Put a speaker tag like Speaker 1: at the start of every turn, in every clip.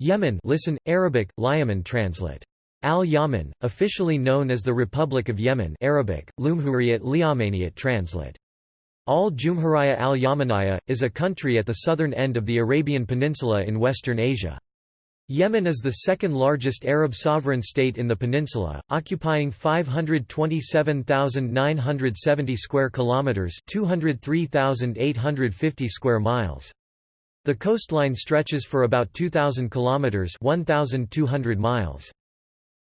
Speaker 1: Yemen listen, Arabic, Liyaman translate. Al-Yaman, officially known as the Republic of Yemen Arabic, Lumhuriyat Liyamaniyat translate. Al-Jumhuriyya al-Yamaniyya, is a country at the southern end of the Arabian Peninsula in Western Asia. Yemen is the second largest Arab sovereign state in the peninsula, occupying 527,970 square kilometers, 203,850 square miles. The coastline stretches for about 2,000 kilometers (1,200 miles).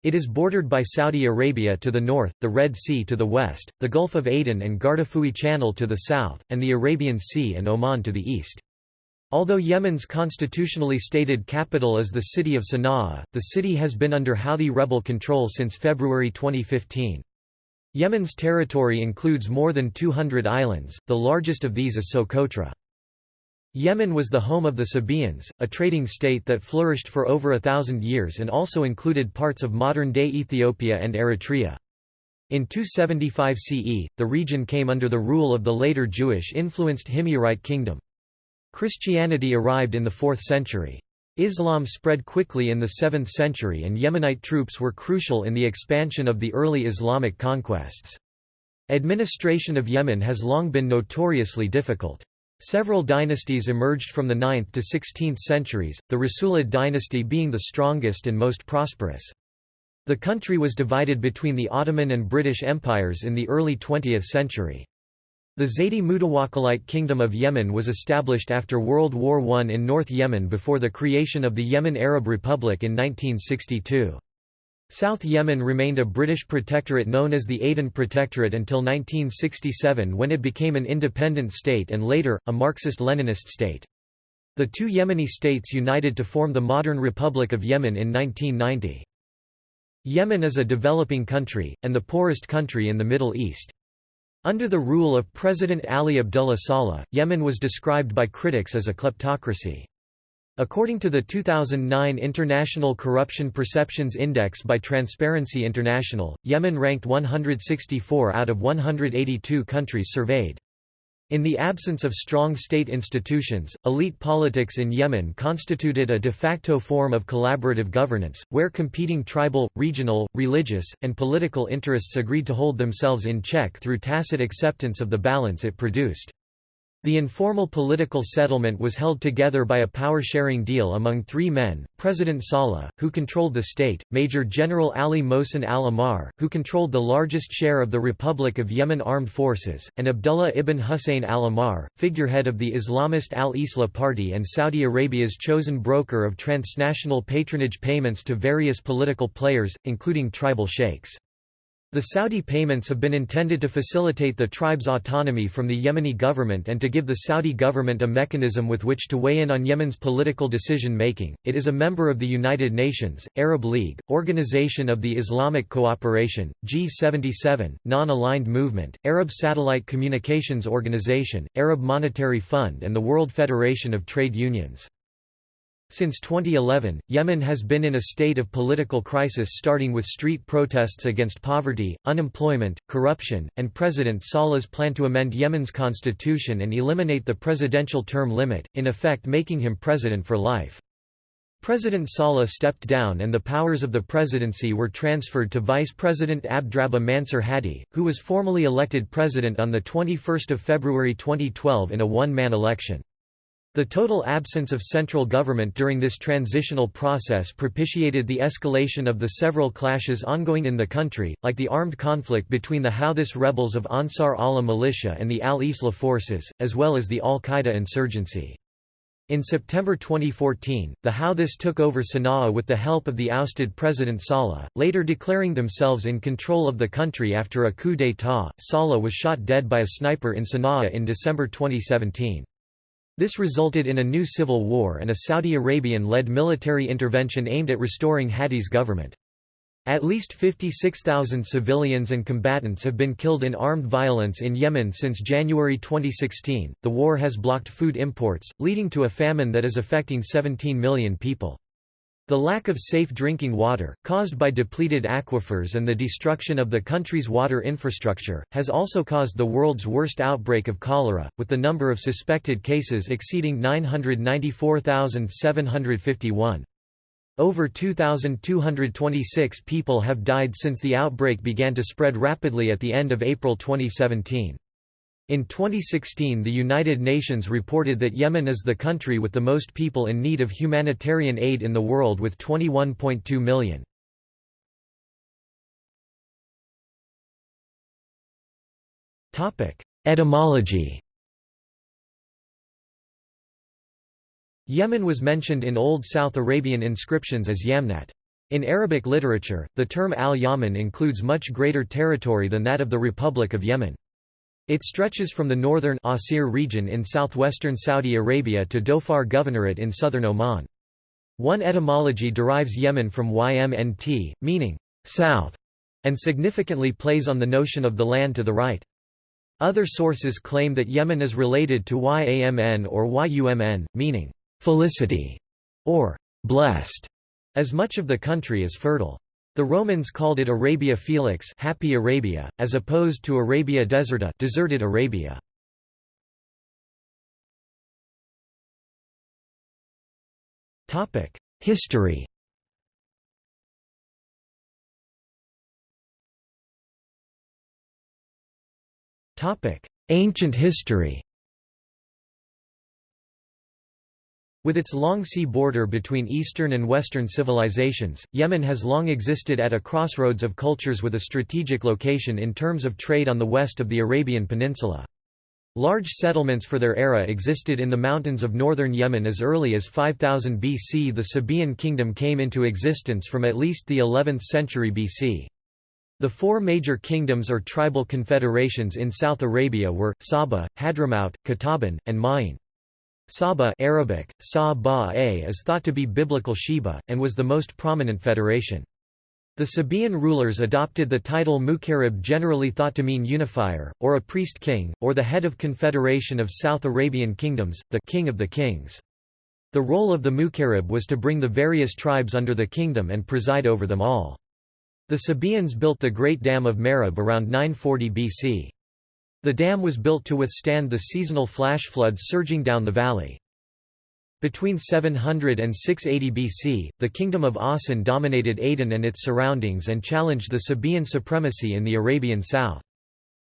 Speaker 1: It is bordered by Saudi Arabia to the north, the Red Sea to the west, the Gulf of Aden and Gardafui Channel to the south, and the Arabian Sea and Oman to the east. Although Yemen's constitutionally stated capital is the city of Sana'a, the city has been under Houthi rebel control since February 2015. Yemen's territory includes more than 200 islands, the largest of these is Socotra. Yemen was the home of the Sabaeans, a trading state that flourished for over a thousand years and also included parts of modern-day Ethiopia and Eritrea. In 275 CE, the region came under the rule of the later Jewish-influenced Himyarite kingdom. Christianity arrived in the 4th century. Islam spread quickly in the 7th century and Yemenite troops were crucial in the expansion of the early Islamic conquests. Administration of Yemen has long been notoriously difficult. Several dynasties emerged from the 9th to 16th centuries, the Rasulid dynasty being the strongest and most prosperous. The country was divided between the Ottoman and British empires in the early 20th century. The Zaydi Mutawakkilite Kingdom of Yemen was established after World War I in North Yemen before the creation of the Yemen Arab Republic in 1962. South Yemen remained a British protectorate known as the Aden Protectorate until 1967 when it became an independent state and later, a Marxist-Leninist state. The two Yemeni states united to form the modern Republic of Yemen in 1990. Yemen is a developing country, and the poorest country in the Middle East. Under the rule of President Ali Abdullah Saleh, Yemen was described by critics as a kleptocracy. According to the 2009 International Corruption Perceptions Index by Transparency International, Yemen ranked 164 out of 182 countries surveyed. In the absence of strong state institutions, elite politics in Yemen constituted a de facto form of collaborative governance, where competing tribal, regional, religious, and political interests agreed to hold themselves in check through tacit acceptance of the balance it produced. The informal political settlement was held together by a power-sharing deal among three men, President Saleh, who controlled the state, Major General Ali Mohsen al-Ahmar, who controlled the largest share of the Republic of Yemen armed forces, and Abdullah ibn Hussein al-Ahmar, figurehead of the Islamist al-Islah party and Saudi Arabia's chosen broker of transnational patronage payments to various political players, including tribal sheikhs. The Saudi payments have been intended to facilitate the tribe's autonomy from the Yemeni government and to give the Saudi government a mechanism with which to weigh in on Yemen's political decision-making. It is a member of the United Nations, Arab League, Organization of the Islamic Cooperation, G77, Non-Aligned Movement, Arab Satellite Communications Organization, Arab Monetary Fund and the World Federation of Trade Unions. Since 2011, Yemen has been in a state of political crisis starting with street protests against poverty, unemployment, corruption, and President Saleh's plan to amend Yemen's constitution and eliminate the presidential term limit, in effect making him president for life. President Saleh stepped down and the powers of the presidency were transferred to Vice President Abdrabbuh Mansur Hadi, who was formally elected president on 21 February 2012 in a one-man election. The total absence of central government during this transitional process propitiated the escalation of the several clashes ongoing in the country, like the armed conflict between the Houthis rebels of Ansar Allah militia and the al-Islah forces, as well as the al-Qaeda insurgency. In September 2014, the Houthis took over Sana'a with the help of the ousted President Saleh, later declaring themselves in control of the country after a coup d'état. Saleh was shot dead by a sniper in Sana'a in December 2017. This resulted in a new civil war and a Saudi Arabian-led military intervention aimed at restoring Hadi's government. At least 56,000 civilians and combatants have been killed in armed violence in Yemen since January 2016. The war has blocked food imports, leading to a famine that is affecting 17 million people. The lack of safe drinking water, caused by depleted aquifers and the destruction of the country's water infrastructure, has also caused the world's worst outbreak of cholera, with the number of suspected cases exceeding 994,751. Over 2,226 people have died since the outbreak began to spread rapidly at the end of April 2017. In 2016 the United Nations reported that Yemen is the country with the most people in need of humanitarian aid in the world with 21.2 million. Etymology Yemen was mentioned in Old South Arabian inscriptions as Yamnat. In Arabic literature, the term al-Yaman includes much greater territory than that of the Republic of Yemen. It stretches from the northern Asir region in southwestern Saudi Arabia to Dhofar Governorate in southern Oman. One etymology derives Yemen from ymnt, meaning south, and significantly plays on the notion of the land to the right. Other sources claim that Yemen is related to Yamn or Yumn, meaning felicity, or blessed, as much of the country is fertile. The Romans called it Arabia Felix happy Arabia, as opposed to Arabia Deserta deserted Arabia. History Ancient history With its long sea border between Eastern and Western civilizations, Yemen has long existed at a crossroads of cultures with a strategic location in terms of trade on the west of the Arabian Peninsula. Large settlements for their era existed in the mountains of northern Yemen as early as 5000 BC. The Sabaean kingdom came into existence from at least the 11th century BC. The four major kingdoms or tribal confederations in South Arabia were, Saba, Hadramaut, Qataban, and Ma'in. Saba Arabic, Sa is thought to be biblical Sheba, and was the most prominent federation. The Sabaean rulers adopted the title Mukarib generally thought to mean unifier, or a priest-king, or the head of confederation of South Arabian kingdoms, the king of the kings. The role of the Mukarib was to bring the various tribes under the kingdom and preside over them all. The Sabaeans built the Great Dam of Marib around 940 BC. The dam was built to withstand the seasonal flash floods surging down the valley. Between 700 and 680 BC, the kingdom of Asin dominated Aden and its surroundings and challenged the Sabaean supremacy in the Arabian south.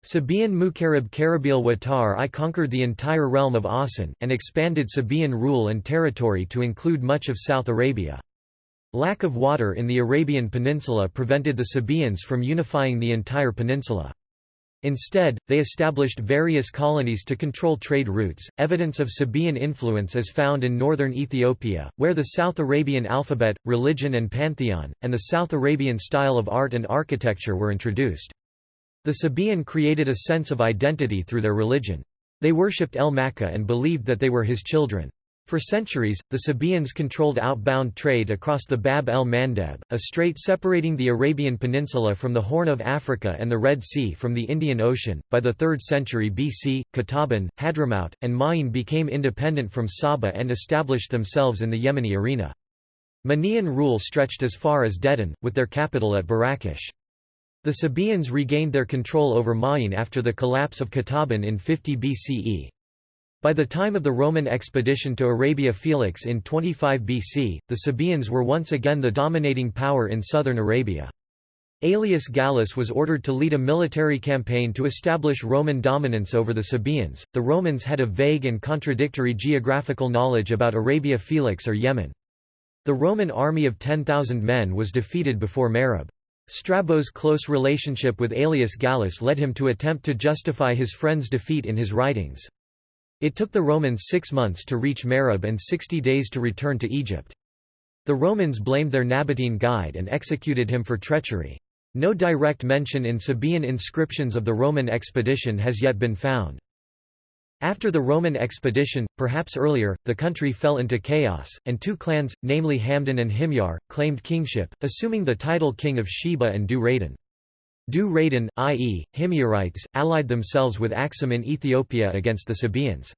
Speaker 1: Sabaean Mukarib Karib'il Watar I conquered the entire realm of Asin, and expanded Sabaean rule and territory to include much of South Arabia. Lack of water in the Arabian Peninsula prevented the Sabaeans from unifying the entire peninsula. Instead, they established various colonies to control trade routes. Evidence of Sabaean influence is found in northern Ethiopia, where the South Arabian alphabet, religion and pantheon, and the South Arabian style of art and architecture were introduced. The Sabaean created a sense of identity through their religion. They worshipped El Makkah and believed that they were his children. For centuries, the Sabaeans controlled outbound trade across the Bab el-Mandeb, a strait separating the Arabian Peninsula from the Horn of Africa and the Red Sea from the Indian Ocean. By the 3rd century BC, Qataban, Hadramaut, and Ma'in became independent from Saba and established themselves in the Yemeni arena. Minaean rule stretched as far as Dedan, with their capital at Barakish. The Sabaeans regained their control over Ma'in after the collapse of Qataban in 50 BCE. By the time of the Roman expedition to Arabia Felix in 25 BC, the Sabaeans were once again the dominating power in southern Arabia. Aelius Gallus was ordered to lead a military campaign to establish Roman dominance over the Sabaeans. The Romans had a vague and contradictory geographical knowledge about Arabia Felix or Yemen. The Roman army of 10,000 men was defeated before Marib. Strabo's close relationship with Aelius Gallus led him to attempt to justify his friend's defeat in his writings. It took the Romans six months to reach Marib and 60 days to return to Egypt. The Romans blamed their Nabatean guide and executed him for treachery. No direct mention in Sabaean inscriptions of the Roman expedition has yet been found. After the Roman expedition, perhaps earlier, the country fell into chaos, and two clans, namely Hamdan and Himyar, claimed kingship, assuming the title king of Sheba and Du. Dhu Raydan, i.e., Himyarites, allied themselves with Axum in Ethiopia against the Sabaeans.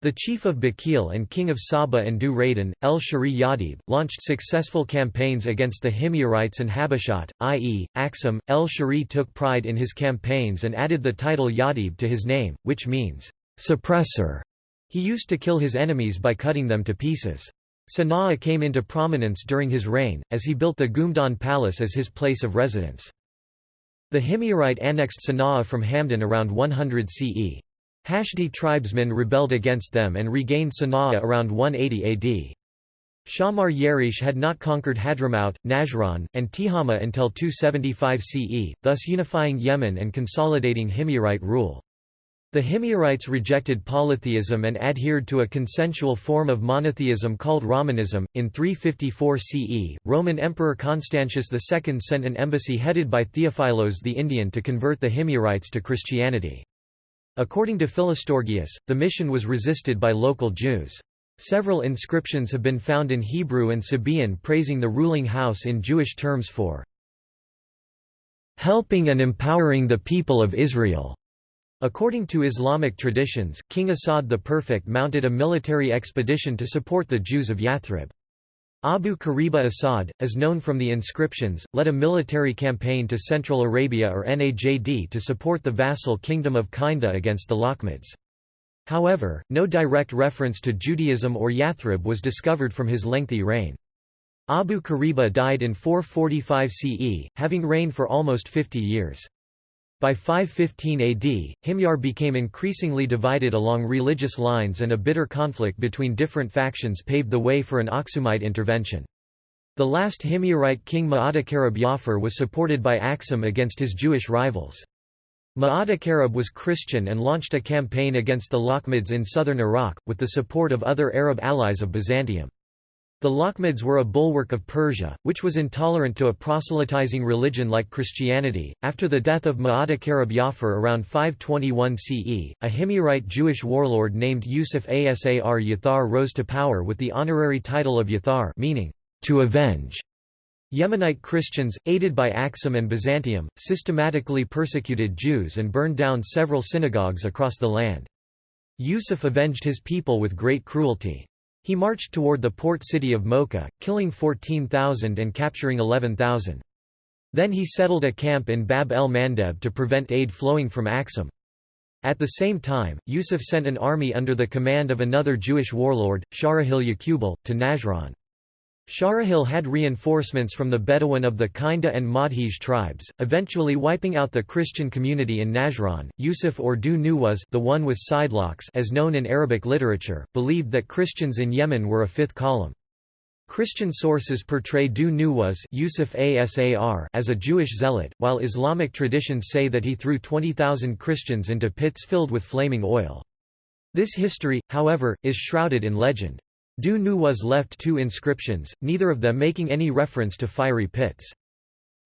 Speaker 1: The chief of Bakil and king of Saba and Dhu Raydan, El-Shari Yadib, launched successful campaigns against the Himyarites and Habashat, i.e., Axum. El-Shari took pride in his campaigns and added the title Yadib to his name, which means, suppressor. He used to kill his enemies by cutting them to pieces. Sana'a came into prominence during his reign, as he built the Ghumdan Palace as his place of residence. The Himyarite annexed Sana'a from Hamdan around 100 CE. Hashdi tribesmen rebelled against them and regained Sana'a around 180 AD. Shammar Yarish had not conquered Hadramaut, Najran, and Tihama until 275 CE, thus unifying Yemen and consolidating Himyarite rule. The Himyarites rejected polytheism and adhered to a consensual form of monotheism called Rahmanism. In 354 CE, Roman Emperor Constantius II sent an embassy headed by Theophilos the Indian to convert the Himyarites to Christianity. According to Philostorgius, the mission was resisted by local Jews. Several inscriptions have been found in Hebrew and Sabaean praising the ruling house in Jewish terms for helping and empowering the people of Israel. According to Islamic traditions, King Asad the Perfect mounted a military expedition to support the Jews of Yathrib. Abu Kariba Asad, as known from the inscriptions, led a military campaign to Central Arabia or Najd to support the vassal kingdom of Kinda against the Lakhmids. However, no direct reference to Judaism or Yathrib was discovered from his lengthy reign. Abu Kariba died in 445 CE, having reigned for almost 50 years. By 515 AD, Himyar became increasingly divided along religious lines and a bitter conflict between different factions paved the way for an Aksumite intervention. The last Himyarite king Ma'atakarab Jafar was supported by Aksum against his Jewish rivals. Ma'atakarab was Christian and launched a campaign against the Lakhmids in southern Iraq, with the support of other Arab allies of Byzantium. The Lakhmids were a bulwark of Persia, which was intolerant to a proselytizing religion like Christianity. After the death of Ma'atakarab Jafar around 521 CE, a Himyarite Jewish warlord named Yusuf Asar Yathar rose to power with the honorary title of Yathar meaning, to avenge. Yemenite Christians, aided by Aksum and Byzantium, systematically persecuted Jews and burned down several synagogues across the land. Yusuf avenged his people with great cruelty. He marched toward the port city of Mocha, killing 14,000 and capturing 11,000. Then he settled a camp in Bab el Mandeb to prevent aid flowing from Aksum. At the same time, Yusuf sent an army under the command of another Jewish warlord, Sharahil Yaqubal, to Najran. Sharahil had reinforcements from the Bedouin of the Kinda and Madhij tribes, eventually wiping out the Christian community in Najran. Yusuf or Dhu Nuwas, the one with sidelocks as known in Arabic literature, believed that Christians in Yemen were a fifth column. Christian sources portray Dhu Nuwas Yusuf Asar as a Jewish zealot, while Islamic traditions say that he threw 20,000 Christians into pits filled with flaming oil. This history, however, is shrouded in legend. Dhu Nuwas left two inscriptions, neither of them making any reference to fiery pits.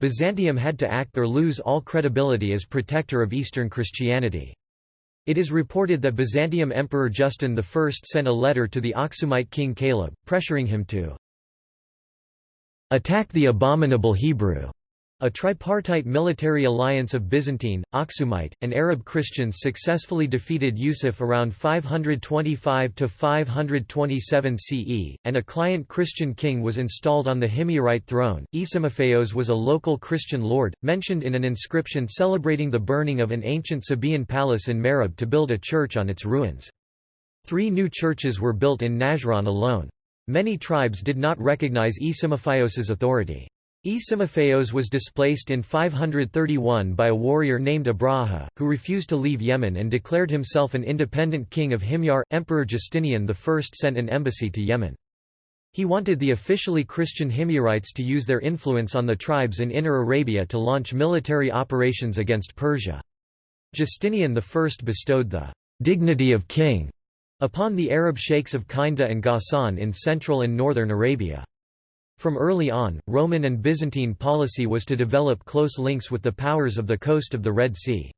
Speaker 1: Byzantium had to act or lose all credibility as protector of Eastern Christianity. It is reported that Byzantium Emperor Justin I sent a letter to the Aksumite king Kaleb, pressuring him to attack the abominable Hebrew a tripartite military alliance of Byzantine, Aksumite, and Arab Christians successfully defeated Yusuf around 525–527 CE, and a client Christian king was installed on the Himyarite throne. Isimophaios was a local Christian lord, mentioned in an inscription celebrating the burning of an ancient Sabaean palace in Marib to build a church on its ruins. Three new churches were built in Najran alone. Many tribes did not recognize Isimophaios's authority. Isimophaios was displaced in 531 by a warrior named Abraha, who refused to leave Yemen and declared himself an independent king of Himyar. Emperor Justinian I sent an embassy to Yemen. He wanted the officially Christian Himyarites to use their influence on the tribes in Inner Arabia to launch military operations against Persia. Justinian I bestowed the dignity of king upon the Arab sheikhs of Kinda and Ghassan in central and northern Arabia. From early on, Roman and Byzantine policy was to develop close links with the powers of the coast of the Red Sea.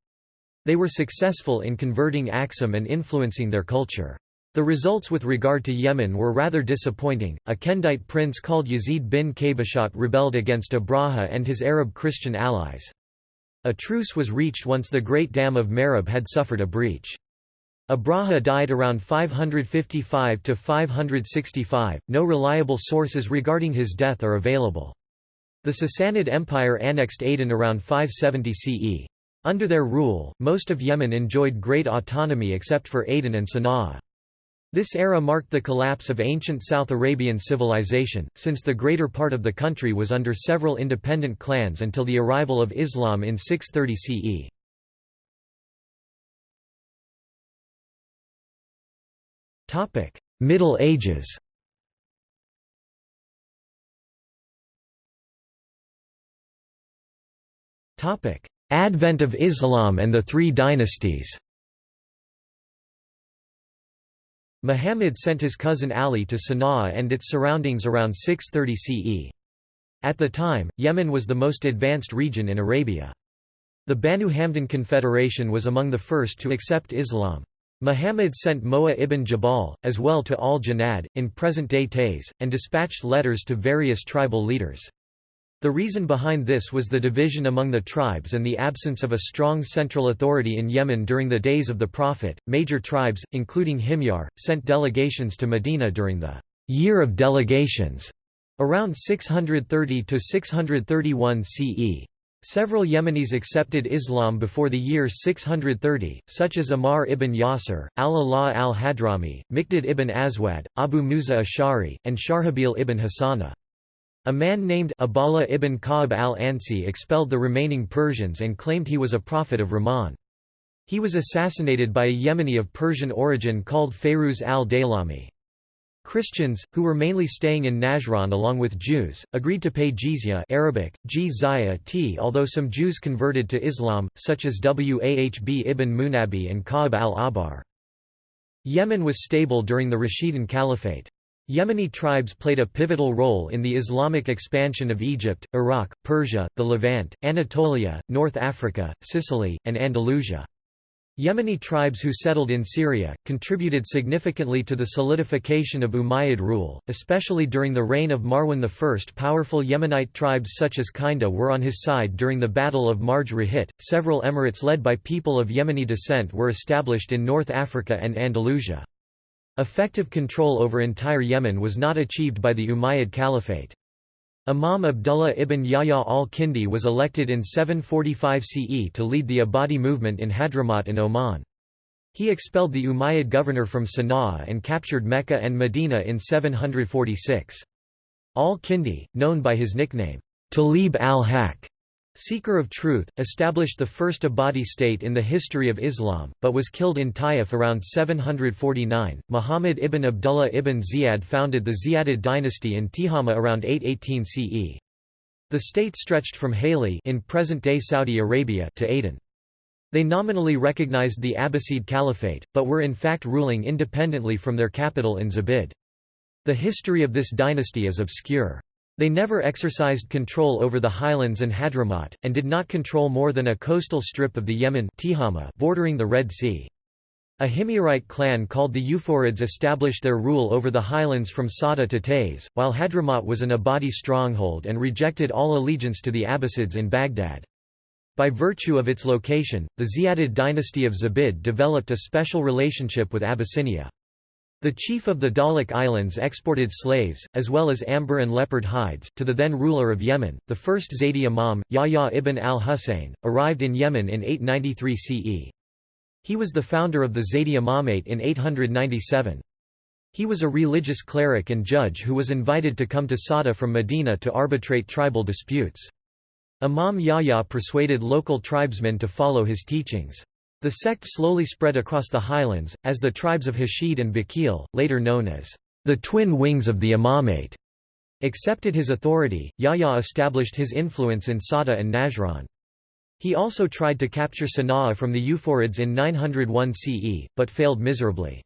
Speaker 1: They were successful in converting Aksum and influencing their culture. The results with regard to Yemen were rather disappointing. A Kindite prince called Yazid bin Qabashat rebelled against Abraha and his Arab Christian allies. A truce was reached once the Great Dam of Marib had suffered a breach. Abraha died around 555 to 565. No reliable sources regarding his death are available. The Sassanid Empire annexed Aden around 570 CE. Under their rule, most of Yemen enjoyed great autonomy except for Aden and Sana'a. This era marked the collapse of ancient South Arabian civilization, since the greater part of the country was under several independent clans until the arrival of Islam in 630 CE. Middle Ages Topic: Advent of Islam and the Three Dynasties Muhammad sent his cousin Ali to Sana'a and its surroundings around 630 CE. At the time, Yemen was the most advanced region in Arabia. The Banu Hamdan Confederation was among the first to accept Islam. Muhammad sent Mu'adh ibn Jabal, as well to al-Janad, in present-day Taiz, and dispatched letters to various tribal leaders. The reason behind this was the division among the tribes and the absence of a strong central authority in Yemen during the days of the Prophet. Major tribes, including Himyar, sent delegations to Medina during the Year of Delegations around 630 to 631 CE. Several Yemenis accepted Islam before the year 630, such as Ammar ibn Yasir, al-Ala'a al-Hadrami, Miqdad ibn Aswad, Abu Musa Ash'ari, and Sharhabil ibn Hassana. A man named Abhala ibn Ka'b al-Ansi expelled the remaining Persians and claimed he was a prophet of Rahman. He was assassinated by a Yemeni of Persian origin called Fayruz al-Daylami. Christians, who were mainly staying in Najran along with Jews, agreed to pay jizya Arabic, t although some Jews converted to Islam, such as Wahb ibn Munabbih and Ka'b al-Ahbar. Yemen was stable during the Rashidun Caliphate. Yemeni tribes played a pivotal role in the Islamic expansion of Egypt, Iraq, Persia, the Levant, Anatolia, North Africa, Sicily, and Andalusia. Yemeni tribes who settled in Syria, contributed significantly to the solidification of Umayyad rule, especially during the reign of Marwan I. Powerful Yemenite tribes such as Kinda were on his side during the Battle of Marj Rahit. Several emirates led by people of Yemeni descent were established in North Africa and Andalusia. Effective control over entire Yemen was not achieved by the Umayyad Caliphate. Imam Abdullah ibn Yahya al-Kindi was elected in 745 CE to lead the Ibadi movement in Hadramaut and Oman. He expelled the Umayyad governor from Sana'a and captured Mecca and Medina in 746. Al-Kindi, known by his nickname, Talib al-Haq, Seeker of Truth, established the first Ibadi state in the history of Islam, but was killed in Taif around 749. Muhammad ibn Abdullah ibn Ziyad founded the Ziyadid dynasty in Tihama around 818 CE. The state stretched from Haly in present-day Saudi Arabia to Aden. They nominally recognized the Abbasid Caliphate, but were in fact ruling independently from their capital in Zabid. The history of this dynasty is obscure. They never exercised control over the highlands and Hadramaut, and did not control more than a coastal strip of the Yemen bordering the Red Sea. A Himyarite clan called the Yufirids established their rule over the highlands from Sada to Taiz, while Hadramaut was an Ibadi stronghold and rejected all allegiance to the Abbasids in Baghdad. By virtue of its location, the Ziyadid dynasty of Zabid developed a special relationship with Abyssinia. The chief of the Dahlak Islands exported slaves, as well as amber and leopard hides, to the then ruler of Yemen. The first Zaydi Imam, Yahya ibn al-Husayn, arrived in Yemen in 893 CE. He was the founder of the Zaydi Imamate in 897. He was a religious cleric and judge who was invited to come to Sada from Medina to arbitrate tribal disputes. Imam Yahya persuaded local tribesmen to follow his teachings. The sect slowly spread across the highlands, as the tribes of Hashid and Bakil, later known as the twin wings of the Imamate, accepted his authority. Yahya established his influence in Sada and Najran. He also tried to capture Sana'a from the Yufirids in 901 CE, but failed miserably.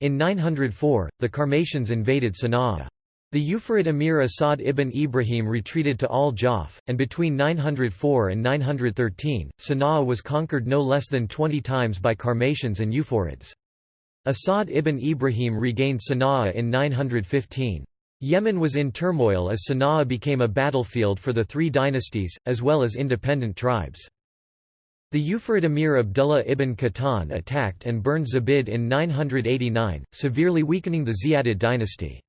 Speaker 1: In 904, the Karmatians invaded Sana'a. The Yufirid emir Asad ibn Ibrahim retreated to al-Jaf, and between 904 and 913, Sana'a was conquered no less than 20 times by Karmatians and Yufirids. Asad ibn Ibrahim regained Sana'a in 915. Yemen was in turmoil as Sana'a became a battlefield for the three dynasties, as well as independent tribes. The Yufirid emir Abdullah ibn Qahtan attacked and burned Zabid in 989, severely weakening the Ziyadid dynasty.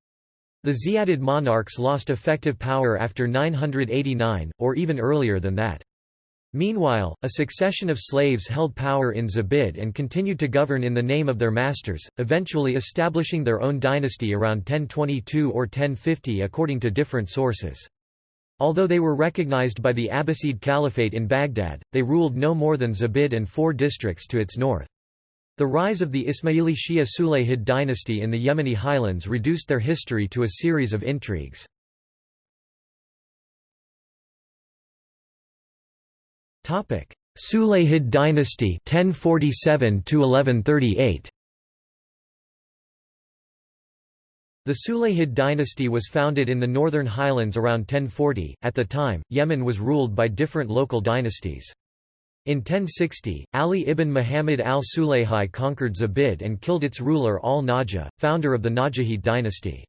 Speaker 1: The Ziyadid monarchs lost effective power after 989, or even earlier than that. Meanwhile, a succession of slaves held power in Zabid and continued to govern in the name of their masters, eventually establishing their own dynasty around 1022 or 1050 according to different sources. Although they were recognized by the Abbasid Caliphate in Baghdad, they ruled no more than Zabid and four districts to its north. The rise of the Ismaili Shia Sulayhid dynasty in the Yemeni highlands reduced their history to a series of intrigues. Sulayhid dynasty 1047 -1138. The Sulayhid dynasty was founded in the northern highlands around 1040. At the time, Yemen was ruled by different local dynasties. In 1060, Ali ibn Muhammad al-Sulayhi conquered Zabid and killed its ruler al-Najah, founder of the Najahid dynasty.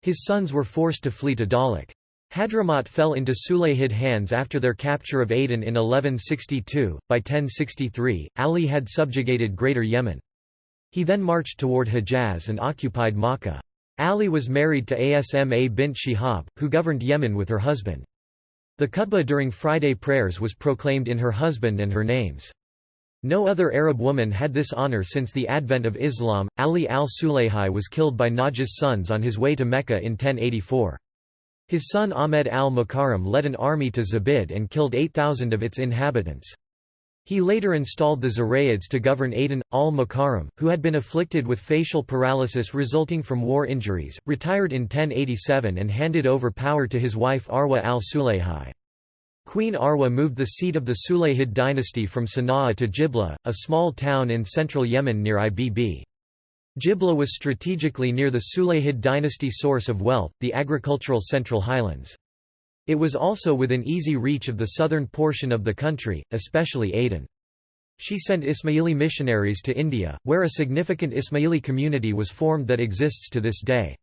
Speaker 1: His sons were forced to flee to Dahlak. Hadramaut fell into Sulayhid hands after their capture of Aden in 1162. By 1063, Ali had subjugated Greater Yemen. He then marched toward Hejaz and occupied Makkah. Ali was married to Asma bint Shihab, who governed Yemen with her husband. The khutbah during Friday prayers was proclaimed in her husband and her names. No other Arab woman had this honor since the advent of Islam. Ali al-Sulayhi was killed by Najah's sons on his way to Mecca in 1084. His son Ahmed al-Mukarram led an army to Zabid and killed 8,000 of its inhabitants. He later installed the Zurayids to govern Aden, al-Mukarram, who had been afflicted with facial paralysis resulting from war injuries, retired in 1087 and handed over power to his wife Arwa al-Sulayhi. Queen Arwa moved the seat of the Sulayhid dynasty from Sana'a to Jibla, a small town in central Yemen near Ibb. Jibla was strategically near the Sulayhid dynasty source of wealth, the agricultural Central Highlands. It was also within easy reach of the southern portion of the country, especially Aden. She sent Ismaili missionaries to India, where a significant Ismaili community was formed that exists to this day.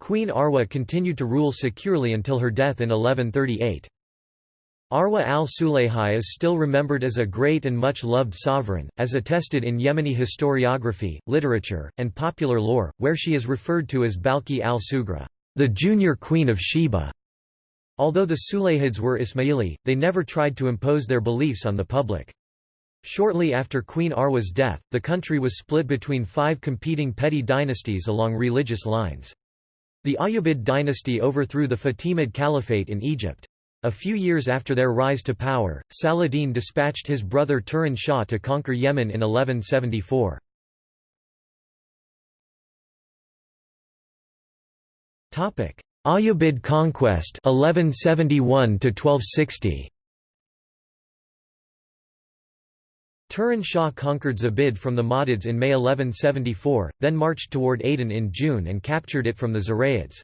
Speaker 1: Queen Arwa continued to rule securely until her death in 1138. Arwa al-Sulayhi is still remembered as a great and much loved sovereign, as attested in Yemeni historiography, literature, and popular lore, where she is referred to as Balki al-Sugra, the junior queen of Sheba. Although the Sulayhids were Ismaili, they never tried to impose their beliefs on the public. Shortly after Queen Arwa's death, the country was split between five competing petty dynasties along religious lines. The Ayyubid dynasty overthrew the Fatimid Caliphate in Egypt. A few years after their rise to power, Saladin dispatched his brother Turan Shah to conquer Yemen in 1174. Ayyubid conquest 1171 to 1260 Turan Shah conquered Zabid from the Mahdids in May 1174, then marched toward Aden in June and captured it from the Zurayids.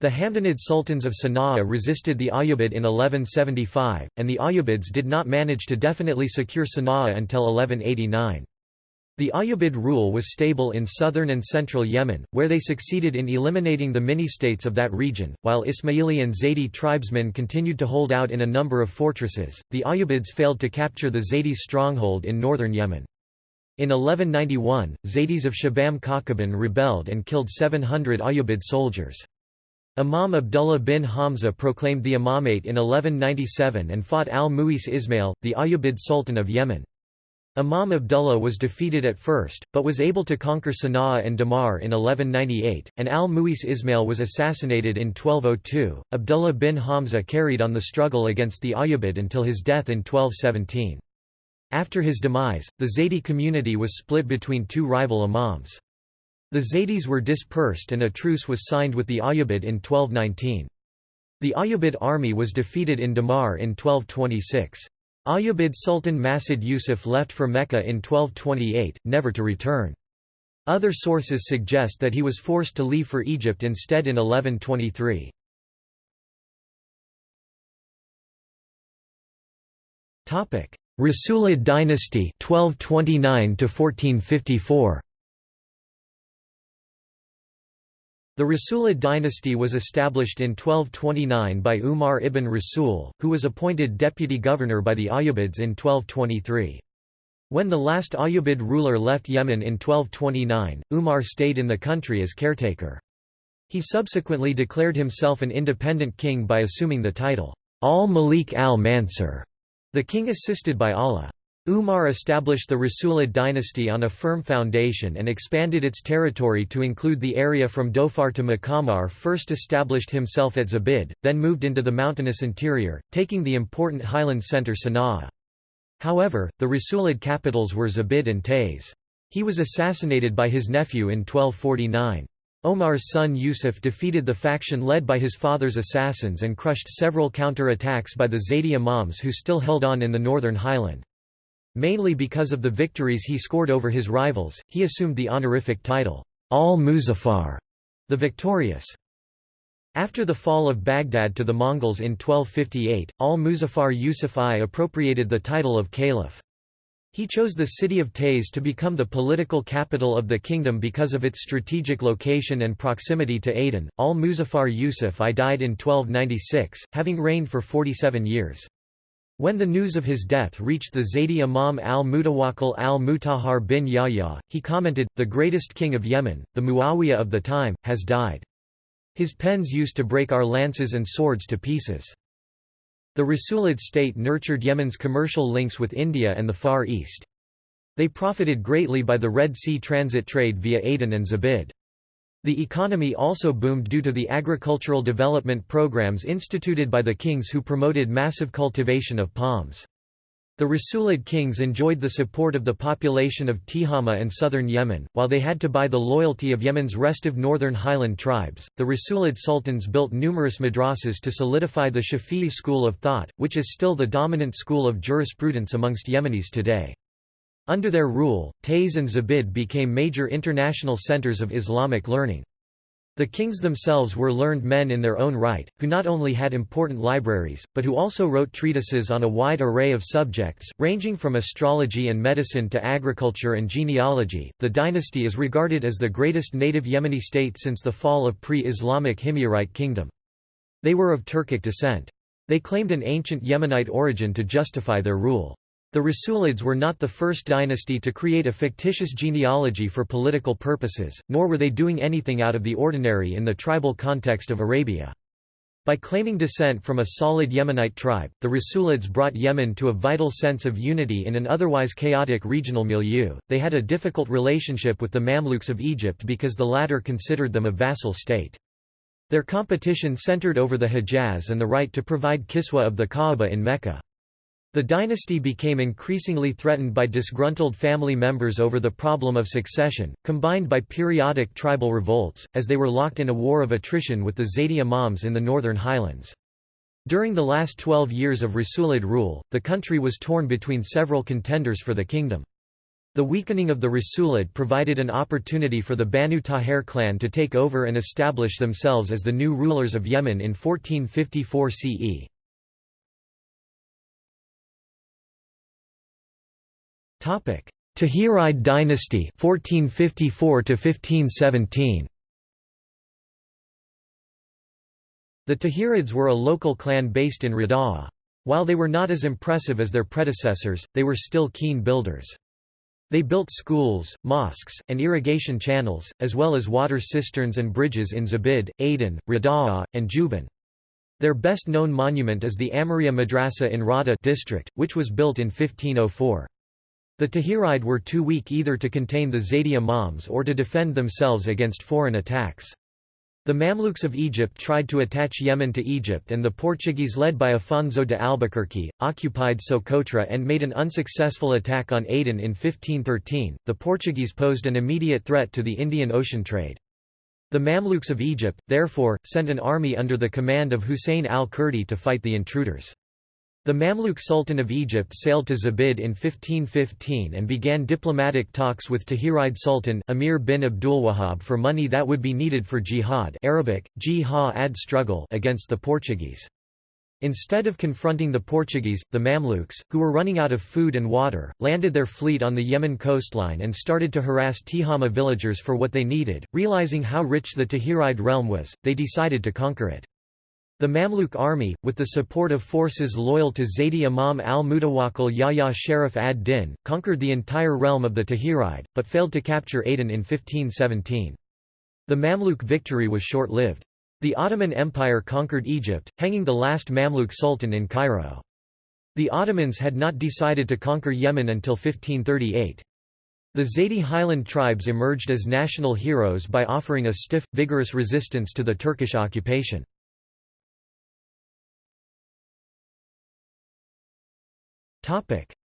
Speaker 1: The Hamdanid sultans of Sana'a resisted the Ayyubid in 1175, and the Ayyubids did not manage to definitely secure Sana'a until 1189. The Ayyubid rule was stable in southern and central Yemen, where they succeeded in eliminating the mini-states of that region, while Ismaili and Zaydi tribesmen continued to hold out in a number of fortresses. The Ayyubids failed to capture the Zaydi stronghold in northern Yemen. In 1191, Zaydis of Shibam Kawkaban rebelled and killed 700 Ayyubid soldiers. Imam Abdullah bin Hamza proclaimed the imamate in 1197 and fought al-Mu'izz Ismail, the Ayyubid Sultan of Yemen. Imam Abdullah was defeated at first, but was able to conquer Sana'a and Damar in 1198, and al-Mu'izz Ismail was assassinated in 1202. Abdullah bin Hamza carried on the struggle against the Ayyubid until his death in 1217. After his demise, the Zaydi community was split between two rival imams. The Zaydis were dispersed and a truce was signed with the Ayyubid in 1219. The Ayyubid army was defeated in Damar in 1226. Ayyubid Sultan Masud Yusuf left for Mecca in 1228, never to return. Other sources suggest that he was forced to leave for Egypt instead in 1123. Rasulid dynasty 1229 1454 The Rasulid dynasty was established in 1229 by Umar ibn Rasul, who was appointed deputy governor by the Ayyubids in 1223. When the last Ayyubid ruler left Yemen in 1229, Umar stayed in the country as caretaker. He subsequently declared himself an independent king by assuming the title, al-Malik al-Mansur, The king assisted by Allah. Umar established the Rasulid dynasty on a firm foundation and expanded its territory to include the area from Dhofar to Maqamar first established himself at Zabid, then moved into the mountainous interior, taking the important highland centre Sana'a. However, the Rasulid capitals were Zabid and Taiz. He was assassinated by his nephew in 1249. Omar's son Yusuf defeated the faction led by his father's assassins and crushed several counter-attacks by the Zaydi imams who still held on in the northern highland. Mainly because of the victories he scored over his rivals, he assumed the honorific title, al-Muzaffar, the victorious. After the fall of Baghdad to the Mongols in 1258, al-Muzaffar Yusuf I appropriated the title of caliph. He chose the city of Taiz to become the political capital of the kingdom because of its strategic location and proximity to Aden. Al-Muzaffar Yusuf I died in 1296, having reigned for 47 years. When the news of his death reached the Zaydi Imam al-Mutawakkil al-Mutahhar bin Yahya, he commented, the greatest king of Yemen, the Muawiyah of the time, has died. His pens used to break our lances and swords to pieces. The Rasulid state nurtured Yemen's commercial links with India and the Far East. They profited greatly by the Red Sea transit trade via Aden and Zabid. The economy also boomed due to the agricultural development programs instituted by the kings who promoted massive cultivation of palms. The Rasulid kings enjoyed the support of the population of Tihama and southern Yemen, while they had to buy the loyalty of Yemen's restive northern highland tribes. The Rasulid sultans built numerous madrasas to solidify the Shafi'i school of thought, which is still the dominant school of jurisprudence amongst Yemenis today. Under their rule, Taiz and Zabid became major international centers of Islamic learning. The kings themselves were learned men in their own right, who not only had important libraries, but who also wrote treatises on a wide array of subjects, ranging from astrology and medicine to agriculture and genealogy. The dynasty is regarded as the greatest native Yemeni state since the fall of pre Islamic Himyarite kingdom. They were of Turkic descent. They claimed an ancient Yemenite origin to justify their rule. The Rasulids were not the first dynasty to create a fictitious genealogy for political purposes, nor were they doing anything out of the ordinary in the tribal context of Arabia. By claiming descent from a solid Yemenite tribe, the Rasulids brought Yemen to a vital sense of unity in an otherwise chaotic regional milieu. They had a difficult relationship with the Mamluks of Egypt because the latter considered them a vassal state. Their competition centered over the Hejaz and the right to provide kiswa of the Kaaba in Mecca. The dynasty became increasingly threatened by disgruntled family members over the problem of succession, combined by periodic tribal revolts, as they were locked in a war of attrition with the Zaydi Imams in the northern highlands. During the last twelve years of Rasulid rule, the country was torn between several contenders for the kingdom. The weakening of the Rasulid provided an opportunity for the Banu Taher clan to take over and establish themselves as the new rulers of Yemen in 1454 CE. Tahiride dynasty 1454 to 1517 The Tahirids were a local clan based in Rada'a. While they were not as impressive as their predecessors, they were still keen builders. They built schools, mosques, and irrigation channels, as well as water cisterns and bridges in Zabid, Aden, Rada'a, and Juban. Their best known monument is the Amaria Madrasa in Rada district, which was built in 1504. The Tahiride were too weak either to contain the Zaydi Imams or to defend themselves against foreign attacks. The Mamluks of Egypt tried to attach Yemen to Egypt and the Portuguese led by Afonso de Albuquerque, occupied Socotra and made an unsuccessful attack on Aden in 1513. The Portuguese posed an immediate threat to the Indian Ocean trade. The Mamluks of Egypt, therefore, sent an army under the command of Hussein al-Kurdi to fight the intruders. The Mamluk Sultan of Egypt sailed to Zabid in 1515 and began diplomatic talks with Tahiride Sultan Amir bin Abdulwahab for money that would be needed for jihad Arabic, jihad struggle against the Portuguese. Instead of confronting the Portuguese, the Mamluks, who were running out of food and water, landed their fleet on the Yemen coastline and started to harass Tihama villagers for what they needed. Realizing how rich the Tahiride realm was, they decided to conquer it. The Mamluk army, with the support of forces loyal to Zaydi Imam al-Mutawakkil Yahya Sharif ad-Din, conquered the entire realm of the Tahiride, but failed to capture Aden in 1517. The Mamluk victory was short-lived. The Ottoman Empire conquered Egypt, hanging the last Mamluk sultan in Cairo. The Ottomans had not decided to conquer Yemen until 1538. The Zaydi highland tribes emerged as national heroes by offering a stiff, vigorous resistance to the Turkish occupation.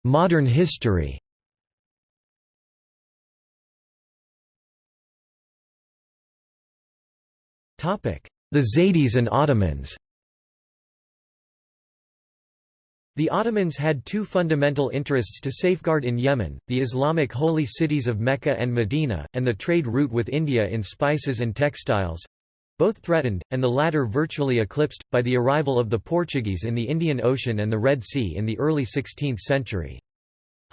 Speaker 1: Modern history. The Zaydis and Ottomans. The Ottomans had two fundamental interests to safeguard in Yemen, the Islamic holy cities of Mecca and Medina, and the trade route with India in spices and textiles—both threatened, and the latter virtually eclipsed, by the arrival of the Portuguese in the Indian Ocean and the Red Sea in the early 16th century.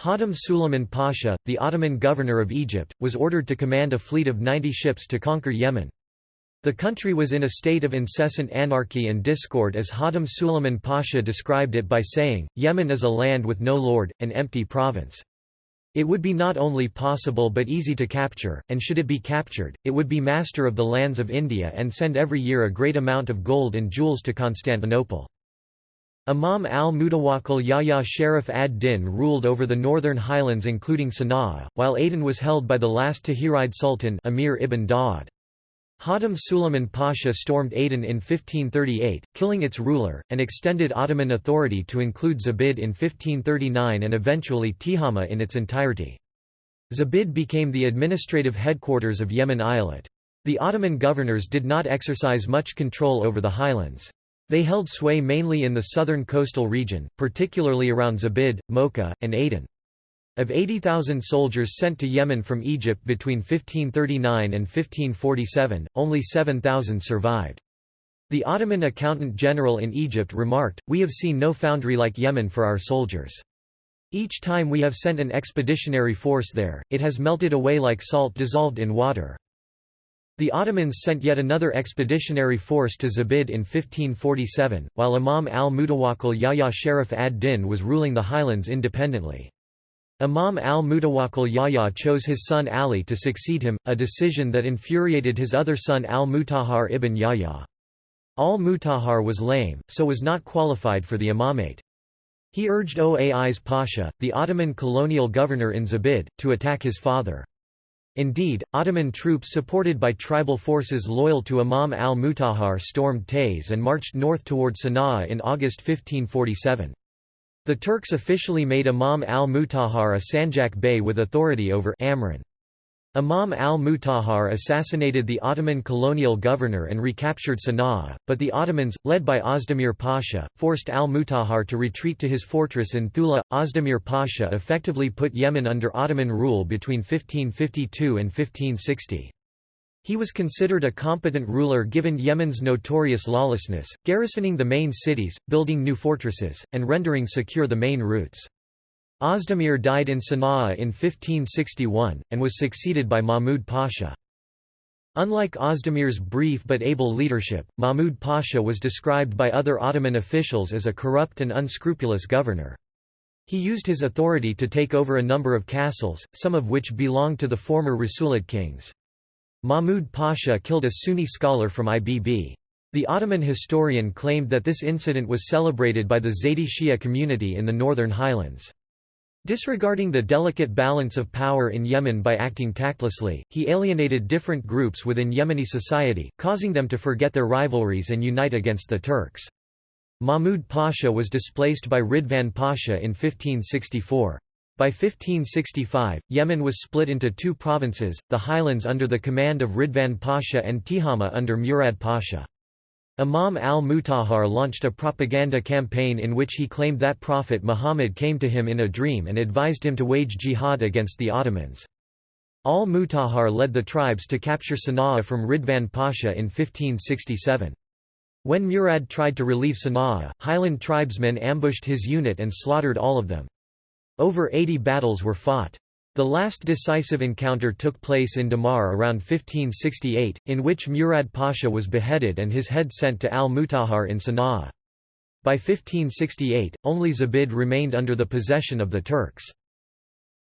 Speaker 1: Hatem Suleiman Pasha, the Ottoman governor of Egypt, was ordered to command a fleet of 90 ships to conquer Yemen. The country was in a state of incessant anarchy and discord as Hatem Suleiman Pasha described it by saying, Yemen is a land with no lord, an empty province. It would be not only possible but easy to capture, and should it be captured, it would be master of the lands of India and send every year a great amount of gold and jewels to Constantinople. Imam al-Mutawakkil Yahya Sharaf ad-Din ruled over the northern highlands including Sana'a, while Aden was held by the last Tahirid Sultan Amir ibn Daud. Hatem Suleiman Pasha stormed Aden in 1538, killing its ruler, and extended Ottoman authority to include Zabid in 1539 and eventually Tihama in its entirety. Zabid became the administrative headquarters of Yemen Eyalet. The Ottoman governors did not exercise much control over the highlands. They held sway mainly in the southern coastal region, particularly around Zabid, Mocha, and Aden. Of 80,000 soldiers sent to Yemen from Egypt between 1539 and 1547, only 7,000 survived. The Ottoman accountant general in Egypt remarked, We have seen no foundry like Yemen for our soldiers. Each time we have sent an expeditionary force there, it has melted away like salt dissolved in water. The Ottomans sent yet another expeditionary force to Zabid in 1547, while Imam al-Mutawakkil Yahya Sharaf ad-Din was ruling the highlands independently. Imam al-Mutawakkil Yahya chose his son Ali to succeed him, a decision that infuriated his other son al-Mutahhar ibn Yahya. Al-Mutahhar was lame, so was not qualified for the imamate. He urged Oais Pasha, the Ottoman colonial governor in Zabid, to attack his father. Indeed, Ottoman troops supported by tribal forces loyal to Imam al-Mutahhar stormed Taiz and marched north toward Sana'a in August 1547. The Turks officially made Imam al-Mutahhar a Sanjak Bey with authority over Amran. Imam al-Mutahhar assassinated the Ottoman colonial governor and recaptured Sana'a, but the Ottomans, led by Ozdemir Pasha, forced al-Mutahhar to retreat to his fortress in Thula. Ozdemir Pasha effectively put Yemen under Ottoman rule between 1552 and 1560. He was considered a competent ruler given Yemen's notorious lawlessness, garrisoning the main cities, building new fortresses, and rendering secure the main routes. Ozdemir died in Sana'a in 1561, and was succeeded by Mahmud Pasha. Unlike Ozdemir's brief but able leadership, Mahmud Pasha was described by other Ottoman officials as a corrupt and unscrupulous governor. He used his authority to take over a number of castles, some of which belonged to the former Rasulid kings. Mahmud Pasha killed a Sunni scholar from Ibb. The Ottoman historian claimed that this incident was celebrated by the Zaydi Shia community in the northern highlands. Disregarding the delicate balance of power in Yemen by acting tactlessly, he alienated different groups within Yemeni society, causing them to forget their rivalries and unite against the Turks. Mahmud Pasha was displaced by Ridvan Pasha in 1564. By 1565, Yemen was split into two provinces, the highlands under the command of Ridvan Pasha and Tihama under Murad Pasha. Imam al-Mutahhar launched a propaganda campaign in which he claimed that Prophet Muhammad came to him in a dream and advised him to wage jihad against the Ottomans. Al-Mutahhar led the tribes to capture Sana'a from Ridvan Pasha in 1567. When Murad tried to relieve Sana'a, highland tribesmen ambushed his unit and slaughtered all of them. Over 80 battles were fought. The last decisive encounter took place in Damar around 1568, in which Murad Pasha was beheaded and his head sent to al-Mutahhar in Sana'a. By 1568, only Zabid remained under the possession of the Turks.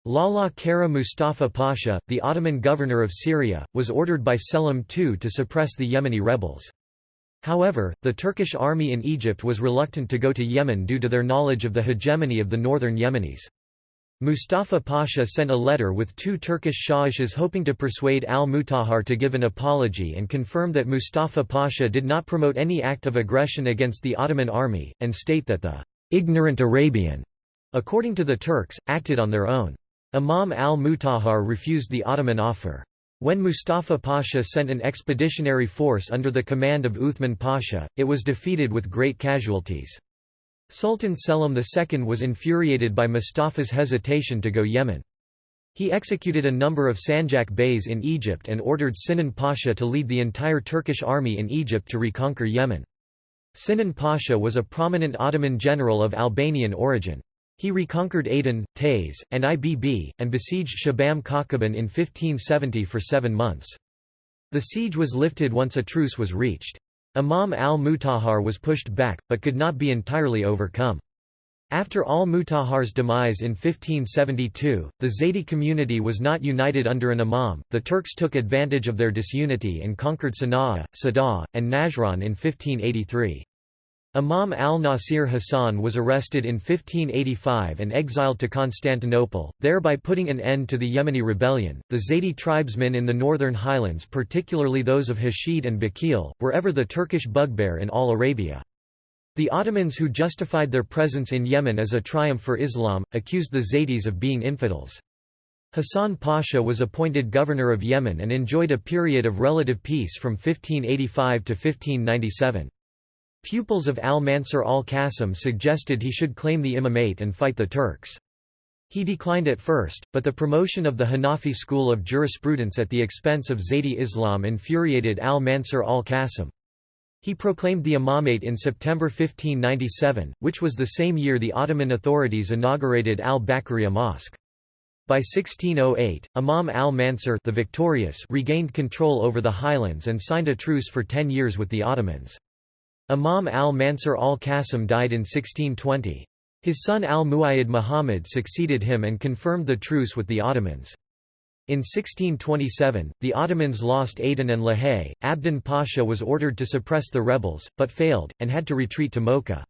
Speaker 1: Lala Kara Mustafa Pasha, the Ottoman governor of Syria, was ordered by Selim II to suppress the Yemeni rebels. However, the Turkish army in Egypt was reluctant to go to Yemen due to their knowledge of the hegemony of the northern Yemenis. Mustafa Pasha sent a letter with two Turkish shahishas hoping to persuade al-Mutahhar to give an apology and confirm that Mustafa Pasha did not promote any act of aggression against the Ottoman army, and state that the ignorant Arabian, according to the Turks, acted on their own. Imam al-Mutahhar refused the Ottoman offer. When Mustafa Pasha sent an expeditionary force under the command of Uthman Pasha, it was defeated with great casualties. Sultan Selim II was infuriated by Mustafa's hesitation to go Yemen. He executed a number of Sanjak Beys in Egypt and ordered Sinan Pasha to lead the entire Turkish army in Egypt to reconquer Yemen. Sinan Pasha was a prominent Ottoman general of Albanian origin. He reconquered Aden, Taiz, and Ibb, and besieged Shibam Kawkaban in 1570 for seven months. The siege was lifted once a truce was reached. Imam al-Mutahhar was pushed back, but could not be entirely overcome. After al-Mutahhar's demise in 1572, the Zaydi community was not united under an imam. The Turks took advantage of their disunity and conquered Sana'a, Sada, and Najran in 1583. Imam al-Nasir Hassan was arrested in 1585 and exiled to Constantinople, thereby putting an end to the Yemeni rebellion. The Zaydi tribesmen in the northern highlands, particularly those of Hashid and Bakil, were ever the Turkish bugbear in all Arabia. The Ottomans who justified their presence in Yemen as a triumph for Islam, accused the Zaydis of being infidels. Hassan Pasha was appointed governor of Yemen and enjoyed a period of relative peace from 1585 to 1597. Pupils of al-Mansur al-Qasim suggested he should claim the imamate and fight the Turks. He declined at first, but the promotion of the Hanafi school of jurisprudence at the expense of Zaydi Islam infuriated al-Mansur al-Qasim. He proclaimed the imamate in September 1597, which was the same year the Ottoman authorities inaugurated al-Bakriya Mosque. By 1608, Imam al-Mansur the victorious regained control over the highlands and signed a truce for ten years with the Ottomans. Imam al-Mansur al-Qasim died in 1620. His son al-Muayyid Muhammad succeeded him and confirmed the truce with the Ottomans. In 1627, the Ottomans lost Aden and Lahej. Abdin Pasha was ordered to suppress the rebels, but failed, and had to retreat to Mocha.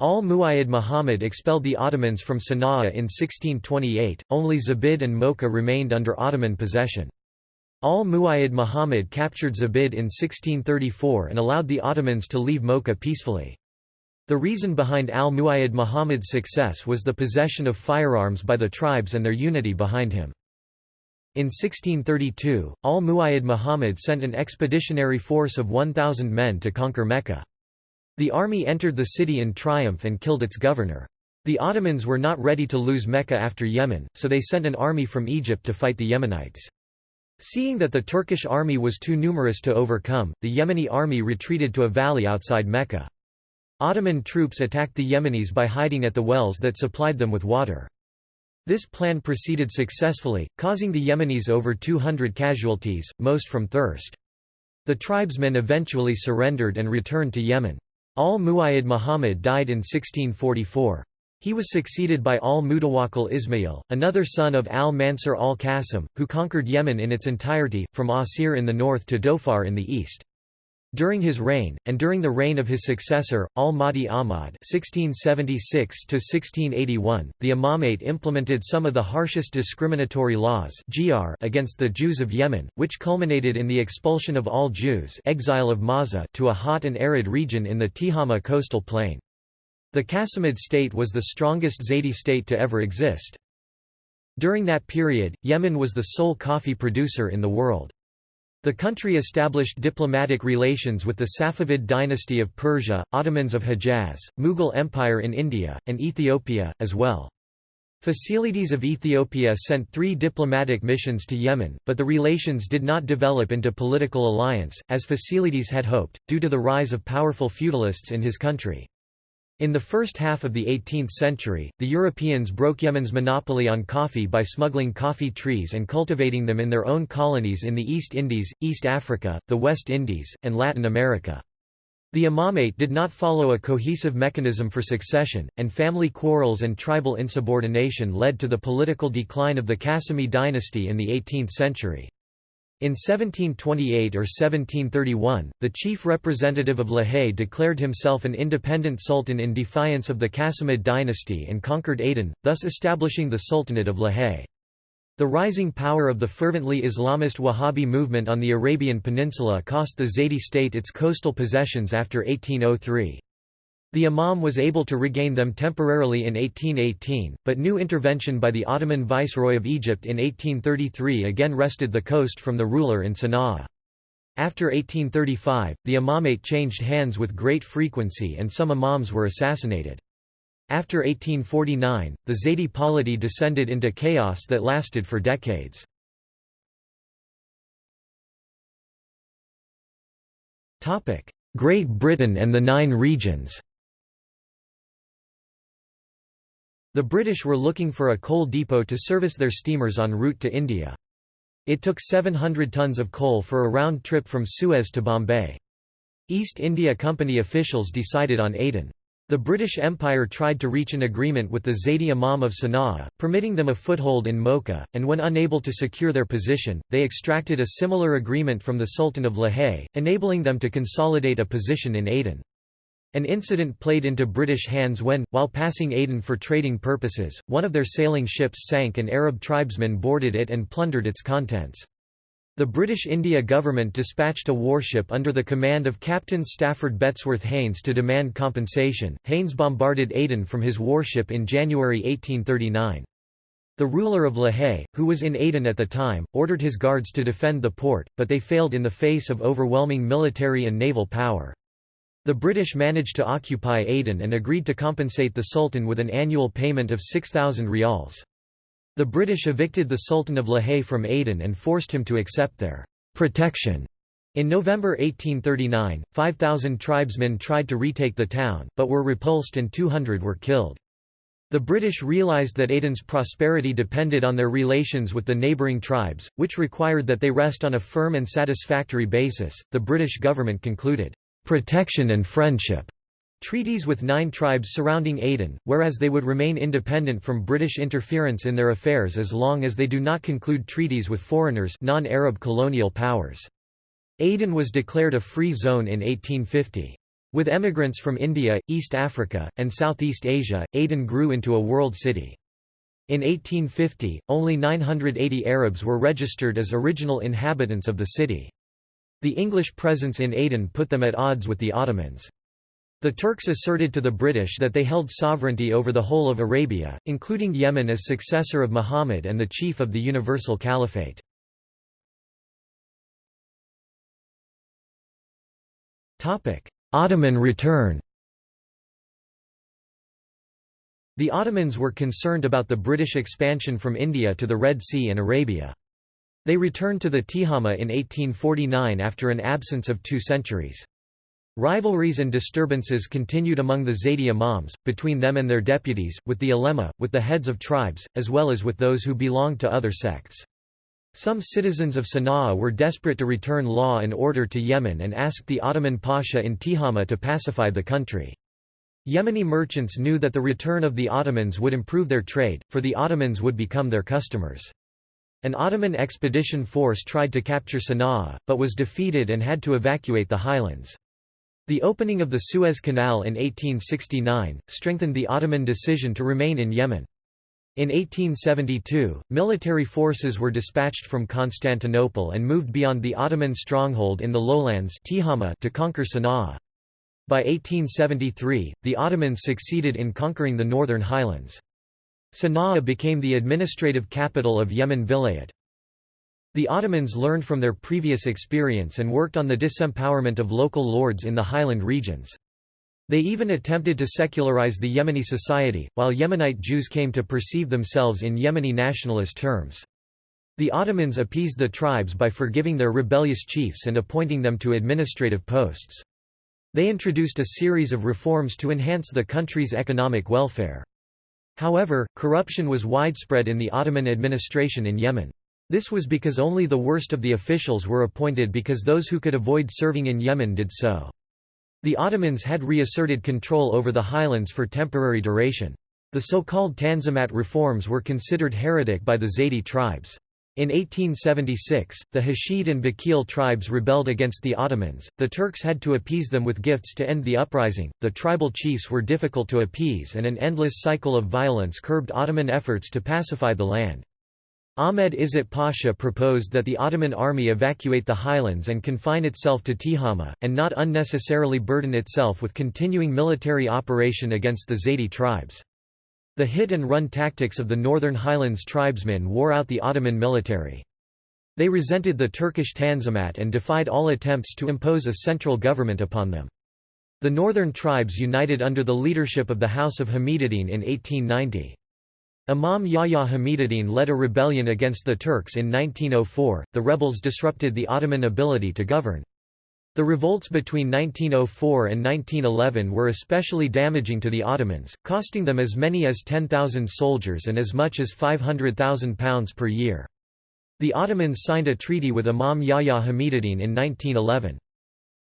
Speaker 1: Al-Muayyid Muhammad expelled the Ottomans from Sana'a in 1628, only Zabid and Mocha remained under Ottoman possession. Al-Muayyid Muhammad captured Zabid in 1634 and allowed the Ottomans to leave Mocha peacefully. The reason behind al-Muayyad Muhammad's success was the possession of firearms by the tribes and their unity behind him. In 1632, al-Muayyad Muhammad sent an expeditionary force of 1,000 men to conquer Mecca. The army entered the city in triumph and killed its governor. The Ottomans were not ready to lose Mecca after Yemen, so they sent an army from Egypt to fight the Yemenites. Seeing that the Turkish army was too numerous to overcome, the Yemeni army retreated to a valley outside Mecca. Ottoman troops attacked the Yemenis by hiding at the wells that supplied them with water. This plan proceeded successfully, causing the Yemenis over 200 casualties, most from thirst. The tribesmen eventually surrendered and returned to Yemen. Al-Muayyid Muhammad died in 1644. He was succeeded by al-Mutawakkil Ismail, another son of al-Mansur al-Qasim, who conquered Yemen in its entirety, from Asir in the north to Dhofar in the east. During his reign, and during the reign of his successor, al-Mahdi Ahmad (1676–1681), the Imamate implemented some of the harshest discriminatory laws against the Jews of Yemen, which culminated in the expulsion of all Jews exile of Mawza to a hot and arid region in the Tihama coastal plain. The Qasimid state was the strongest Zaydi state to ever exist. During that period, Yemen was the sole coffee producer in the world. The country established diplomatic relations with the Safavid dynasty of Persia, Ottomans of Hejaz, Mughal Empire in India, and Ethiopia, as well. Fasilides of Ethiopia sent three diplomatic missions to Yemen, but the relations did not develop into political alliance, as Fasilides had hoped, due to the rise of powerful feudalists in his country. In the first half of the 18th century, the Europeans broke Yemen's monopoly on coffee by smuggling coffee trees and cultivating them in their own colonies in the East Indies, East Africa, the West Indies, and Latin America. The imamate did not follow a cohesive mechanism for succession, and family quarrels and tribal insubordination led to the political decline of the Qasimi dynasty in the 18th century. In 1728 or 1731, the chief representative of Lahej declared himself an independent sultan in defiance of the Qasimid dynasty and conquered Aden, thus establishing the Sultanate of Lahej. The rising power of the fervently Islamist Wahhabi movement on the Arabian Peninsula cost the Zaydi state its coastal possessions after 1803. The Imam was able to regain them temporarily in 1818, but new intervention by the Ottoman Viceroy of Egypt in 1833 again wrested the coast from the ruler in Sana'a. After 1835, the imamate changed hands with great frequency and some imams were assassinated. After 1849, the Zaydi polity descended into chaos that lasted for decades. Great Britain and the Nine Regions The British were looking for a coal depot to service their steamers en route to India. It took 700 tons of coal for a round trip from Suez to Bombay. East India Company officials decided on Aden. The British Empire tried to reach an agreement with the Zaydi Imam of Sana'a, permitting them a foothold in Mocha, and when unable to secure their position, they extracted a similar agreement from the Sultan of Lahej, enabling them to consolidate a position in Aden. An incident played into British hands when, while passing Aden for trading purposes, one of their sailing ships sank and Arab tribesmen boarded it and plundered its contents. The British India government dispatched a warship under the command of Captain Stafford Bettesworth Haines to demand compensation. Haines bombarded Aden from his warship in January 1839. The ruler of Lahej, who was in Aden at the time, ordered his guards to defend the port, but they failed in the face of overwhelming military and naval power. The British managed to occupy Aden and agreed to compensate the Sultan with an annual payment of 6,000 rials. The British evicted the Sultan of Lahej from Aden and forced him to accept their protection. In November 1839, 5,000 tribesmen tried to retake the town, but were repulsed and 200 were killed. The British realised that Aden's prosperity depended on their relations with the neighbouring tribes, which required that they rest on a firm and satisfactory basis. The British government concluded, protection and friendship treaties with nine tribes surrounding Aden, whereas they would remain independent from British interference in their affairs as long as they do not conclude treaties with foreigners non-Arab colonial powers. Aden was declared a free zone in 1850. With emigrants from India, East Africa, and Southeast Asia, Aden grew into a world city. In 1850, only 980 Arabs were registered as original inhabitants of the city. The English presence in Aden put them at odds with the Ottomans. The Turks asserted to the British that they held sovereignty over the whole of Arabia, including Yemen as successor of Muhammad and the chief of the Universal Caliphate. Ottoman return The Ottomans were concerned about the British expansion from India to the Red Sea and Arabia. They returned to the Tihama in 1849 after an absence of two centuries. Rivalries and disturbances continued among the Zaydi imams, between them and their deputies, with the ulema, with the heads of tribes, as well as with those who belonged to other sects. Some citizens of Sana'a were desperate to return law and order to Yemen and asked the Ottoman Pasha in Tihama to pacify the country. Yemeni merchants knew that the return of the Ottomans would improve their trade, for the Ottomans would become their customers. An Ottoman expedition force tried to capture Sana'a, but was defeated and had to evacuate the highlands. The opening of the Suez Canal in 1869, strengthened the Ottoman decision to remain in Yemen. In 1872, military forces were dispatched from Constantinople and moved beyond the Ottoman stronghold in the lowlands to conquer Sana'a. By 1873, the Ottomans succeeded in conquering the northern highlands. Sana'a became the administrative capital of Yemen Vilayet. The Ottomans learned from their previous experience and worked on the disempowerment of local lords in the highland regions. They even attempted to secularize the Yemeni society, while Yemenite Jews came to perceive themselves in Yemeni nationalist terms. The Ottomans appeased the tribes by forgiving their rebellious chiefs and appointing them to administrative posts. They introduced a series of reforms to enhance the country's economic welfare. However, corruption was widespread in the Ottoman administration in Yemen. This was because only the worst of the officials were appointed because those who could avoid serving in Yemen did so. The Ottomans had reasserted control over the highlands for temporary duration. The so-called Tanzimat reforms were considered heretic by the Zaydi tribes. In 1876, the Hashid and Bakil tribes rebelled against the Ottomans. The Turks had to appease them with gifts to end the uprising. The tribal chiefs were difficult to appease, and an endless cycle of violence curbed Ottoman efforts to pacify the land. Ahmed Izzet Pasha proposed that the Ottoman army evacuate the highlands and confine itself to Tihama, and not unnecessarily burden itself with continuing military operation against the Zaydi tribes. The hit-and-run tactics of the Northern Highlands tribesmen wore out the Ottoman military. They resented the Turkish Tanzimat and defied all attempts to impose a central government upon them. The northern tribes united under the leadership of the House of Hamiduddin in 1890. Imam Yahya Hamiduddin led a rebellion against the Turks in 1904. The rebels disrupted the Ottoman ability to govern. The revolts between 1904 and 1911 were especially damaging to the Ottomans, costing them as many as 10,000 soldiers and as much as £500,000 per year. The Ottomans signed a treaty with Imam Yahya Hamiduddin in 1911.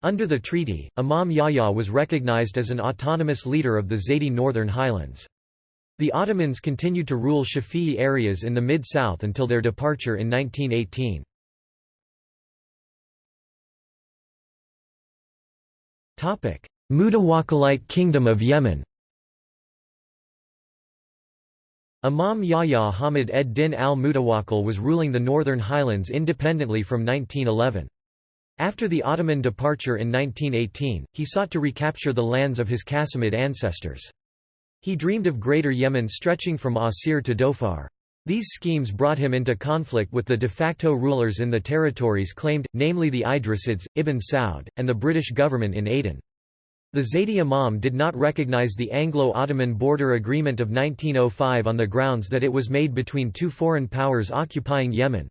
Speaker 1: Under the treaty, Imam Yahya was recognized as an autonomous leader of the Zaydi Northern Highlands. The Ottomans continued to rule Shafi'i areas in the Mid-South until their departure in 1918. Mutawakkilite Kingdom of Yemen Imam Yahya Hamid ed-Din al-Mutawakkil was ruling the Northern Highlands independently from 1911. After the Ottoman departure in 1918, he sought to recapture the lands of his Qasimid ancestors. He dreamed of Greater Yemen stretching from Asir to Dhofar. These schemes brought him into conflict with the de facto rulers in the territories claimed, namely the Idrisids, Ibn Saud, and the British government in Aden. The Zaydi Imam did not recognize the Anglo-Ottoman border agreement of 1905 on the grounds that it was made between two foreign powers occupying Yemen.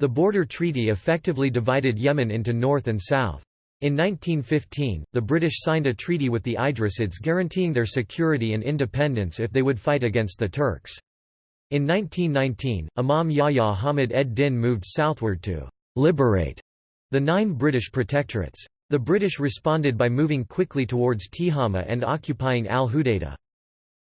Speaker 1: The border treaty effectively divided Yemen into north and south. In 1915, the British signed a treaty with the Idrisids guaranteeing their security and independence if they would fight against the Turks. In 1919, Imam Yahya Hamid ed-Din moved southward to «liberate» the nine British protectorates. The British responded by moving quickly towards Tihama and occupying al-Hudaydah.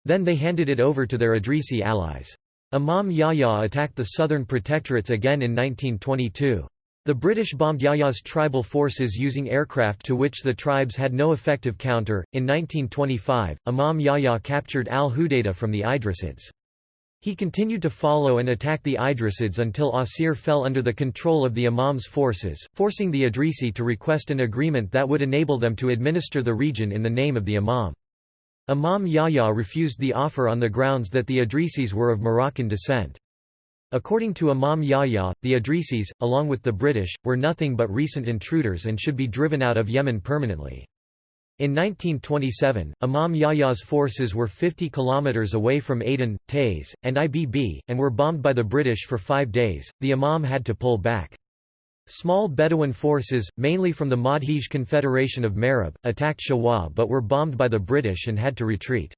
Speaker 1: Then they handed it over to their Idrisi allies. Imam Yahya attacked the southern protectorates again in 1922. The British bombed Yahya's tribal forces using aircraft to which the tribes had no effective counter. In 1925, Imam Yahya captured al Hudaydah from the Idrisids. He continued to follow and attack the Idrisids until Asir fell under the control of the Imam's forces, forcing the Idrisi to request an agreement that would enable them to administer the region in the name of the Imam. Imam Yahya refused the offer on the grounds that the Idrisis were of Moroccan descent. According to Imam Yahya, the Idrisis, along with the British, were nothing but recent intruders and should be driven out of Yemen permanently. In 1927, Imam Yahya's forces were 50 kilometers away from Aden, Taiz, and Ibb, and were bombed by the British for five days. The Imam had to pull back. Small Bedouin forces, mainly from the Madhij Confederation of Marib, attacked Shawa but were bombed by the British and had to retreat.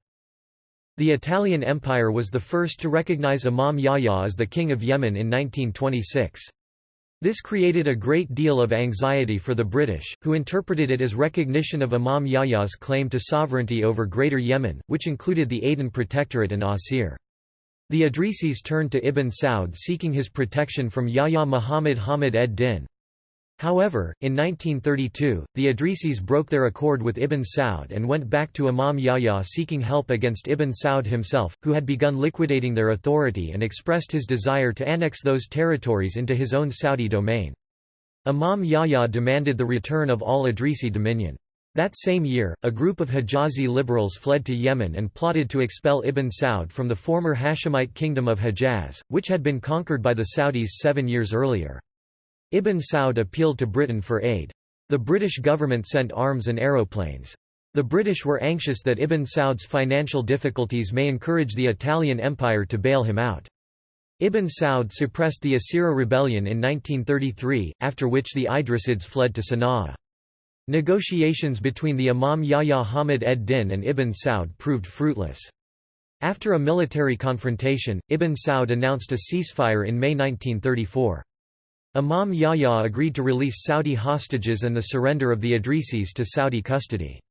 Speaker 1: The Italian Empire was the first to recognize Imam Yahya as the King of Yemen in 1926. This created a great deal of anxiety for the British, who interpreted it as recognition of Imam Yahya's claim to sovereignty over Greater Yemen, which included the Aden Protectorate and Asir. The Idrisis turned to Ibn Saud seeking his protection from Yahya Muhammad Hamid ed-Din. However, in 1932, the Idrisis broke their accord with Ibn Saud and went back to Imam Yahya seeking help against Ibn Saud himself, who had begun liquidating their authority and expressed his desire to annex those territories into his own Saudi domain. Imam Yahya demanded the return of all Idrisi dominion. That same year, a group of Hijazi liberals fled to Yemen and plotted to expel Ibn Saud from the former Hashemite kingdom of Hejaz, which had been conquered by the Saudis seven years earlier. Ibn Saud appealed to Britain for aid. The British government sent arms and aeroplanes. The British were anxious that Ibn Saud's financial difficulties may encourage the Italian Empire to bail him out. Ibn Saud suppressed the Asira rebellion in 1933, after which the Idrisids fled to Sana'a. Negotiations between the Imam Yahya Hamid ed-Din and Ibn Saud proved fruitless. After a military confrontation, Ibn Saud announced a ceasefire in May 1934. Imam Yahya agreed to release Saudi hostages and the surrender of the Idrisis to Saudi custody.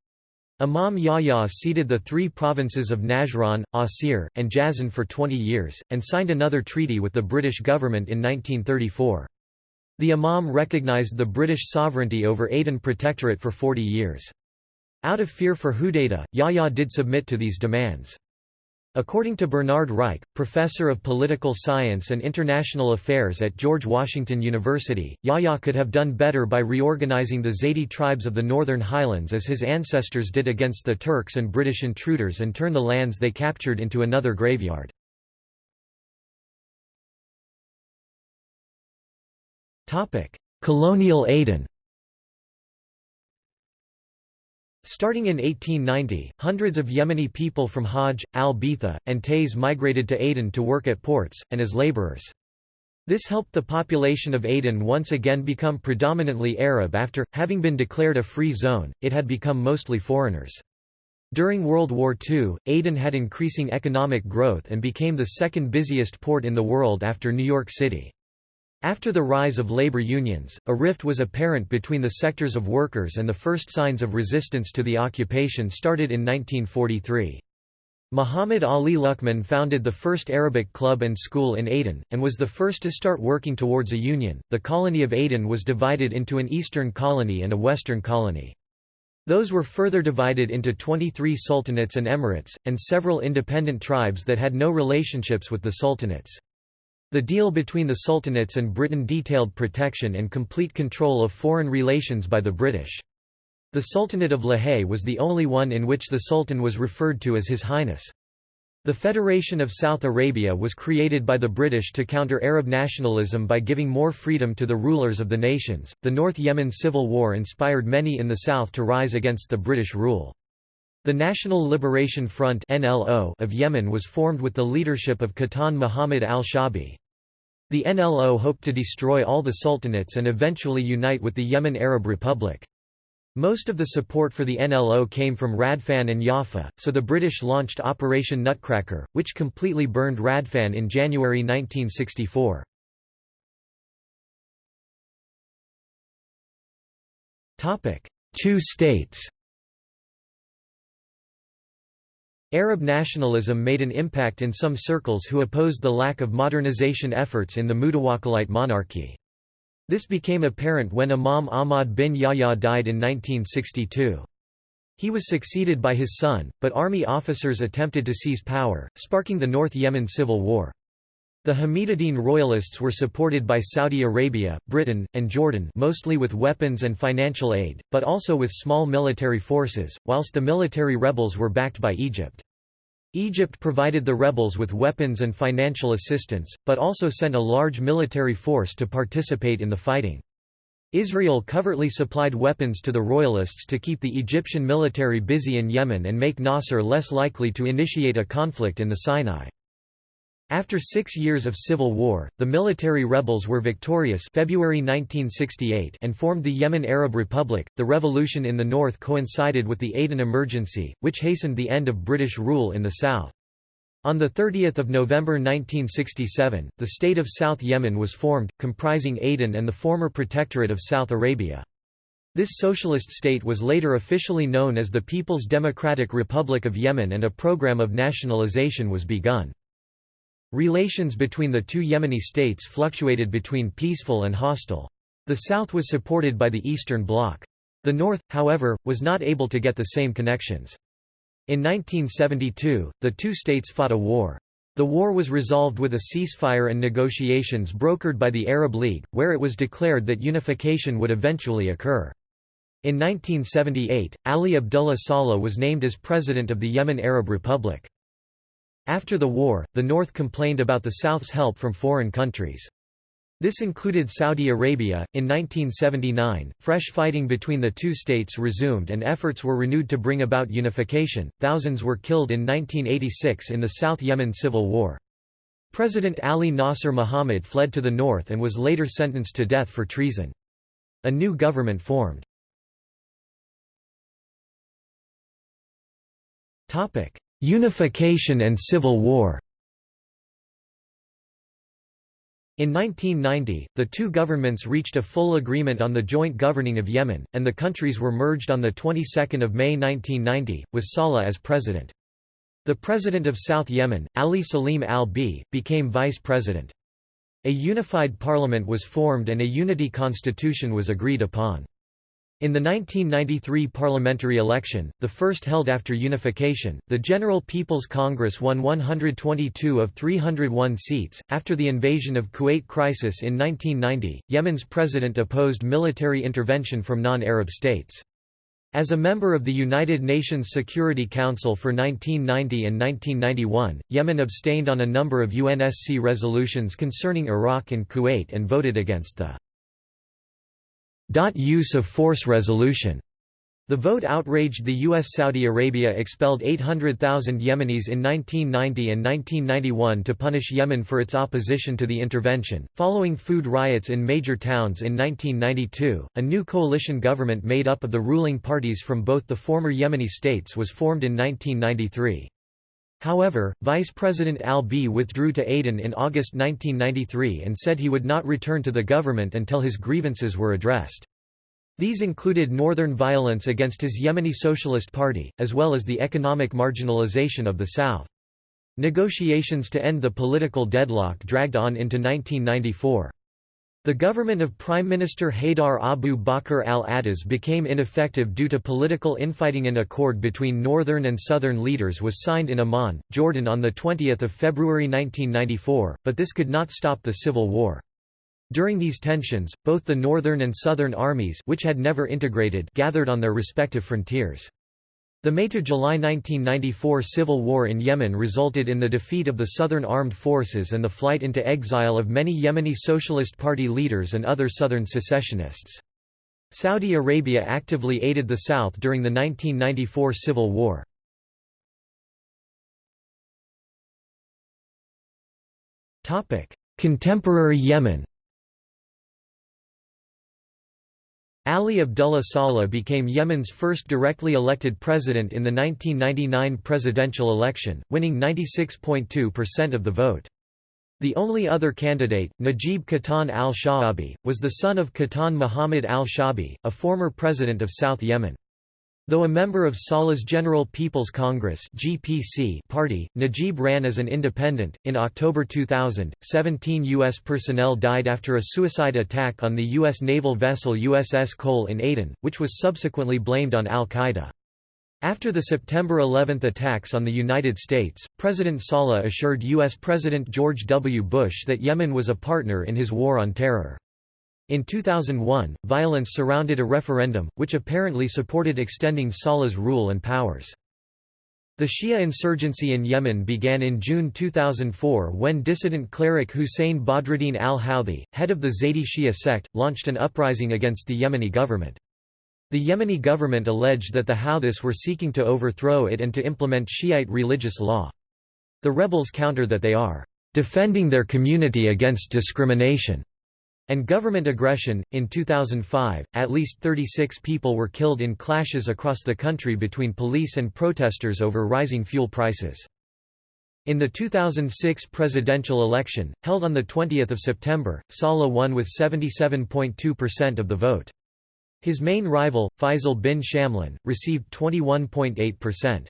Speaker 1: Imam Yahya ceded the three provinces of Najran, Asir, and Jazan for 20 years, and signed another treaty with the British government in 1934. The Imam recognized the British sovereignty over Aden Protectorate for 40 years. Out of fear for Hudaydah, Yahya did submit to these demands. According to Bernard Reich, professor of political science and international affairs at George Washington University, Yahya could have done better by reorganizing the Zaydi tribes of the Northern Highlands as his ancestors did against the Turks and British intruders and turn the lands they captured into another graveyard. Colonial Aden Starting in 1890, hundreds of Yemeni people from Hajj, al-Bitha, and Taiz migrated to Aden to work at ports, and as laborers. This helped the population of Aden once again become predominantly Arab after, having been declared a free zone, it had become mostly foreigners. During World War II, Aden had increasing economic growth and became the second busiest port in the world after New York City. After the rise of labor unions, a rift was apparent between the sectors of workers and the first signs of resistance to the occupation started in 1943. Muhammad Ali Luqman founded the first Arabic club and school in Aden, and was the first to start working towards a union. The colony of Aden was divided into an eastern colony and a western colony. Those were further divided into 23 sultanates and emirates, and several independent tribes that had no relationships with the sultanates. The deal between the sultanates and Britain detailed protection and complete control of foreign relations by the British. The Sultanate of Lahej was the only one in which the Sultan was referred to as His Highness. The Federation of South Arabia was created by the British to counter Arab nationalism by giving more freedom to the rulers of the nations. The North Yemen Civil War inspired many in the south to rise against the British rule. The National Liberation Front of Yemen was formed with the leadership of Qahtan Muhammad al-Shabi. The NLO hoped to destroy all the sultanates and eventually unite with the Yemen Arab Republic. Most of the support for the NLO came from Radfan and Yafa, so the British launched Operation Nutcracker, which completely burned Radfan in January 1964. Two states Arab nationalism made an impact in some circles who opposed the lack of modernization efforts in the Mutawakkilite monarchy. This became apparent when Imam Ahmad bin Yahya died in 1962. He was succeeded by his son, but army officers attempted to seize power, sparking the North Yemen civil war. The Hamiduddin royalists were supported by Saudi Arabia, Britain, and Jordan mostly with weapons and financial aid, but also with small military forces, whilst the military rebels were backed by Egypt. Egypt provided the rebels with weapons and financial assistance, but also sent a large military force to participate in the fighting. Israel covertly supplied weapons to the royalists to keep the Egyptian military busy in Yemen and make Nasser less likely to initiate a conflict in the Sinai. After six years of civil war, the military rebels were victorious February 1968 and formed the Yemen Arab Republic. The revolution in the north coincided with the Aden Emergency, which hastened the end of British rule in the south. On 30 November 1967, the state of South Yemen was formed, comprising Aden and the former Protectorate of South Arabia. This socialist state was later officially known as the People's Democratic Republic of Yemen and a program of nationalization was begun. Relations between the two Yemeni states fluctuated between peaceful and hostile. The south was supported by the Eastern Bloc. The north, however, was not able to get the same connections. In 1972, the two states fought a war. The war was resolved with a ceasefire and negotiations brokered by the Arab League, where it was declared that unification would eventually occur. In 1978, Ali Abdullah Saleh was named as president of the Yemen Arab Republic. After the war, the North complained about the South's help from foreign countries. This included Saudi Arabia. In 1979, fresh fighting between the two states resumed and efforts were renewed to bring about unification. Thousands were killed in 1986 in the South Yemen Civil War. President Ali Nasser Muhammad fled to the north and was later sentenced to death for treason. A new government formed. Topic: Unification and Civil War In 1990, the two governments reached a full agreement on the joint governing of Yemen, and the countries were merged on the 22nd of May 1990, with Saleh as president. The president of South Yemen, Ali Salim al-Beidh, became vice president. A unified parliament was formed and a unity constitution was agreed upon. In the 1993 parliamentary election, the first held after unification, the General People's Congress won 122 of 301 seats. After the invasion of Kuwait crisis in 1990, Yemen's president opposed military intervention from non Arab states. As a member of the United Nations Security Council for 1990 and 1991, Yemen abstained on a number of UNSC resolutions concerning Iraq and Kuwait and voted against the Use of force resolution. The vote outraged the U.S. Saudi Arabia expelled 800,000 Yemenis in 1990 and 1991 to punish Yemen for its opposition to the intervention. Following food riots in major towns in 1992, a new coalition government made up of the ruling parties from both the former Yemeni states was formed in 1993. However, Vice President al-Beidh withdrew to Aden in August 1993 and said he would not return to the government until his grievances were addressed. These included northern violence against his Yemeni Socialist Party, as well as the economic marginalization of the South. Negotiations to end the political deadlock dragged on into 1994. The government of Prime Minister Haydar Abu Bakr al-Attas became ineffective due to political infighting. An accord between northern and southern leaders was signed in Amman, Jordan on 20 February 1994, but this could not stop the civil war. During these tensions, both the northern and southern armies which had never integrated gathered on their respective frontiers. The May–July 1994 civil war in Yemen resulted in the defeat of the Southern Armed Forces and the flight into exile of many Yemeni Socialist Party leaders and other Southern secessionists. Saudi Arabia actively aided the South during the 1994 civil war. Contemporary Yemen Ali Abdullah Saleh became Yemen's first directly elected president in the 1999 presidential election, winning 96.2% of the vote. The only other candidate, Najib Qahtan al-Sha'abi, was the son of Qahtan Muhammad al-Sha'abi, a former president of South Yemen. Though a member of Saleh's General People's Congress (GPC) party, Najib ran as an independent. In October 2000, 17 U.S. personnel died after a suicide attack on the U.S. naval vessel USS Cole in Aden, which was subsequently blamed on al-Qaeda. After the September 11 attacks on the United States, President Saleh assured U.S. President George W. Bush that Yemen was a partner in his war on terror. In 2001, violence surrounded a referendum, which apparently supported extending Saleh's rule and powers. The Shia insurgency in Yemen began in June 2004 when dissident cleric Hussein Badruddin al-Houthi, head of the Zaydi Shia sect, launched an uprising against the Yemeni government. The Yemeni government alleged that the Houthis were seeking to overthrow it and to implement Shiite religious law. The rebels counter that they are defending their community against discrimination and government aggression. In 2005, at least 36 people were killed in clashes across the country between police and protesters over rising fuel prices. In the 2006 presidential election, held on 20 September, Saleh won with 77.2% of the vote. His main rival, Faisal bin Shamlan, received 21.8%.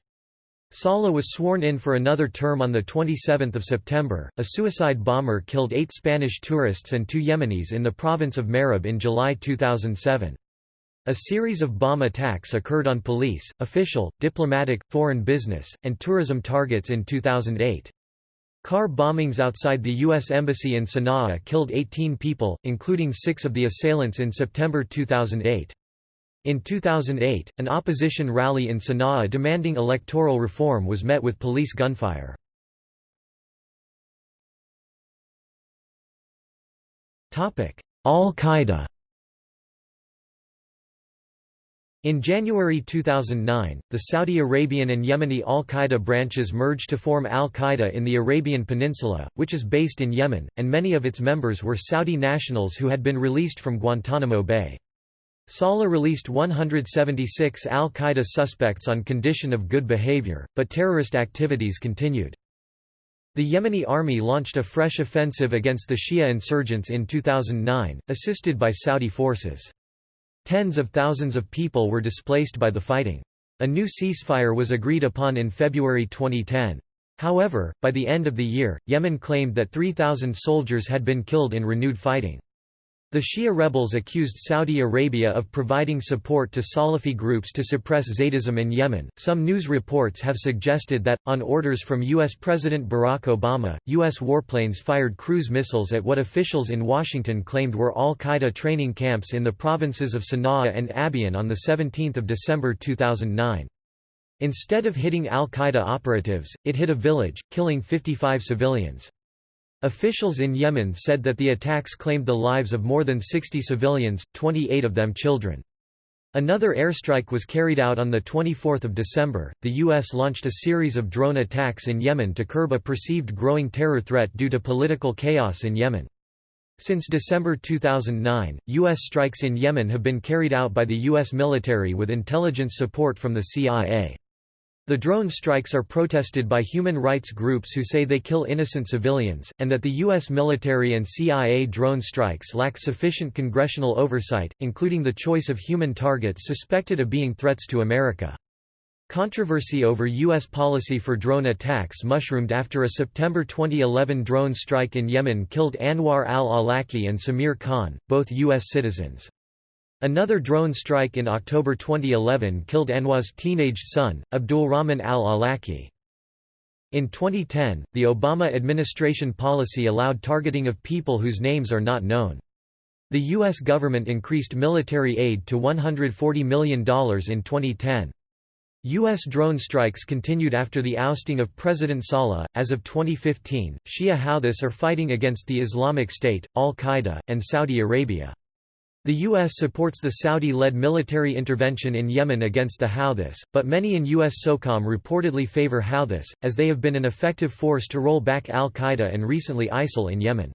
Speaker 1: Saleh was sworn in for another term on 27 September. A suicide bomber killed eight Spanish tourists and two Yemenis in the province of Marib in July 2007. A series of bomb attacks occurred on police, official, diplomatic, foreign business, and tourism targets in 2008. Car bombings outside the U.S. Embassy in Sana'a killed 18 people, including six of the assailants in September 2008. In 2008, an opposition rally in Sana'a demanding electoral reform was met with police gunfire. Al-Qaeda In January 2009, the Saudi Arabian and Yemeni al-Qaeda branches merged to form al-Qaeda in the Arabian Peninsula, which is based in Yemen, and many of its members were Saudi nationals who had been released from Guantanamo Bay. Saleh released 176 al-Qaeda suspects on condition of good behavior, but terrorist activities continued. The Yemeni army launched a fresh offensive against the Shia insurgents in 2009, assisted by Saudi forces. Tens of thousands of people were displaced by the fighting. A new ceasefire was agreed upon in February 2010. However, by the end of the year, Yemen claimed that 3,000 soldiers had been killed in renewed fighting. The Shia rebels accused Saudi Arabia of providing support to Salafi groups to suppress Zaydism in Yemen. Some news reports have suggested that, on orders from U.S. President Barack Obama, U.S. warplanes fired cruise missiles at what officials in Washington claimed were al Qaeda training camps in the provinces of Sana'a and Abyan on 17 December 2009. Instead of hitting al Qaeda operatives, it hit a village, killing 55 civilians. Officials in Yemen said that the attacks claimed the lives of more than 60 civilians, 28 of them children. Another airstrike was carried out on 24 December. The U.S. launched a series of drone attacks in Yemen to curb a perceived growing terror threat due to political chaos in Yemen. Since December 2009, U.S. strikes in Yemen have been carried out by the U.S. military with intelligence support from the CIA. The drone strikes are protested by human rights groups who say they kill innocent civilians, and that the U.S. military and CIA drone strikes lack sufficient congressional oversight, including the choice of human targets suspected of being threats to America. Controversy over U.S. policy for drone attacks mushroomed after a September 2011 drone strike in Yemen killed Anwar al-Awlaki and Samir Khan, both U.S. citizens. Another drone strike in October 2011 killed Anwar's teenage son, Abdul Rahman al-Awlaki. In 2010, the Obama administration policy allowed targeting of people whose names are not known. The U.S. government increased military aid to $140 million in 2010. U.S. drone strikes continued after the ousting of President Saleh. As of 2015, Shia Houthis are fighting against the Islamic State, Al Qaeda, and Saudi Arabia. The U.S. supports the Saudi-led military intervention in Yemen against the Houthis, but many in U.S. SOCOM reportedly favor Houthis, as they have been an effective force to roll back al-Qaeda and recently ISIL in Yemen.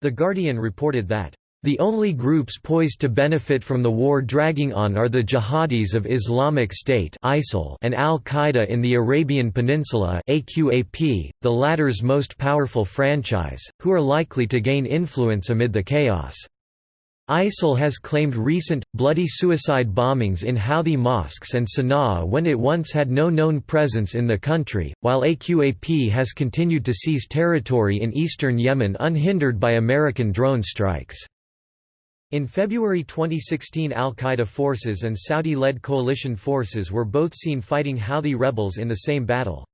Speaker 1: The Guardian reported that, "...the only groups poised to benefit from the war dragging on are the jihadis of Islamic State ISIL and al-Qaeda in the Arabian Peninsula AQAP, the latter's most powerful franchise, who are likely to gain influence amid the chaos." ISIL has claimed recent, bloody suicide bombings in Houthi mosques and Sana'a when it once had no known presence in the country, while AQAP has continued to seize territory in eastern Yemen unhindered by American drone strikes. In February 2016 al-Qaeda forces and Saudi-led coalition forces were both seen fighting Houthi rebels in the same battle.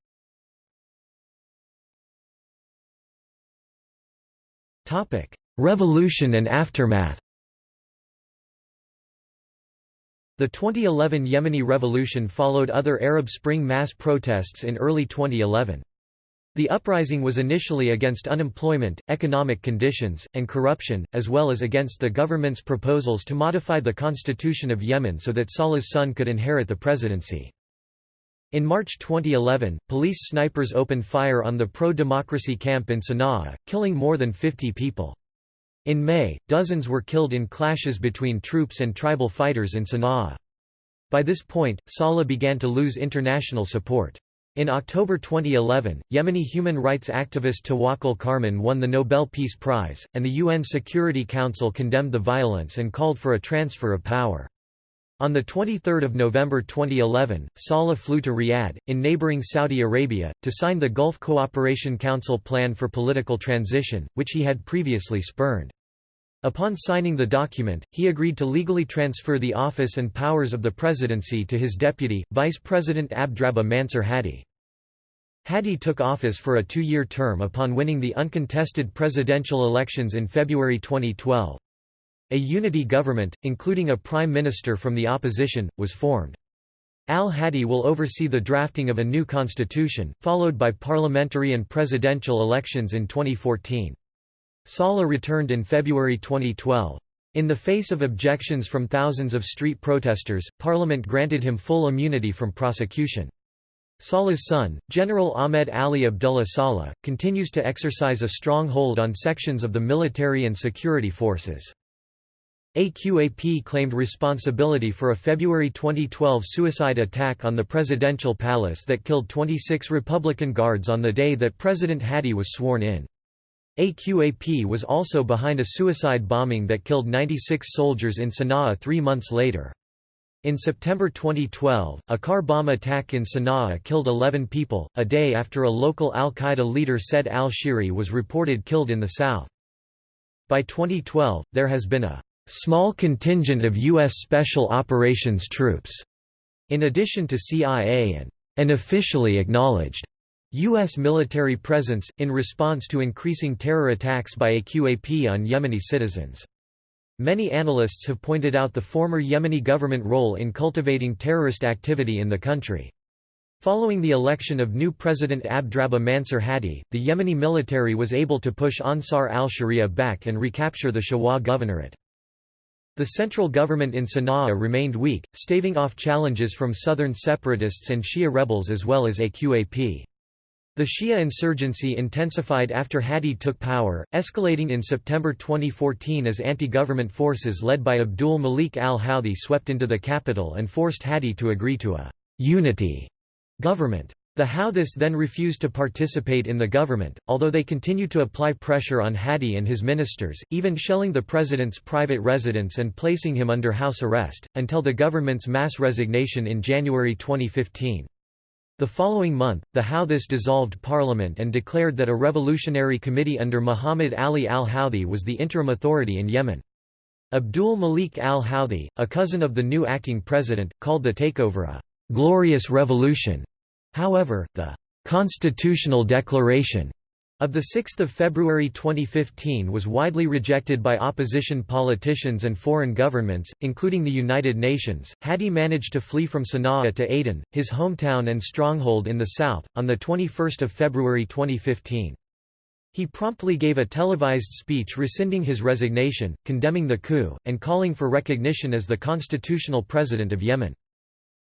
Speaker 1: Revolution and aftermath The 2011 Yemeni Revolution followed other Arab Spring mass protests in early 2011. The uprising was initially against unemployment, economic conditions, and corruption, as well as against the government's proposals to modify the constitution of Yemen so that Saleh's son could inherit the presidency. In March 2011, police snipers opened fire on the pro-democracy camp in Sana'a, killing more than 50 people. In May, dozens were killed in clashes between troops and tribal fighters in Sana'a. By this point, Saleh began to lose international support. In October 2011, Yemeni human rights activist Tawakkol Karman won the Nobel Peace Prize, and the UN Security Council condemned the violence and called for a transfer of power. On 23 November 2011, Saleh flew to Riyadh, in neighboring Saudi Arabia, to sign the Gulf Cooperation Council Plan for Political Transition, which he had previously spurned. Upon signing the document, he agreed to legally transfer the office and powers of the presidency to his deputy, Vice President Abdrabbuh Mansur Hadi. Hadi took office for a two-year term upon winning the uncontested presidential elections in February 2012. A unity government, including a prime minister from the opposition, was formed. Al-Hadi will oversee the drafting of a new constitution, followed by parliamentary and presidential elections in 2014. Saleh returned in February 2012. In the face of objections from thousands of street protesters, Parliament granted him full immunity from prosecution. Saleh's son, General Ahmed Ali Abdullah Saleh, continues to exercise a strong hold on sections of the military and security forces. AQAP claimed responsibility for a February 2012 suicide attack on the presidential palace that killed 26 Republican guards on the day that President Hadi was sworn in. AQAP was also behind a suicide bombing that killed 96 soldiers in Sana'a three months later. In September 2012, a car bomb attack in Sana'a killed 11 people, a day after a local al-Qaeda leader Said al-Shihri was reported killed in the south. By 2012, there has been a small contingent of U.S. Special Operations troops, in addition to CIA and an officially acknowledged U.S. military presence, in response to increasing terror attacks by AQAP on Yemeni citizens. Many analysts have pointed out the former Yemeni government role in cultivating terrorist activity in the country. Following the election of new President Abdrabbuh Mansur Hadi, the Yemeni military was able to push Ansar al-Sharia back and recapture the Shabwa governorate. The central government in Sana'a remained weak, staving off challenges from southern separatists and Shia rebels as well as AQAP. The Shia insurgency intensified after Hadi took power, escalating in September 2014 as anti-government forces led by Abdul Malik al-Houthi swept into the capital and forced Hadi to agree to a «unity» government. The Houthis then refused to participate in the government, although they continued to apply pressure on Hadi and his ministers, even shelling the president's private residence and placing him under house arrest, until the government's mass resignation in January 2015. The following month, the Houthis dissolved parliament and declared that a revolutionary committee under Muhammad Ali al-Houthi was the interim authority in Yemen. Abdul Malik al-Houthi, a cousin of the new acting president, called the takeover a «glorious revolution» However, the «constitutional declaration» of 6 February 2015 was widely rejected by opposition politicians and foreign governments, including the United Nations. Hadi managed to flee from Sana'a to Aden, his hometown and stronghold in the south, on 21 February 2015. He promptly gave a televised speech rescinding his resignation, condemning the coup, and calling for recognition as the constitutional president of Yemen.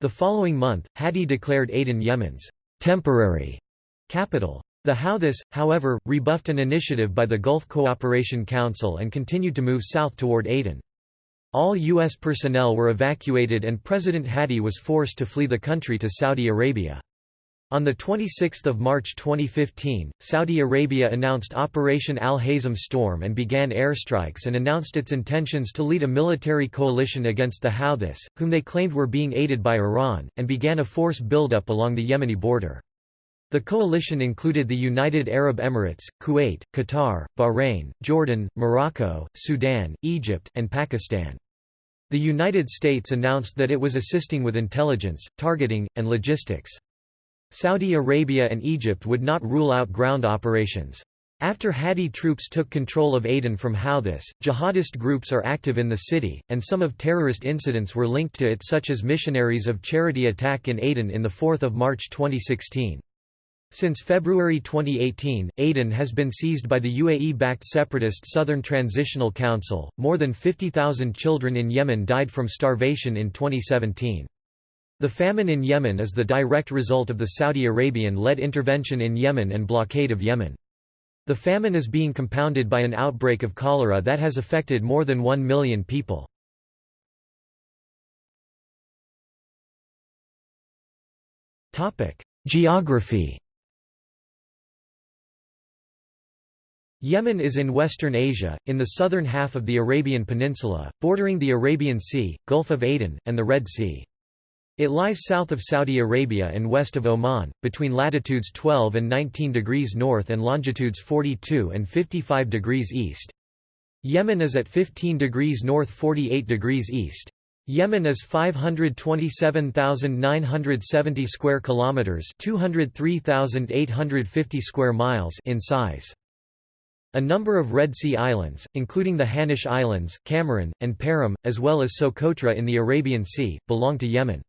Speaker 1: The following month, Hadi declared Aden Yemen's temporary capital. The Houthis, however, rebuffed an initiative by the Gulf Cooperation Council and continued to move south toward Aden. All U.S. personnel were evacuated and President Hadi was forced to flee the country to Saudi Arabia. On 26 March 2015, Saudi Arabia announced Operation Al-Hazm Storm and began airstrikes and announced its intentions to lead a military coalition against the Houthis, whom they claimed were being aided by Iran, and began a force buildup along the Yemeni border. The coalition included the United Arab Emirates, Kuwait, Qatar, Bahrain, Jordan, Morocco, Sudan, Egypt, and Pakistan. The United States announced that it was assisting with intelligence, targeting, and logistics. Saudi Arabia and Egypt would not rule out ground operations. After Hadi troops took control of Aden from Houthis, jihadist groups are active in the city, and some of terrorist incidents were linked to it such as Missionaries of Charity attack in Aden in 4 March 2016. Since February 2018, Aden has been seized by the UAE-backed separatist Southern Transitional Council. More than 50,000 children in Yemen died from starvation in 2017. The famine in Yemen is the direct result of the Saudi Arabian-led intervention in Yemen and blockade of Yemen. The famine is being compounded by an outbreak of cholera that has affected more than 1 million people. Geography Yemen is in Western Asia, in the southern half of the Arabian Peninsula, bordering the Arabian Sea, Gulf of Aden, and the Red Sea. It lies south of Saudi Arabia and west of Oman, between latitudes 12 and 19 degrees north and longitudes 42 and 55 degrees east. Yemen is at 15 degrees north 48 degrees east. Yemen is 527,970 square kilometers, 203,850 square miles in size. A number of Red Sea islands, including the Hanish Islands, Kamaran, and Perim, as well as Socotra in the Arabian Sea, belong to Yemen.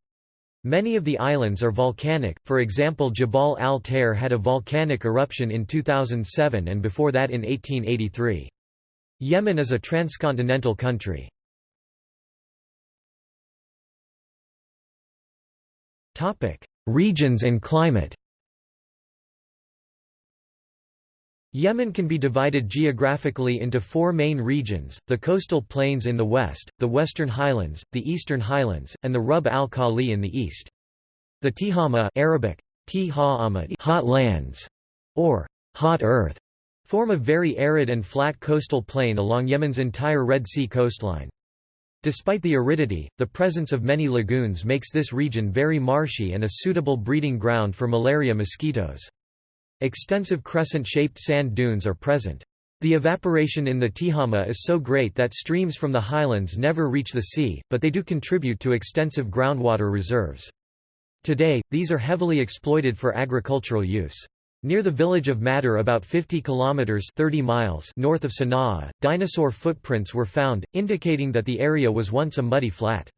Speaker 1: Many of the islands are volcanic, for example Jabal al-Tair had a volcanic eruption in 2007 and before that in 1883. Yemen is a transcontinental country. Regions and climate Yemen can be divided geographically into four main regions, the coastal plains in the west, the western highlands, the eastern highlands, and the Rub al-Khali in the east. The Tihama Arabic, hot lands, or hot earth, form a very arid and flat coastal plain along Yemen's entire Red Sea coastline. Despite the aridity, the presence of many lagoons makes this region very marshy and a suitable breeding ground for malaria mosquitoes. Extensive crescent-shaped sand dunes are present. The evaporation in the Tihama is so great that streams from the highlands never reach the sea, but they do contribute to extensive groundwater reserves. Today, these are heavily exploited for agricultural use. Near the village of Madar about 50 kilometers 30 miles north of Sana'a, dinosaur footprints were found, indicating that the area was once a muddy flat.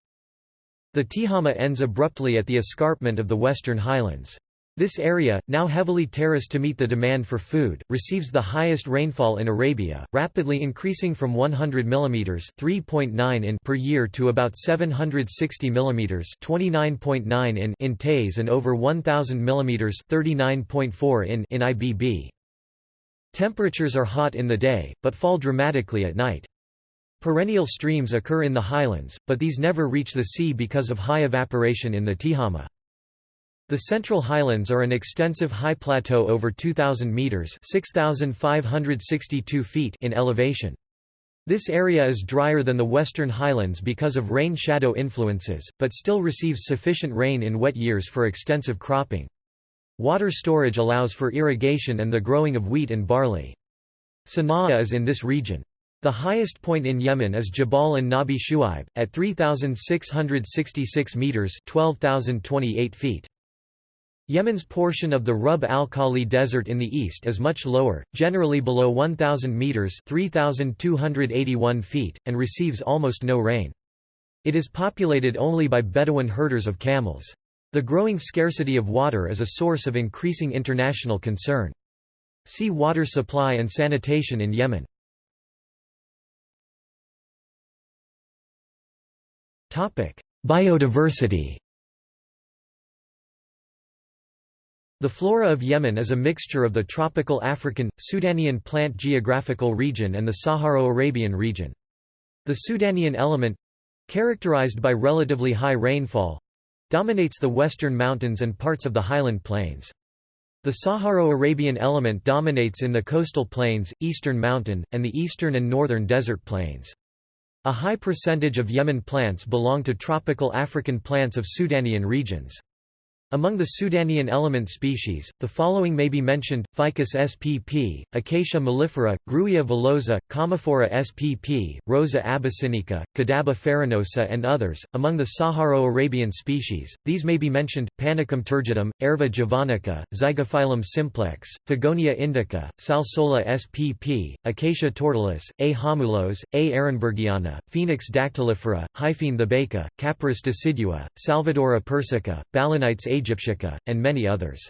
Speaker 1: The Tihama ends abruptly at the escarpment of the western highlands. This area, now heavily terraced to meet the demand for food, receives the highest rainfall in Arabia, rapidly increasing from 100 mm (3.9 in) per year to about 760 mm (29.9 in) in Taiz and over 1000 mm (39.4 in) in Ibb. Temperatures are hot in the day, but fall dramatically at night. Perennial streams occur in the highlands, but these never reach the sea because of high evaporation in the Tihama. The Central Highlands are an extensive high plateau over 2,000 metres feet in elevation. This area is drier than the Western Highlands because of rain-shadow influences, but still receives sufficient rain in wet years for extensive cropping. Water storage allows for irrigation and the growing of wheat and barley. Sana'a is in this region. The highest point in Yemen is Jabal an Nabi Shuaib, at 3,666 metres 12,028 feet. Yemen's portion of the Rub al-Khali Desert in the east is much lower, generally below 1,000 metres 3,281 feet, and receives almost no rain. It is populated only by Bedouin herders of camels. The growing scarcity of water is a source of increasing international concern. See water supply and sanitation in Yemen. Biodiversity The flora of Yemen is a mixture of the tropical African, Sudanian plant geographical region and the Saharo-Arabian region. The Sudanian element—characterized by relatively high rainfall—dominates the western mountains and parts of the highland plains. The Saharo-Arabian element dominates in the coastal plains, eastern mountain, and the eastern and northern desert plains. A high percentage of Yemen plants belong to tropical African plants of Sudanian regions. Among the Sudanian element species, the following may be mentioned, Ficus spp, Acacia mellifera, Grewia villosa, Commiphora spp, Rosa abyssinica, Cadaba farinosa and others. Among the Saharo-Arabian species, these may be mentioned, Panicum turgidum, Aerva javanica, Zygophyllum simplex, Fagonia indica, Salsola spp, Acacia tortilis, A. homulos, A. ehrenbergiana, Phoenix dactylifera, Hyphaene thebaica, Capparis decidua, Salvadora persica, Balanites aegyptiaca, and many others.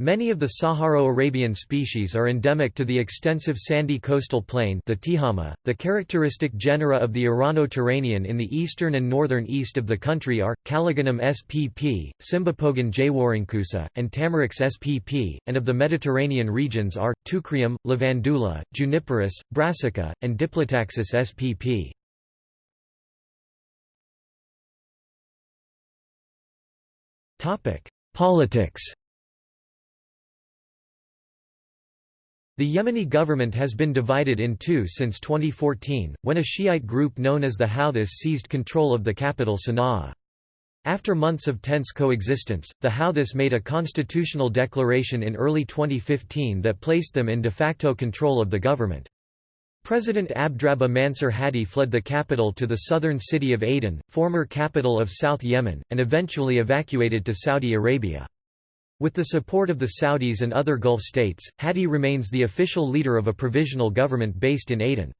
Speaker 1: Many of the Saharo-Arabian species are endemic to the extensive sandy coastal plain the Tihama. .The characteristic genera of the Irano-Turanian in the eastern and northern east of the country are, Calligonum spp, Cymbopogon jwarancusa, and Tamarix spp, and of the Mediterranean regions are, Teucrium, Lavandula, Juniperus, Brassica, and Diplotaxis spp. Politics The Yemeni government has been divided in two since 2014, when a Shiite group known as the Houthis seized control of the capital Sana'a. After months of tense coexistence, the Houthis made a constitutional declaration in early 2015 that placed them in de facto control of the government. President Abdrabbuh Mansur Hadi fled the capital to the southern city of Aden, former capital of South Yemen, and eventually evacuated to Saudi Arabia. With the support of the Saudis and other Gulf states, Hadi remains the official leader of a provisional government based in Aden.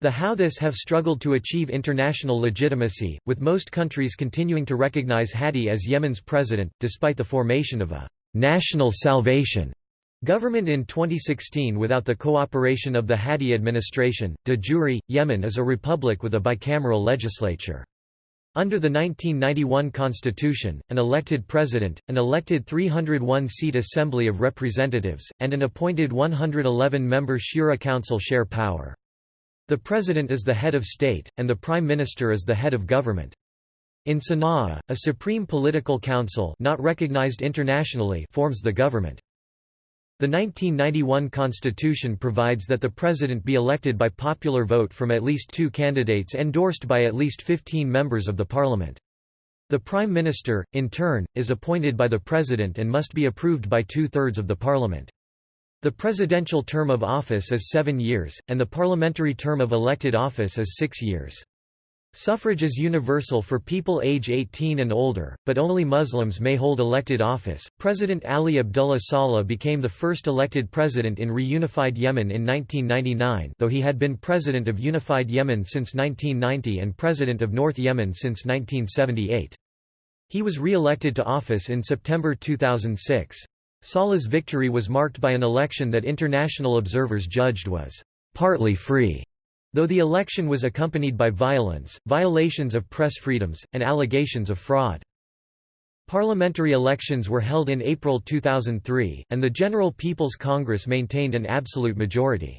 Speaker 1: The Houthis have struggled to achieve international legitimacy, with most countries continuing to recognize Hadi as Yemen's president, despite the formation of a «national salvation» Government in 2016 without the cooperation of the Hadi administration, de jure, Yemen is a republic with a bicameral legislature. Under the 1991 constitution, an elected president, an elected 301-seat Assembly of Representatives, and an appointed 111-member Shura Council share power. The president is the head of state, and the prime minister is the head of government. In Sana'a, a supreme political council not recognized internationally forms the government. The 1991 constitution provides that the president be elected by popular vote from at least two candidates endorsed by at least 15 members of the parliament. The prime minister, in turn, is appointed by the president and must be approved by two-thirds of the parliament. The presidential term of office is seven years, and the parliamentary term of elected office is six years. Suffrage is universal for people age 18 and older, but only Muslims may hold elected office. President Ali Abdullah Saleh became the first elected president in reunified Yemen in 1999, though he had been president of unified Yemen since 1990 and president of North Yemen since 1978. He was re-elected to office in September 2006. Saleh's victory was marked by an election that international observers judged was partly free Though the election was accompanied by violence, violations of press freedoms, and allegations of fraud. Parliamentary elections were held in April 2003, and the General People's Congress maintained an absolute majority.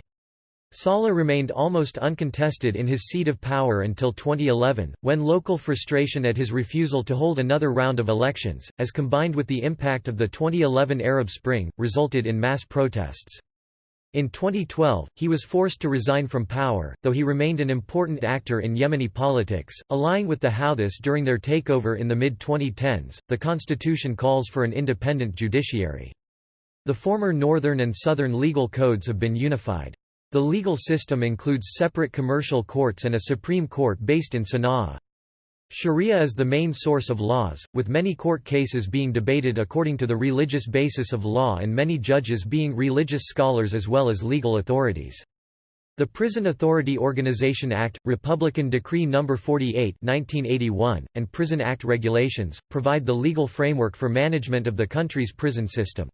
Speaker 1: Saleh remained almost uncontested in his seat of power until 2011, when local frustration at his refusal to hold another round of elections, as combined with the impact of the 2011 Arab Spring, resulted in mass protests. In 2012, he was forced to resign from power, though he remained an important actor in Yemeni politics, allying with the Houthis during their takeover in the mid-2010s. The constitution calls for an independent judiciary. The former northern and southern legal codes have been unified. The legal system includes separate commercial courts and a Supreme Court based in Sana'a. Sharia is the main source of laws, with many court cases being debated according to the religious basis of law and many judges being religious scholars as well as legal authorities. The Prison Authority Organization Act, Republican Decree No. 48 1981, and Prison Act regulations, provide the legal framework for management of the country's prison system.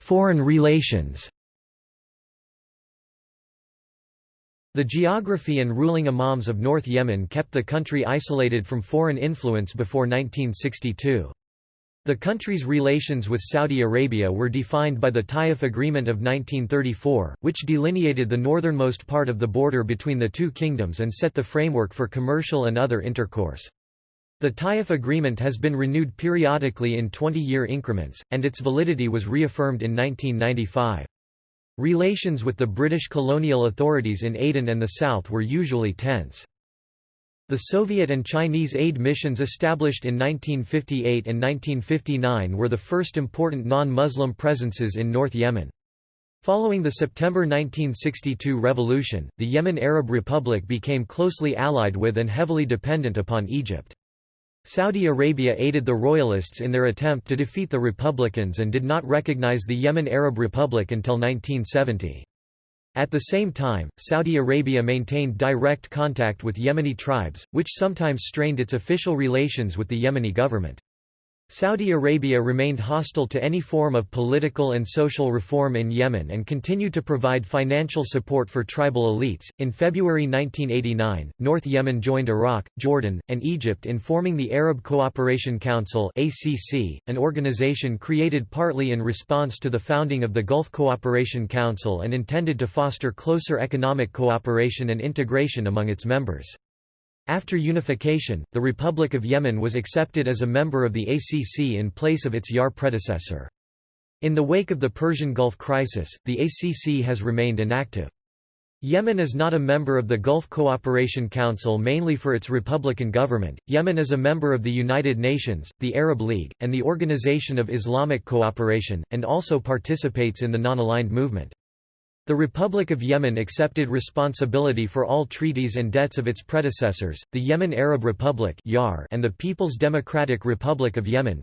Speaker 1: Foreign relations The geography and ruling imams of North Yemen kept the country isolated from foreign influence before 1962. The country's relations with Saudi Arabia were defined by the Taif Agreement of 1934, which delineated the northernmost part of the border between the two kingdoms and set the framework for commercial and other intercourse. The Taif Agreement has been renewed periodically in 20-year increments, and its validity was reaffirmed in 1995. Relations with the British colonial authorities in Aden and the south were usually tense. The Soviet and Chinese aid missions established in 1958 and 1959 were the first important non-Muslim presences in North Yemen. Following the September 1962 revolution, the Yemen Arab Republic became closely allied with and heavily dependent upon Egypt. Saudi Arabia aided the royalists in their attempt to defeat the Republicans and did not recognize the Yemen Arab Republic until 1970. At the same time, Saudi Arabia maintained direct contact with Yemeni tribes, which sometimes strained its official relations with the Yemeni government. Saudi Arabia remained hostile to any form of political and social reform in Yemen and continued to provide financial support for tribal elites. In February 1989, North Yemen joined Iraq, Jordan, and Egypt in forming the Arab Cooperation Council (ACC), an organization created partly in response to the founding of the Gulf Cooperation Council and intended to foster closer economic cooperation and integration among its members. After unification, the Republic of Yemen was accepted as a member of the ACC in place of its YAR predecessor. In the wake of the Persian Gulf crisis, the ACC has remained inactive. Yemen is not a member of the Gulf Cooperation Council mainly for its republican government. Yemen is a member of the United Nations, the Arab League, and the Organization of Islamic Cooperation, and also participates in the non-aligned movement. The Republic of Yemen accepted responsibility for all treaties and debts of its predecessors, the Yemen Arab Republic and the People's Democratic Republic of Yemen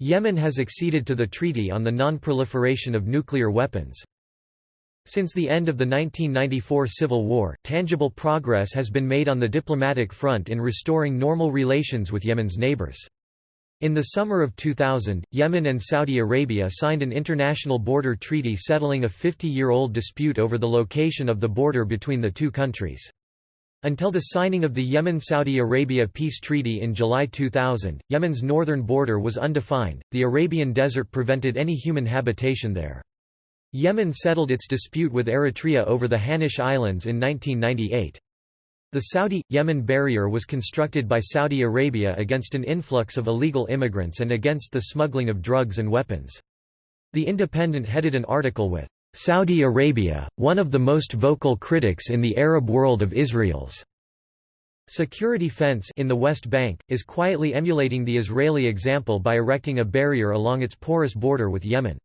Speaker 1: Yemen has acceded to the Treaty on the Non-Proliferation of Nuclear Weapons. Since the end of the 1994 civil war, tangible progress has been made on the diplomatic front in restoring normal relations with Yemen's neighbors. In the summer of 2000, Yemen and Saudi Arabia signed an international border treaty settling a 50-year-old dispute over the location of the border between the two countries. Until the signing of the Yemen-Saudi Arabia peace treaty in July 2000, Yemen's northern border was undefined, the Arabian Desert prevented any human habitation there. Yemen settled its dispute with Eritrea over the Hanish Islands in 1998. The Saudi-Yemen barrier was constructed by Saudi Arabia against an influx of illegal immigrants and against the smuggling of drugs and weapons. The Independent headed an article with, "'Saudi Arabia, one of the most vocal critics in the Arab world of Israel's' Security fence in the West Bank, is quietly emulating the Israeli example by erecting a barrier along its porous border with Yemen.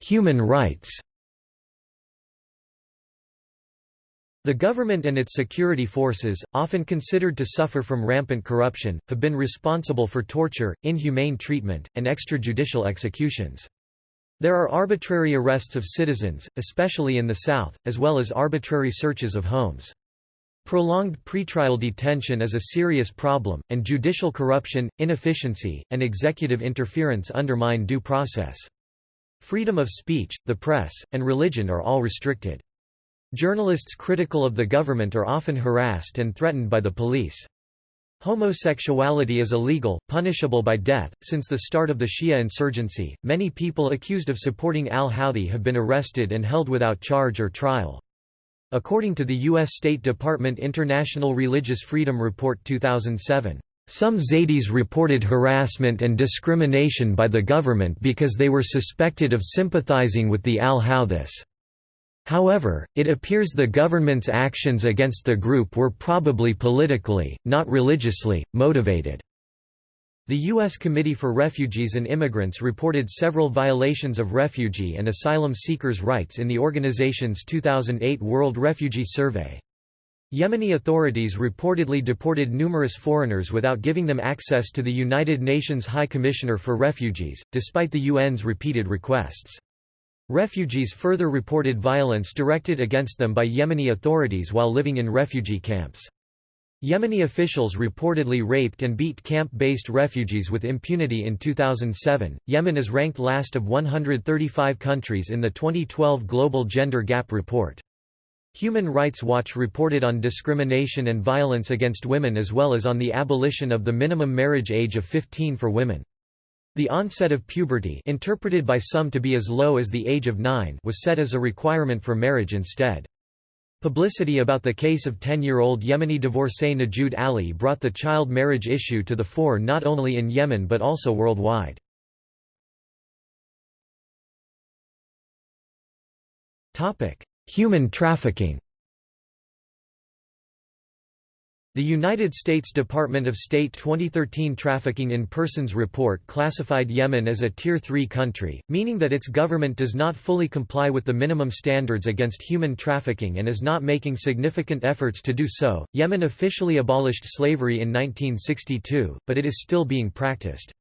Speaker 1: Human rights The government and its security forces, often considered to suffer from rampant corruption, have been responsible for torture, inhumane treatment, and extrajudicial executions. There are arbitrary arrests of citizens, especially in the south, as well as arbitrary searches of homes. Prolonged pretrial detention is a serious problem, and judicial corruption, inefficiency, and executive interference undermine due process. Freedom of speech, the press, and religion are all restricted. Journalists critical of the government are often harassed and threatened by the police. Homosexuality is illegal, punishable by death. Since the start of the Shia insurgency, many people accused of supporting al Houthi have been arrested and held without charge or trial. According to the U.S. State Department International Religious Freedom Report 2007, some Zaydis reported harassment and discrimination by the government because they were suspected of sympathizing with the al-Houthis. However, it appears the government's actions against the group were probably politically, not religiously, motivated. The U.S. Committee for Refugees and Immigrants reported several violations of refugee and asylum seekers' rights in the organization's 2008 World Refugee Survey. Yemeni authorities reportedly deported numerous foreigners without giving them access to the United Nations High Commissioner for Refugees, despite the UN's repeated requests. Refugees further reported violence directed against them by Yemeni authorities while living in refugee camps. Yemeni officials reportedly raped and beat camp-based refugees with impunity in 2007. Yemen is ranked last of 135 countries in the 2012 Global Gender Gap Report. Human Rights Watch reported on discrimination and violence against women as well as on the abolition of the minimum marriage age of 15 for women. The onset of puberty interpreted by some to be as low as the age of 9 was set as a requirement for marriage instead. Publicity about the case of 10-year-old Yemeni divorcee Nujood Ali brought the child marriage issue to the fore not only in Yemen but also worldwide. Human trafficking The United States Department of State 2013 Trafficking in Persons report classified Yemen as a Tier 3 country, meaning that its government does not fully comply with the minimum standards against human trafficking and is not making significant efforts to do so. Yemen officially abolished slavery in 1962, but it is still being practiced.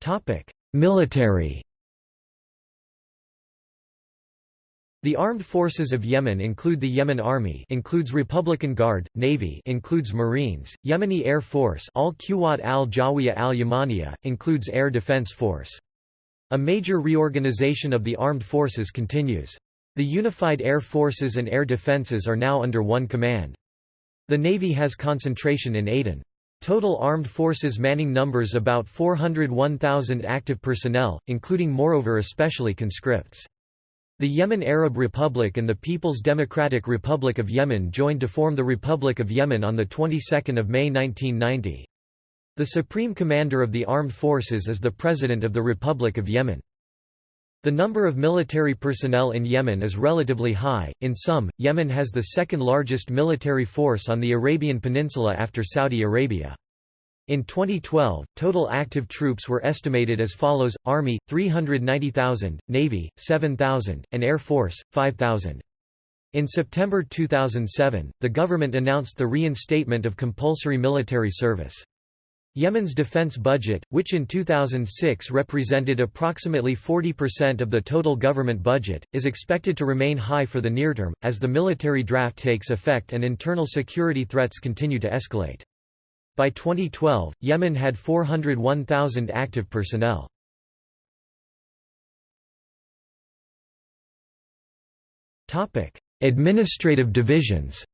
Speaker 1: Topic: Military The armed forces of Yemen include the Yemen Army includes Republican Guard, Navy includes Marines, Yemeni Air Force al Quwat al-Jawiya al-Yamaniya, includes Air Defense Force. A major reorganization of the armed forces continues. The unified air forces and air defenses are now under one command. The Navy has concentration in Aden. Total armed forces manning numbers about 401,000 active personnel, including moreover especially conscripts. The Yemen Arab Republic and the People's Democratic Republic of Yemen joined to form the Republic of Yemen on the 22nd of May 1990. The Supreme Commander of the Armed Forces is the President of the Republic of Yemen. The number of military personnel in Yemen is relatively high. In sum, Yemen has the second largest military force on the Arabian Peninsula after Saudi Arabia. In 2012, total active troops were estimated as follows, Army, 390,000, Navy, 7,000, and Air Force, 5,000. In September 2007, the government announced the reinstatement of compulsory military service. Yemen's defense budget, which in 2006 represented approximately 40% of the total government budget, is expected to remain high for the near term, as the military draft takes effect and internal security threats continue to escalate. By 2012, Yemen had 401,000 active personnel. Administrative divisions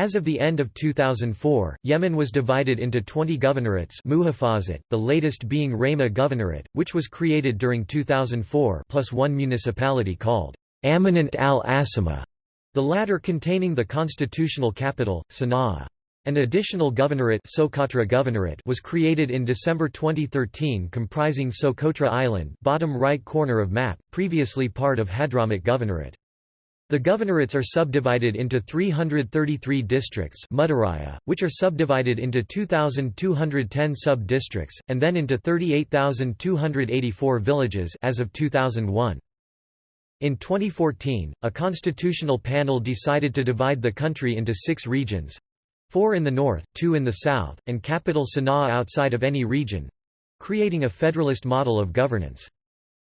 Speaker 1: As of the end of 2004, Yemen was divided into 20 governorates the latest being Rayma Governorate, which was created during 2004 plus one municipality called Amanat al-Asima, the latter containing the constitutional capital, Sana'a. An additional governorate, Socotra governorate was created in December 2013 comprising Socotra Island bottom right corner of map, previously part of Hadramaut Governorate. The governorates are subdivided into 333 districts which are subdivided into 2,210 sub-districts, and then into 38,284 villages as of 2001. In 2014, a constitutional panel decided to divide the country into six regions four in the north, two in the south, and capital Sana'a outside of any region creating a federalist model of governance.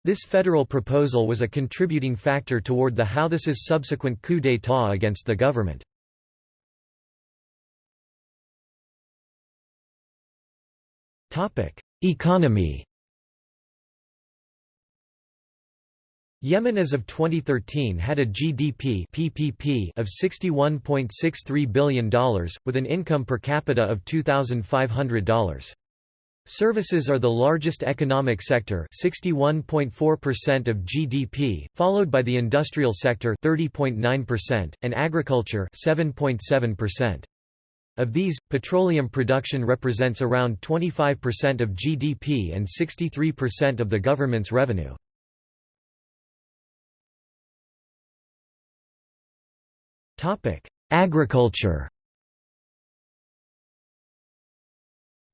Speaker 1: This federal proposal was a contributing factor toward the Houthis' subsequent coup d'état against the government. Economy Yemen as of 2013 had a GDP PPP of $61.63 billion, with an income per capita of $2,500. Services are the largest economic sector 61.4% of GDP, followed by the industrial sector 30.9% and agriculture 7.7%. Of these, petroleum production represents around 25% of GDP and 63% of the government's revenue. Agriculture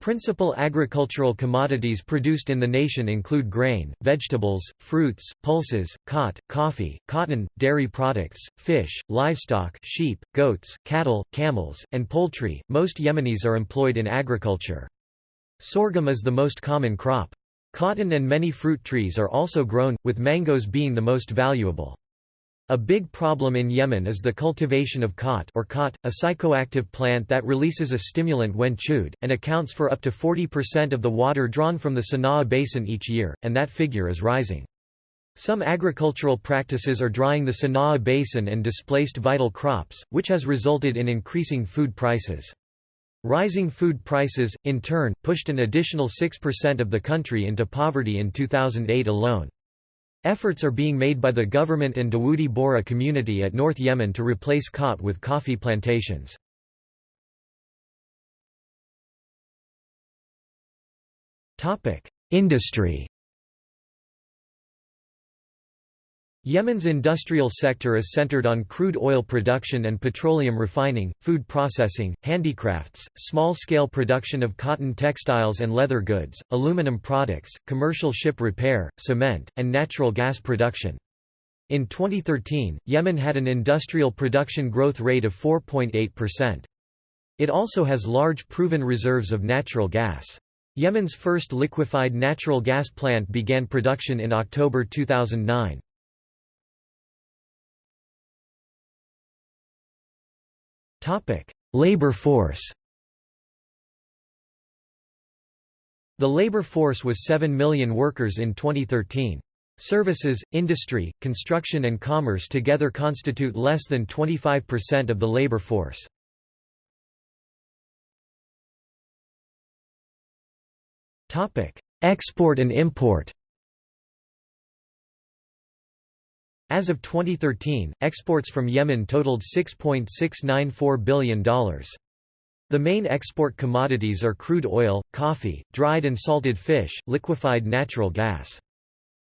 Speaker 1: Principal agricultural commodities produced in the nation include grain, vegetables, fruits, pulses, khat, coffee, cotton, dairy products, fish, livestock sheep, goats, cattle, camels, and poultry. Most Yemenis are employed in agriculture. Sorghum is the most common crop. Cotton and many fruit trees are also grown, with mangoes being the most valuable. A big problem in Yemen is the cultivation of khat or khat, a psychoactive plant that releases a stimulant when chewed, and accounts for up to 40% of the water drawn from the Sana'a basin each year, and that figure is rising. Some agricultural practices are drying the Sana'a basin and displaced vital crops, which has resulted in increasing food prices. Rising food prices, in turn, pushed an additional 6% of the country into poverty in 2008 alone. Efforts are being made by the government and Dawoodi Bohra community at North Yemen to replace khat with coffee plantations. Industry Yemen's industrial sector is centered on crude oil production and petroleum refining, food processing, handicrafts, small-scale production of cotton textiles and leather goods, aluminum products, commercial ship repair, cement, and natural gas production. In 2013, Yemen had an industrial production growth rate of 4.8%. It also has large proven reserves of natural gas. Yemen's first liquefied natural gas plant began production in October 2009. Labor force The labor force was 7 million workers in 2013. Services, industry, construction and commerce together constitute less than 25% of the labor force. Export and import As of 2013, exports from Yemen totaled $6.694 billion. The main export commodities are crude oil, coffee, dried and salted fish, liquefied natural gas.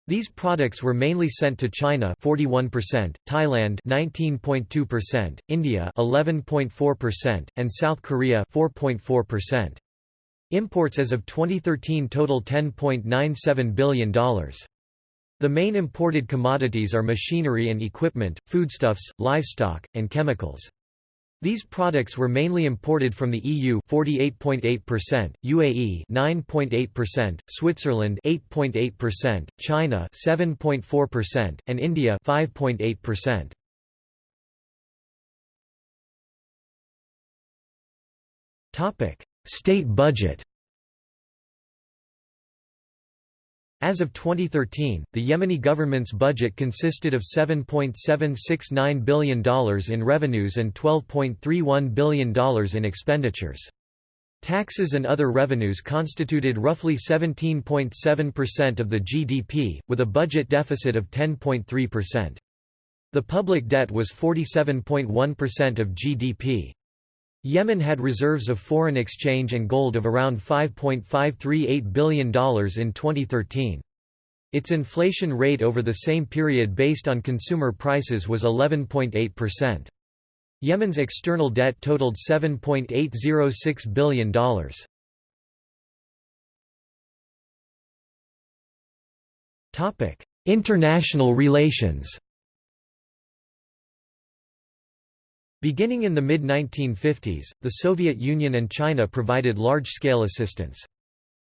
Speaker 1: These products were mainly sent to China 41%, Thailand 19.2%, India 11.4%, and South Korea 4.4%. Imports as of 2013 total $10.97 billion. The main imported commodities are machinery and equipment, foodstuffs, livestock, and chemicals. These products were mainly imported from the EU 48.8%, UAE 9.8%, Switzerland 8.8%, China 7.4%, and India 5.8%. Topic: State budget. As of 2013, the Yemeni government's budget consisted of $7.769 billion in revenues and $12.31 billion in expenditures. Taxes and other revenues constituted roughly 17.7% of the GDP, with a budget deficit of 10.3%. The public debt was 47.1% of GDP. Yemen had reserves of foreign exchange and gold of around $5.538 billion in 2013. Its inflation rate over the same period based on consumer prices was 11.8%. Yemen's external debt totaled $7.806 billion. International relations Beginning in the mid-1950s, the Soviet Union and China provided large-scale assistance.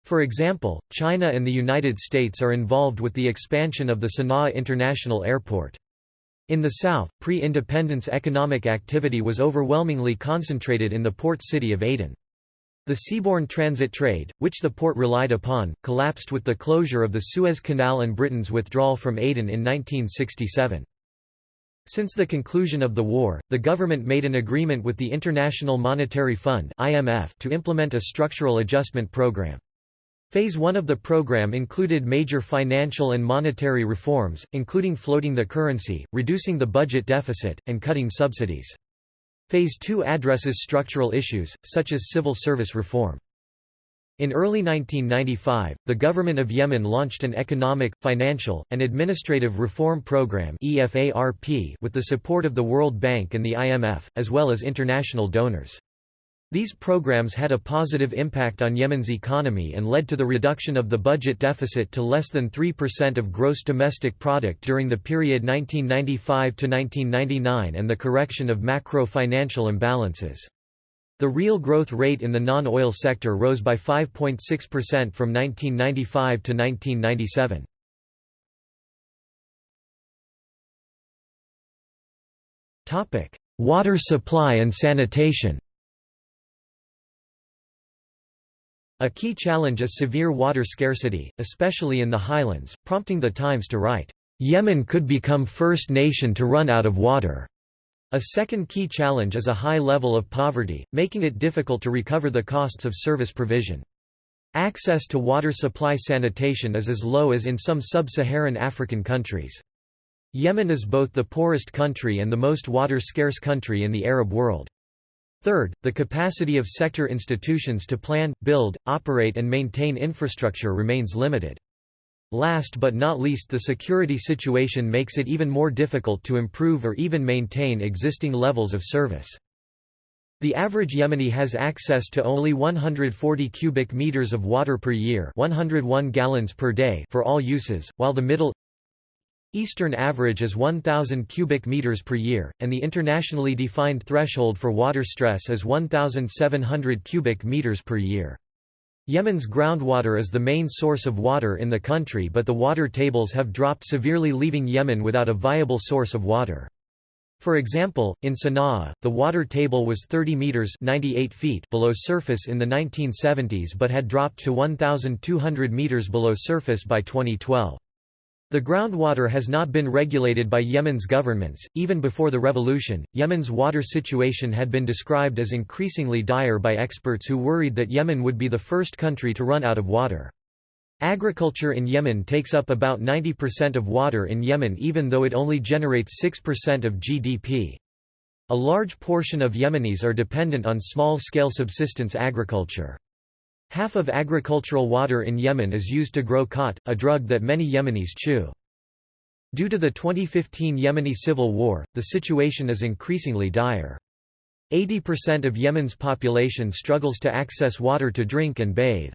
Speaker 1: For example, China and the United States are involved with the expansion of the Sana'a International Airport. In the south, pre-independence economic activity was overwhelmingly concentrated in the port city of Aden. The seaborne transit trade, which the port relied upon, collapsed with the closure of the Suez Canal and Britain's withdrawal from Aden in 1967. Since the conclusion of the war, the government made an agreement with the International Monetary Fund (IMF) to implement a structural adjustment program. Phase 1 of the program included major financial and monetary reforms, including floating the currency, reducing the budget deficit, and cutting subsidies. Phase 2 addresses structural issues, such as civil service reform. In early 1995, the government of Yemen launched an economic, financial, and administrative reform program with the support of the World Bank and the IMF, as well as international donors. These programs had a positive impact on Yemen's economy and led to the reduction of the budget deficit to less than 3% of gross domestic product during the period 1995–1999 and the correction of macro-financial imbalances. The real growth rate in the non-oil sector rose by 5.6% from 1995 to 1997. Topic: Water supply and sanitation. A key challenge is severe water scarcity, especially in the highlands, prompting the Times to write, "Yemen could become first nation to run out of water." A second key challenge is a high level of poverty, making it difficult to recover the costs of service provision. Access to water supply sanitation is as low as in some sub-Saharan African countries. Yemen is both the poorest country and the most water-scarce country in the Arab world. Third, the capacity of sector institutions to plan, build, operate and maintain infrastructure remains limited. Last but not least the security situation makes it even more difficult to improve or even maintain existing levels of service. The average Yemeni has access to only 140 cubic meters of water per year 101 gallons per day for all uses, while the Middle Eastern average is 1,000 cubic meters per year, and the internationally defined threshold for water stress is 1,700 cubic meters per year. Yemen's groundwater is the main source of water in the country but the water tables have dropped severely leaving Yemen without a viable source of water. For example, in Sana'a, the water table was 30 meters 98 feet below surface in the 1970s but had dropped to 1,200 meters below surface by 2012. The groundwater has not been regulated by Yemen's governments. Even before the revolution, Yemen's water situation had been described as increasingly dire by experts who worried that Yemen would be the first country to run out of water. Agriculture in Yemen takes up about 90% of water in Yemen even though it only generates 6% of GDP. A large portion of Yemenis are dependent on small-scale subsistence agriculture. Half of agricultural water in Yemen is used to grow khat, a drug that many Yemenis chew. Due to the 2015 Yemeni civil war, the situation is increasingly dire. 80% of Yemen's population struggles to access water to drink and bathe.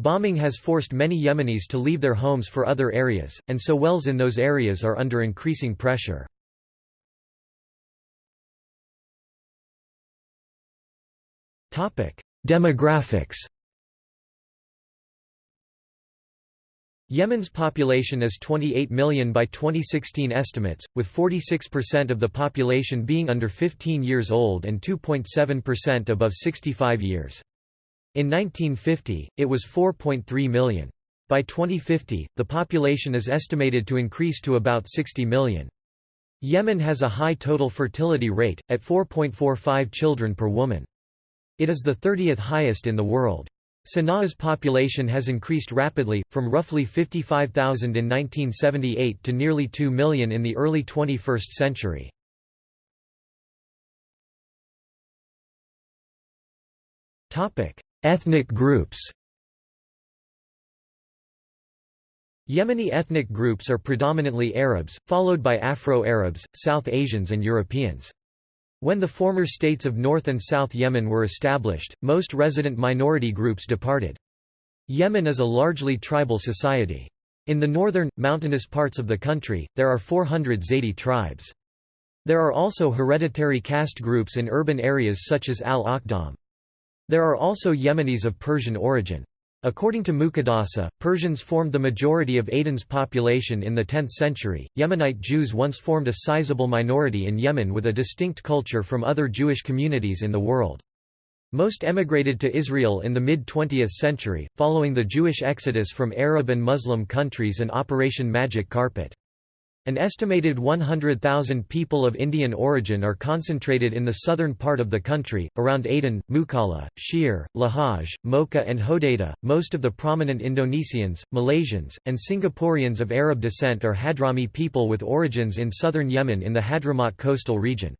Speaker 1: Bombing has forced many Yemenis to leave their homes for other areas, and so wells in those areas are under increasing pressure. Demographics Yemen's population is 28 million by 2016 estimates, with 46% of the population being under 15 years old and 2.7% above 65 years. In 1950, it was 4.3 million. By 2050, the population is estimated to increase to about 60 million. Yemen has a high total fertility rate, at 4.45 children per woman. It is the 30th highest in the world. Sana'a's population has increased rapidly, from roughly 55,000 in 1978 to nearly 2 million in the early 21st century. Ethnic groups Yemeni ethnic groups are predominantly Arabs, followed by Afro-Arabs, South Asians and Europeans. When the former states of North and South Yemen were established, most resident minority groups departed. Yemen is a largely tribal society. In the northern, mountainous parts of the country, there are 400 Zaydi tribes. There are also hereditary caste groups in urban areas such as Al-Akhdam. There are also Yemenis of Persian origin. According to Muqaddasi, Persians formed the majority of Aden's population in the 10th century. Yemenite Jews once formed a sizable minority in Yemen with a distinct culture from other Jewish communities in the world. Most emigrated to Israel in the mid-20th century, following the Jewish exodus from Arab and Muslim countries and Operation Magic Carpet. An estimated 100,000 people of Indian origin are concentrated in the southern part of the country, around Aden, Mukalla, Shihr, Lahej, Mocha, and Hodeidah. Most of the prominent Indonesians, Malaysians, and Singaporeans of Arab descent are Hadrami people with origins in southern Yemen in the Hadramaut coastal region.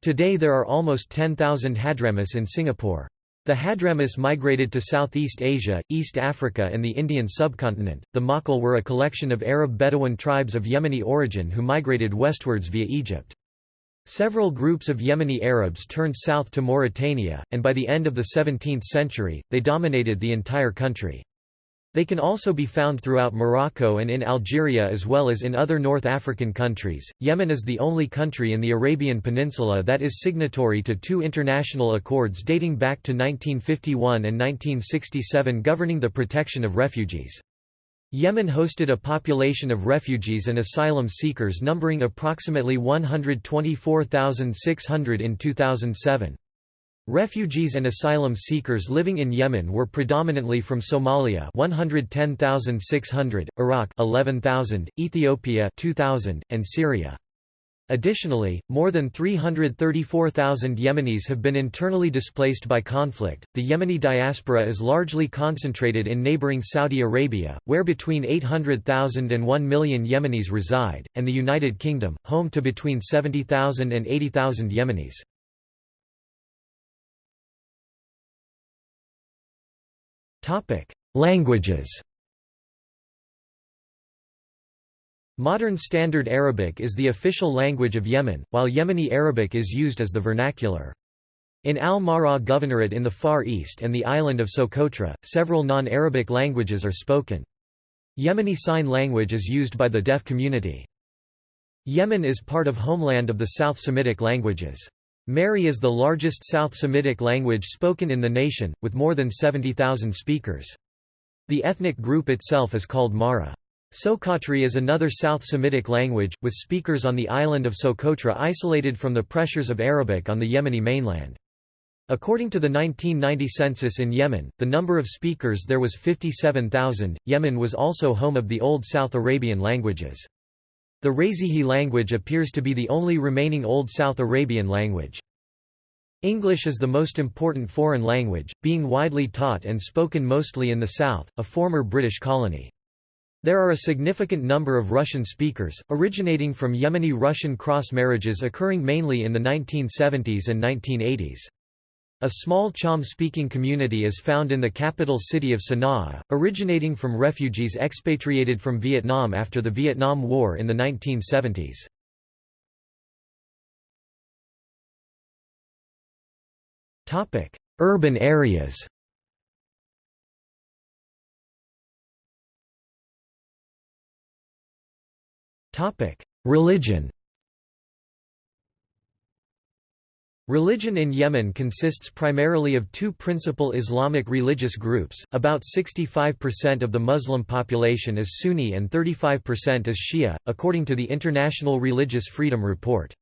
Speaker 1: Today there are almost 10,000 Hadramis in Singapore. The Hadramis migrated to Southeast Asia, East Africa and the Indian subcontinent. The Ma'qil were a collection of Arab Bedouin tribes of Yemeni origin who migrated westwards via Egypt. Several groups of Yemeni Arabs turned south to Mauritania, and by the end of the 17th century, they dominated the entire country. They can also be found throughout Morocco and in Algeria as well as in other North African countries. Yemen is the only country in the Arabian Peninsula that is signatory to two international accords dating back to 1951 and 1967 governing the protection of refugees. Yemen hosted a population of refugees and asylum seekers numbering approximately 124,600 in 2007. Refugees and asylum seekers living in Yemen were predominantly from Somalia 110,600, Iraq 11,000, Ethiopia 2,000, and Syria. Additionally, more than 334,000 Yemenis have been internally displaced by conflict. The Yemeni diaspora is largely concentrated in neighboring Saudi Arabia, where between 800,000 and 1 million Yemenis reside, and the United Kingdom, home to between 70,000 and 80,000 Yemenis. Languages Modern Standard Arabic is the official language of Yemen, while Yemeni Arabic is used as the vernacular. In Al-Mahra Governorate in the Far East and the island of Socotra, several non-Arabic languages are spoken. Yemeni Sign Language is used by the deaf community. Yemen is part of homeland of the South Semitic languages. Mehri is the largest South Semitic language spoken in the nation, with more than 70,000 speakers. The ethnic group itself is called Mahra. Socotri is another South Semitic language, with speakers on the island of Socotra isolated from the pressures of Arabic on the Yemeni mainland. According to the 1990 census in Yemen, the number of speakers there was 57,000. Yemen was also home of the Old South Arabian languages. The Razihi language appears to be the only remaining Old South Arabian language. English is the most important foreign language, being widely taught and spoken mostly in the South, a former British colony. There are a significant number of Russian speakers, originating from Yemeni-Russian cross-marriages occurring mainly in the 1970s and 1980s. A small Cham-speaking community is found in the capital city of Sana'a, originating from refugees expatriated from Vietnam after the Vietnam War in the 1970s. Urban areas Religion Religion in Yemen consists primarily of two principal Islamic religious groups, about 65% of the Muslim population is Sunni and 35% is Shia, according to the International Religious Freedom Report.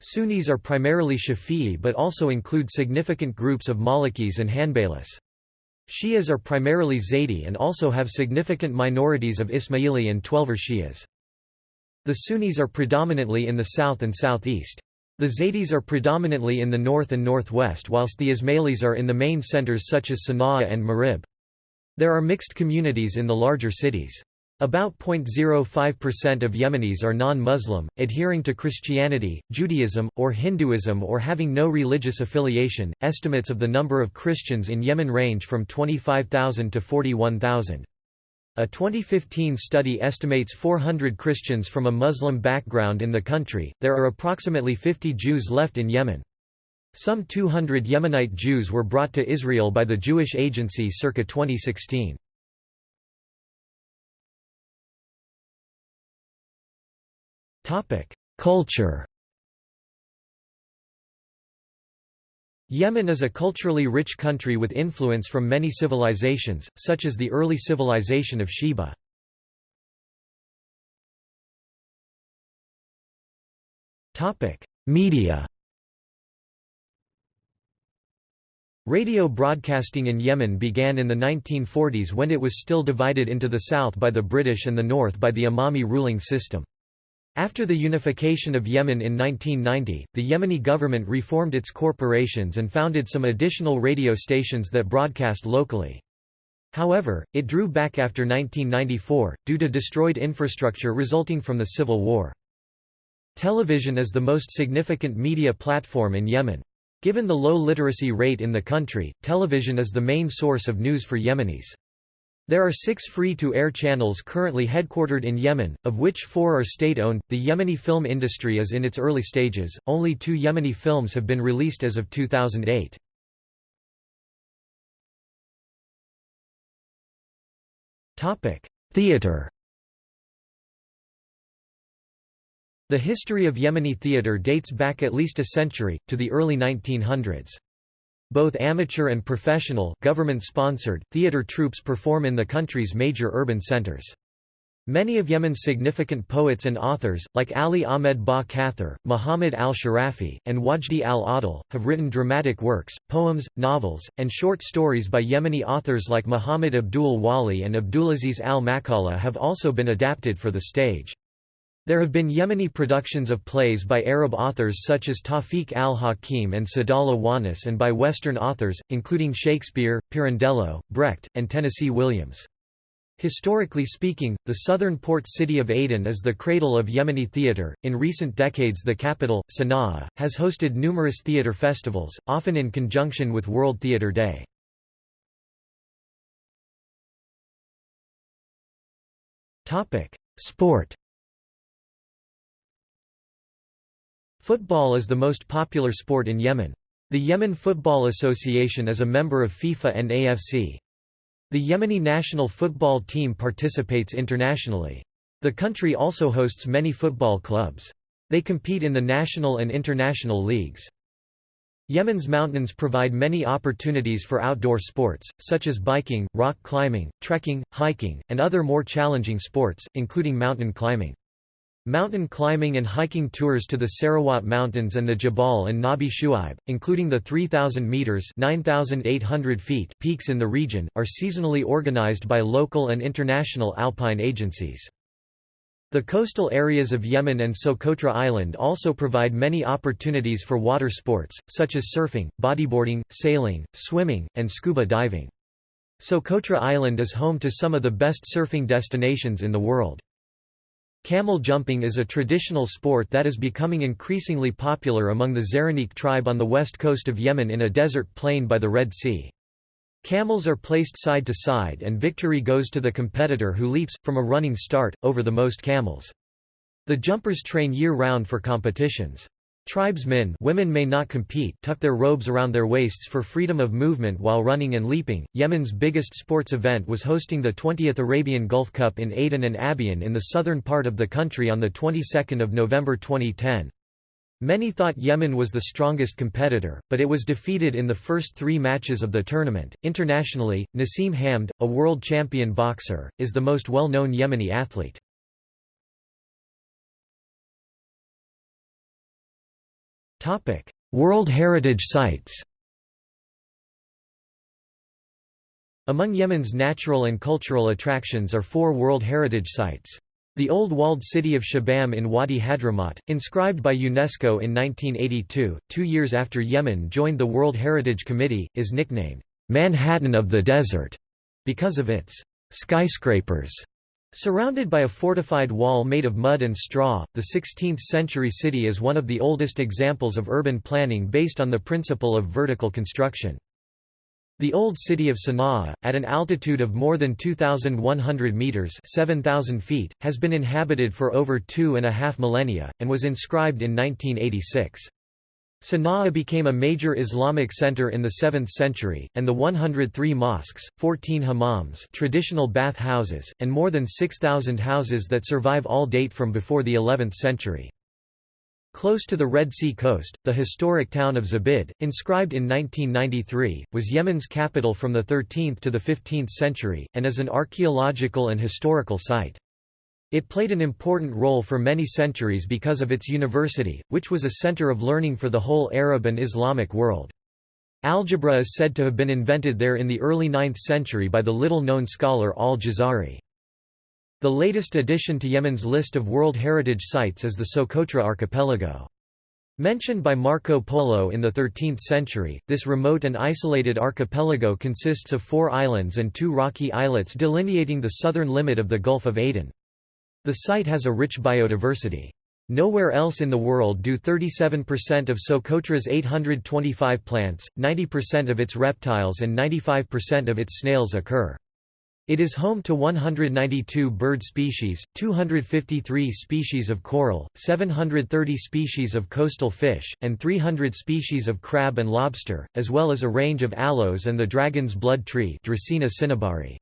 Speaker 1: Sunnis are primarily Shafi'i but also include significant groups of Malikis and Hanbalis. Shias are primarily Zaydi and also have significant minorities of Ismaili and Twelver Shias. The Sunnis are predominantly in the south and southeast. The Zaydis are predominantly in the north and northwest whilst the Ismailis are in the main centers such as Sana'a and Marib. There are mixed communities in the larger cities. About 0.05% of Yemenis are non-Muslim, adhering to Christianity, Judaism, or Hinduism or having no religious affiliation. Estimates of the number of Christians in Yemen range from 25,000 to 41,000. A 2015 study estimates 400 Christians from a Muslim background in the country. There are approximately 50 Jews left in Yemen. Some 200 Yemenite Jews were brought to Israel by the Jewish Agency circa 2016. Topic: Culture Yemen is a culturally rich country with influence from many civilizations, such as the early civilization of Sheba. Media Radio broadcasting in Yemen began in the 1940s when it was still divided into the south by the British and the north by the Imami ruling system. After the unification of Yemen in 1990, the Yemeni government reformed its corporations and founded some additional radio stations that broadcast locally. However, it drew back after 1994, due to destroyed infrastructure resulting from the civil war. Television is the most significant media platform in Yemen. Given the low literacy rate in the country, television is the main source of news for Yemenis. There are six free-to-air channels currently headquartered in Yemen, of which four are state-owned. The Yemeni film industry is in its early stages, only two Yemeni films have been released as of 2008. Theatre The history of Yemeni theatre dates back at least a century, to the early 1900s. Both amateur and professional government-sponsored, theater troupes perform in the country's major urban centers. Many of Yemen's significant poets and authors, like Ali Ahmed Ba Kathir, Muhammad al-Sharafi, and Wajdi al-Ahdal, have written dramatic works, poems, novels, and short stories by Yemeni authors like Muhammad Abdul Wali and Abdulaziz al-Maqaleh have also been adapted for the stage. There have been Yemeni productions of plays by Arab authors such as Tawfiq al-Hakim and Saadallah Wannous and by Western authors, including Shakespeare, Pirandello, Brecht, and Tennessee Williams. Historically speaking, the southern port city of Aden is the cradle of Yemeni theatre. In recent decades, the capital, Sana'a, has hosted numerous theatre festivals, often in conjunction with World Theatre Day. Topic: Sport. Football is the most popular sport in Yemen. The Yemen Football Association is a member of FIFA and AFC. The Yemeni national football team participates internationally. The country also hosts many football clubs. They compete in the national and international leagues. Yemen's mountains provide many opportunities for outdoor sports, such as biking, rock climbing, trekking, hiking, and other more challenging sports, including mountain climbing. Mountain climbing and hiking tours to the Sarawat Mountains and the Jabal an-Nabi Shuaib, including the 3,000 metres 9,800 feet peaks in the region, are seasonally organized by local and international alpine agencies. The coastal areas of Yemen and Socotra Island also provide many opportunities for water sports, such as surfing, bodyboarding, sailing, swimming, and scuba diving. Socotra Island is home to some of the best surfing destinations in the world. Camel jumping is a traditional sport that is becoming increasingly popular among the Zaraniq tribe on the west coast of Yemen in a desert plain by the Red Sea. Camels are placed side to side and victory goes to the competitor who leaps, from a running start, over the most camels. The jumpers train year-round for competitions. Tribesmen women may not compete tuck their robes around their waists for freedom of movement while running and leaping. Yemen's biggest sports event was hosting the 20th Arabian Gulf Cup in Aden and Abyan in the southern part of the country on the 22nd of November 2010. Many thought Yemen was the strongest competitor, but it was defeated in the first three matches of the tournament. Internationally, Naseem Hamed, a world champion boxer, is the most well known Yemeni athlete. World Heritage Sites Among Yemen's natural and cultural attractions are four World Heritage Sites. The old walled city of Shibam in Wadi Hadramaut, inscribed by UNESCO in 1982, two years after Yemen joined the World Heritage Committee, is nicknamed, "'Manhattan of the Desert' because of its "'skyscrapers' Surrounded by a fortified wall made of mud and straw, the 16th-century city is one of the oldest examples of urban planning based on the principle of vertical construction. The old city of Sana'a, at an altitude of more than 2,100 metres 7,000 feet, has been inhabited for over two and a half millennia, and was inscribed in 1986. Sana'a became a major Islamic center in the 7th century, and the 103 mosques, 14 hammams traditional bath houses, and more than 6,000 houses that survive all date from before the 11th century. Close to the Red Sea coast, the historic town of Zabid, inscribed in 1993, was Yemen's capital from the 13th to the 15th century, and is an archaeological and historical site. It played an important role for many centuries because of its university, which was a center of learning for the whole Arab and Islamic world. Algebra is said to have been invented there in the early 9th century by the little-known scholar al-Jazari. The latest addition to Yemen's list of World Heritage Sites is the Socotra Archipelago. Mentioned by Marco Polo in the 13th century, this remote and isolated archipelago consists of four islands and two rocky islets delineating the southern limit of the Gulf of Aden. The site has a rich biodiversity. Nowhere else in the world do 37% of Socotra's 825 plants, 90% of its reptiles and 95% of its snails occur. It is home to 192 bird species, 253 species of coral, 730 species of coastal fish, and 300 species of crab and lobster, as well as a range of aloes and the dragon's blood tree Dracaena cinnabari.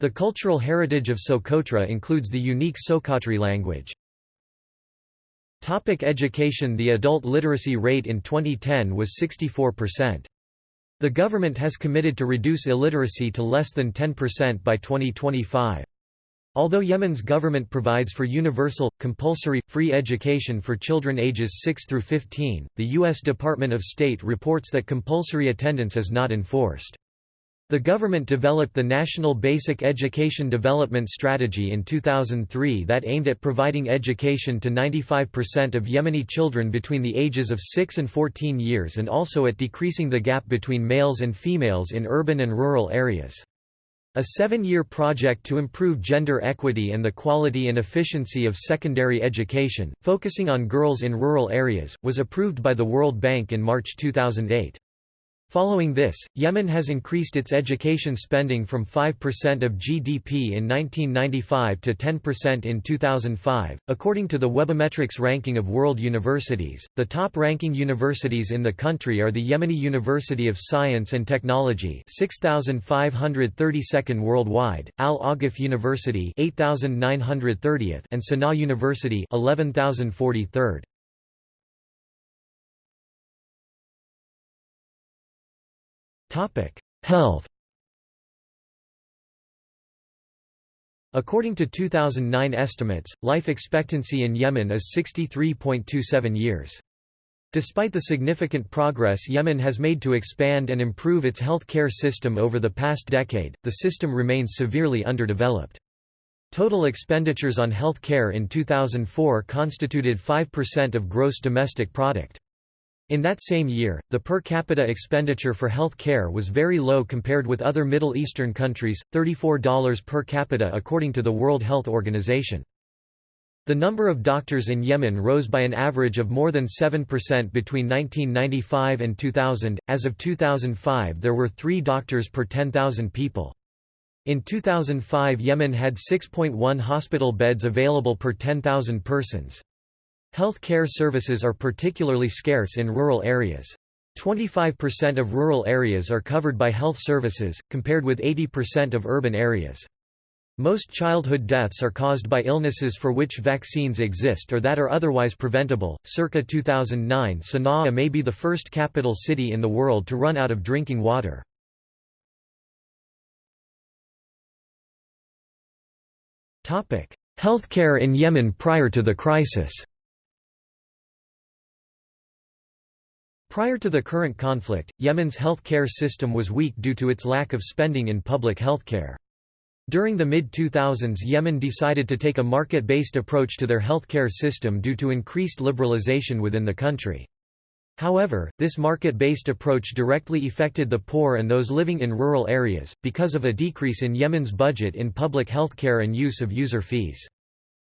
Speaker 1: The cultural heritage of Socotra includes the unique Socotri language. Topic education The adult literacy rate in 2010 was 64%. The government has committed to reduce illiteracy to less than 10% by 2025. Although Yemen's government provides for universal, compulsory, free education for children ages 6 through 15, the U.S. Department of State reports that compulsory attendance is not enforced. The government developed the National Basic Education Development Strategy in 2003 that aimed at providing education to 95% of Yemeni children between the ages of 6 and 14 years and also at decreasing the gap between males and females in urban and rural areas. A seven-year project to improve gender equity and the quality and efficiency of secondary education, focusing on girls in rural areas, was approved by the World Bank in March 2008. Following this, Yemen has increased its education spending from 5% of GDP in 1995 to 10% in 2005. According to the Webometrics ranking of world universities, the top ranking universities in the country are the Yemeni University of Science and Technology, 6532nd worldwide, Al Ahgaff University, 8930th, and Sana'a University, 11043rd. Health According to 2009 estimates, life expectancy in Yemen is 63.27 years. Despite the significant progress Yemen has made to expand and improve its health care system over the past decade, the system remains severely underdeveloped. Total expenditures on health care in 2004 constituted 5% of gross domestic product. In that same year, the per capita expenditure for health care was very low compared with other Middle Eastern countries, $34 per capita according to the World Health Organization. The number of doctors in Yemen rose by an average of more than 7% between 1995 and 2000. As of 2005, there were 3 doctors per 10,000 people. In 2005, Yemen had 6.1 hospital beds available per 10,000 persons. Health care services are particularly scarce in rural areas. 25% of rural areas are covered by health services, compared with 80% of urban areas. Most childhood deaths are caused by illnesses for which vaccines exist or that are otherwise preventable. Circa 2009, Sana'a may be the first capital city in the world to run out of drinking water. Topic: Healthcare in Yemen prior to the crisis. Prior to the current conflict, Yemen's health care system was weak due to its lack of spending in public health care. During the mid-2000s Yemen decided to take a market-based approach to their healthcare system due to increased liberalization within the country. However, this market-based approach directly affected the poor and those living in rural areas, because of a decrease in Yemen's budget in public healthcare and use of user fees.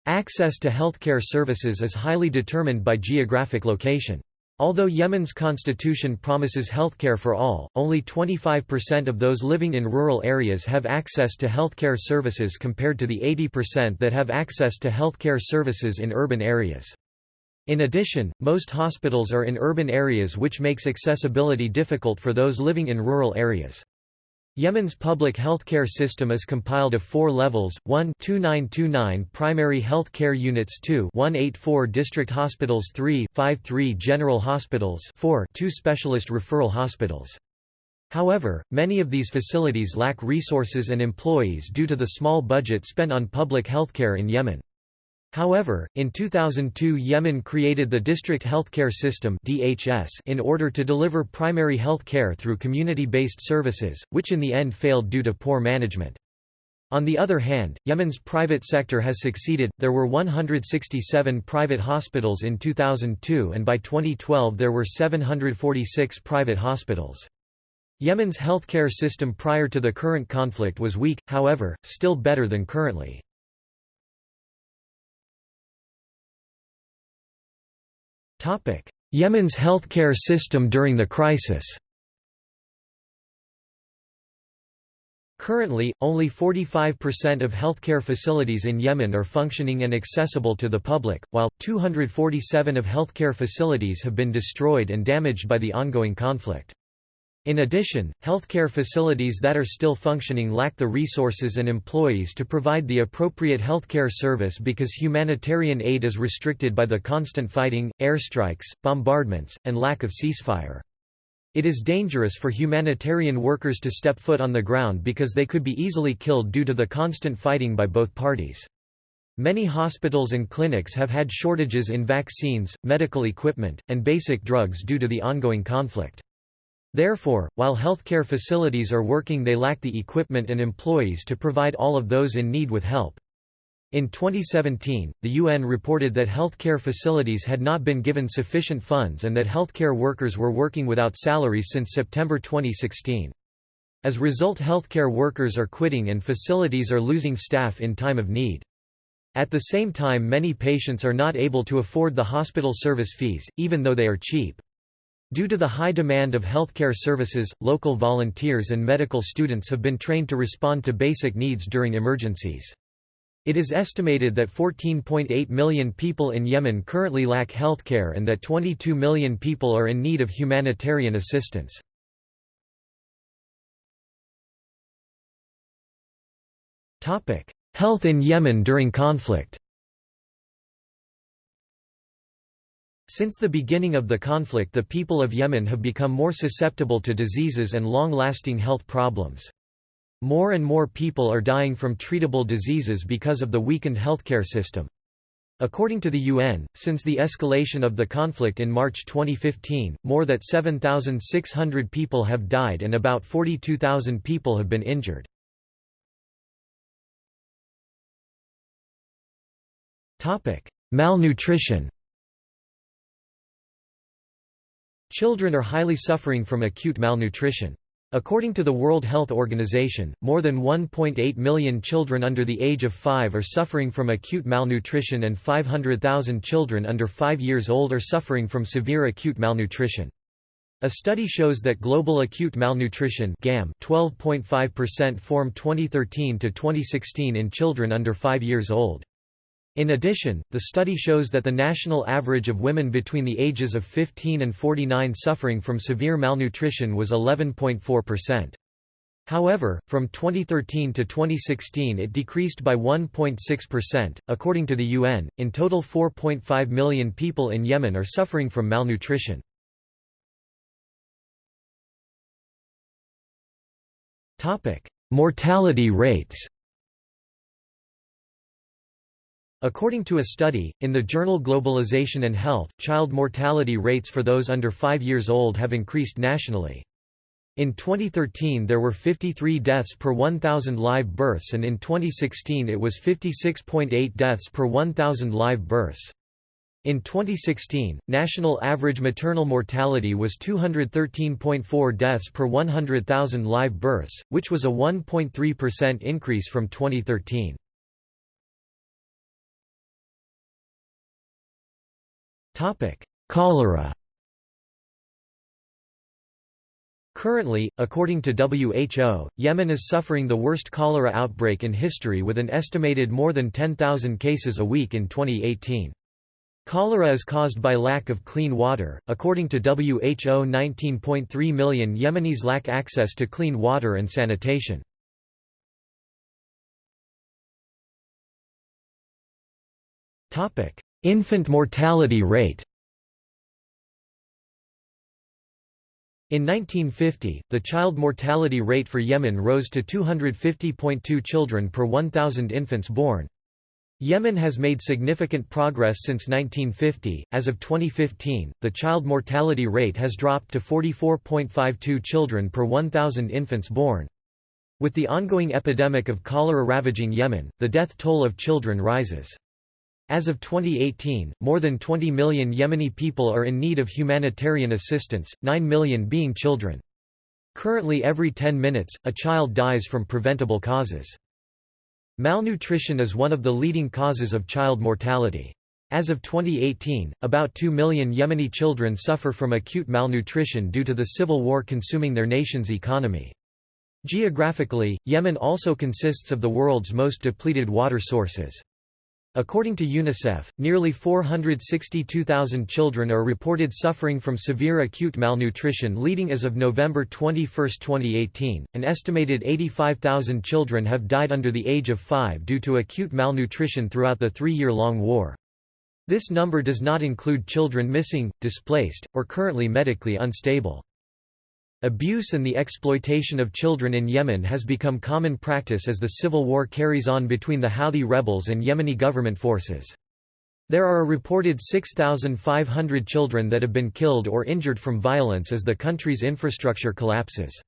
Speaker 1: Access to healthcare services is highly determined by geographic location. Although Yemen's constitution promises healthcare for all, only 25% of those living in rural areas have access to healthcare services compared to the 80% that have access to healthcare services in urban areas. In addition, most hospitals are in urban areas which makes accessibility difficult for those living in rural areas. Yemen's public healthcare system is compiled of four levels, 1 2929 primary health care units 2 184 district hospitals 3 53 general hospitals 4 2 specialist referral hospitals. However, many of these facilities lack resources and employees due to the small budget spent on public healthcare in Yemen. However, in 2002 Yemen created the District Healthcare System in order to deliver primary health care through community-based services, which in the end failed due to poor management. On the other hand, Yemen's private sector has succeeded. There were 167 private hospitals in 2002 and by 2012 there were 746 private hospitals. Yemen's healthcare system prior to the current conflict was weak, however, still better than currently. Yemen's healthcare system during the crisis Currently, only 45% of healthcare facilities in Yemen are functioning and accessible to the public, while, 247 of healthcare facilities have been destroyed and damaged by the ongoing conflict. In addition, healthcare facilities that are still functioning lack the resources and employees to provide the appropriate healthcare service because humanitarian aid is restricted by the constant fighting, airstrikes, bombardments, and lack of ceasefire. It is dangerous for humanitarian workers to step foot on the ground because they could be easily killed due to the constant fighting by both parties. Many hospitals and clinics have had shortages in vaccines, medical equipment, and basic drugs due to the ongoing conflict. Therefore, while healthcare facilities are working they lack the equipment and employees to provide all of those in need with help. In 2017, the UN reported that healthcare facilities had not been given sufficient funds and that healthcare workers were working without salaries since September 2016. As a result healthcare workers are quitting and facilities are losing staff in time of need. At the same time many patients are not able to afford the hospital service fees, even though they are cheap. Due to the high demand of healthcare services, local volunteers and medical students have been trained to respond to basic needs during emergencies. It is estimated that 14.8 million people in Yemen currently lack healthcare and that 22 million people are in need of humanitarian assistance. Health in Yemen during conflict Since the beginning of the conflict the people of Yemen have become more susceptible to diseases and long-lasting health problems. More and more people are dying from treatable diseases because of the weakened healthcare system. According to the UN, since the escalation of the conflict in March 2015, more than 7,600 people have died and about 42,000 people have been injured. Malnutrition Children are highly suffering from acute malnutrition. According to the World Health Organization, more than 1.8 million children under the age of 5 are suffering from acute malnutrition and 500,000 children under 5 years old are suffering from severe acute malnutrition. A study shows that global acute malnutrition GAM 12.5% form 2013 to 2016 in children under 5 years old. In addition, the study shows that the national average of women between the ages of 15 and 49 suffering from severe malnutrition was 11.4%. However, from 2013 to 2016 it decreased by 1.6%. According to the UN, in total 4.5 million people in Yemen are suffering from malnutrition. Topic: Mortality rates. According to a study, in the journal Globalization and Health, child mortality rates for those under 5 years old have increased nationally. In 2013 there were 53 deaths per 1,000 live births and in 2016 it was 56.8 deaths per 1,000 live births. In 2016, national average maternal mortality was 213.4 deaths per 100,000 live births, which was a 1.3% increase from 2013. Cholera Currently, according to WHO, Yemen is suffering the worst cholera outbreak in history with an estimated more than 10,000 cases a week in 2018. Cholera is caused by lack of clean water. According to WHO, 19.3 million Yemenis lack access to clean water and sanitation. Topic: Infant mortality rate. In 1950, the child mortality rate for Yemen rose to 250.2 children per 1,000 infants born. Yemen has made significant progress since 1950. As of 2015, the child mortality rate has dropped to 44.52 children per 1,000 infants born. With the ongoing epidemic of cholera ravaging Yemen, the death toll of children rises. As of 2018, more than 20 million Yemeni people are in need of humanitarian assistance, 9 million being children. Currently every 10 minutes, a child dies from preventable causes. Malnutrition is one of the leading causes of child mortality. As of 2018, about 2 million Yemeni children suffer from acute malnutrition due to the civil war consuming their nation's economy. Geographically, Yemen also consists of the world's most depleted water sources. According to UNICEF, nearly 462,000 children are reported suffering from severe acute malnutrition leading as of November 21, 2018. An estimated 85,000 children have died under the age of 5 due to acute malnutrition throughout the three-year-long war. This number does not include children missing, displaced, or currently medically unstable. Abuse and the exploitation of children in Yemen has become common practice as the civil war carries on between the Houthi rebels and Yemeni government forces. There are a reported 6,500 children that have been killed or injured from violence as the country's infrastructure collapses.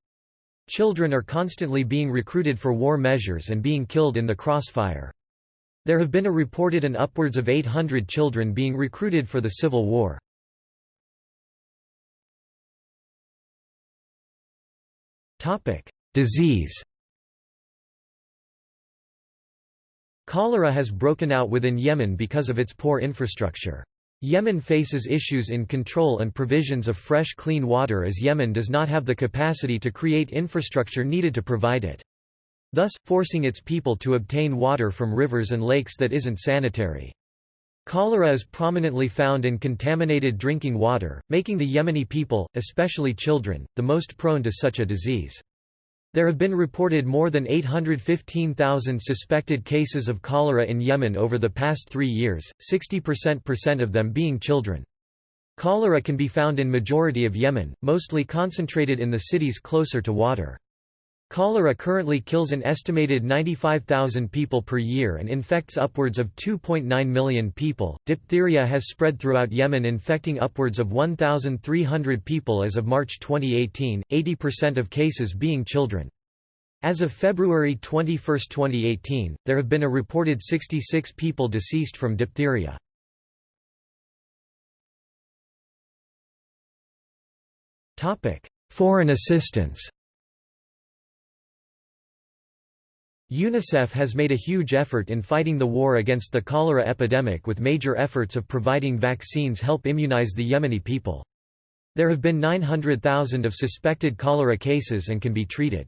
Speaker 1: Children are constantly being recruited for war measures and being killed in the crossfire. There have been a reported an upwards of 800 children being recruited for the civil war. Topic: Disease. Cholera has broken out within Yemen because of its poor infrastructure. Yemen faces issues in control and provisions of fresh clean water as Yemen does not have the capacity to create infrastructure needed to provide it. Thus, forcing its people to obtain water from rivers and lakes that isn't sanitary. Cholera is prominently found in contaminated drinking water, making the Yemeni people, especially children, the most prone to such a disease. There have been reported more than 815,000 suspected cases of cholera in Yemen over the past three years, 60% of them being children. Cholera can be found in majority of Yemen, mostly concentrated in the cities closer to water. Cholera currently kills an estimated 95,000 people per year and infects upwards of 2.9 million people. Diphtheria has spread throughout Yemen, infecting upwards of 1,300 people as of March 2018, 80% of cases being children. As of February 21, 2018, there have been a reported 66 people deceased from diphtheria. Foreign assistance UNICEF has made a huge effort in fighting the war against the cholera epidemic with major efforts of providing vaccines help immunize the Yemeni people. There have been 900,000 of suspected cholera cases and can be treated.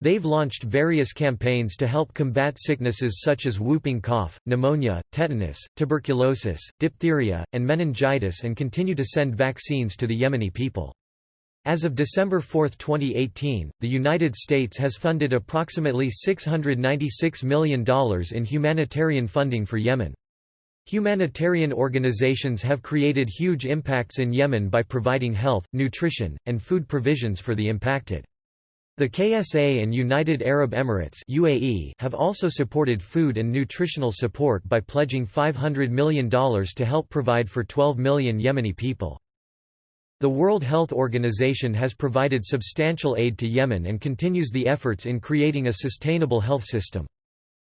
Speaker 1: They've launched various campaigns to help combat sicknesses such as whooping cough, pneumonia, tetanus, tuberculosis, diphtheria, and meningitis and continue to send vaccines to the Yemeni people. As of December 4, 2018, the United States has funded approximately $696 million in humanitarian funding for Yemen. Humanitarian organizations have created huge impacts in Yemen by providing health, nutrition, and food provisions for the impacted. The KSA and United Arab Emirates UAE have also supported food and nutritional support by pledging $500 million to help provide for 12 million Yemeni people. The World Health Organization has provided substantial aid to Yemen and continues the efforts in creating a sustainable health system.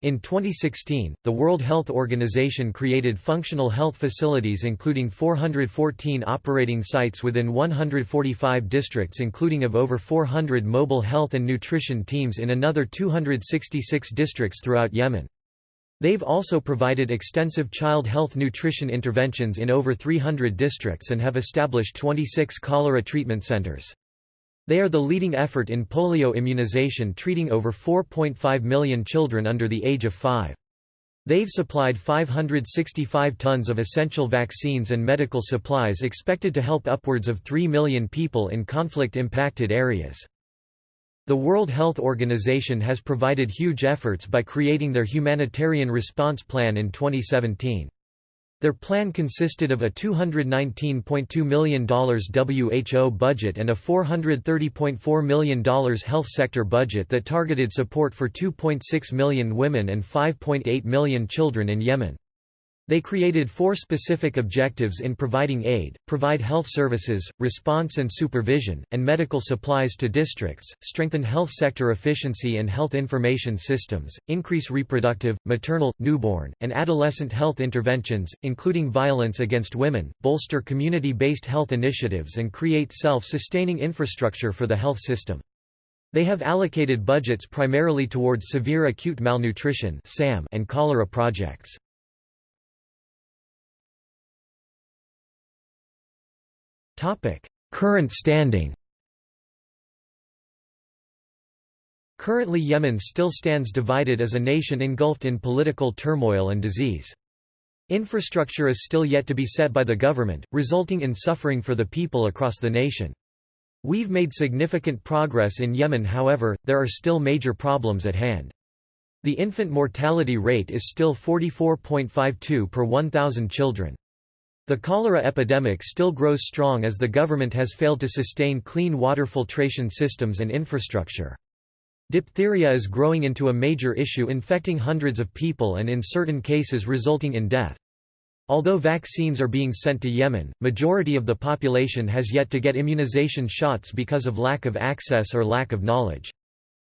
Speaker 1: In 2016, the World Health Organization created functional health facilities including 414 operating sites within 145 districts including of over 400 mobile health and nutrition teams in another 266 districts throughout Yemen. They've also provided extensive child health nutrition interventions in over 300 districts and have established 26 cholera treatment centers. They are the leading effort in polio immunization treating over 4.5 million children under the age of 5. They've supplied 565 tons of essential vaccines and medical supplies expected to help upwards of 3 million people in conflict-impacted areas. The World Health Organization has provided huge efforts by creating their Humanitarian Response Plan in 2017. Their plan consisted of a $219.2 million WHO budget and a $430.4 million health sector budget that targeted support for 2.6 million women and 5.8 million children in Yemen. They created four specific objectives in providing aid, provide health services, response and supervision, and medical supplies to districts, strengthen health sector efficiency and health information systems, increase reproductive, maternal, newborn, and adolescent health interventions, including violence against women, bolster community-based health initiatives and create self-sustaining infrastructure for the health system. They have allocated budgets primarily towards severe acute malnutrition and cholera projects. Current standing Currently Yemen still stands divided as a nation engulfed in political turmoil and disease. Infrastructure is still yet to be set by the government, resulting in suffering for the people across the nation. We've made significant progress in Yemen however, there are still major problems at hand. The infant mortality rate is still 44.52 per 1,000 children. The cholera epidemic still grows strong as the government has failed to sustain clean water filtration systems and infrastructure. Diphtheria is growing into a major issue infecting hundreds of people and in certain cases resulting in death. Although vaccines are being sent to Yemen, majority of the population has yet to get immunization shots because of lack of access or lack of knowledge.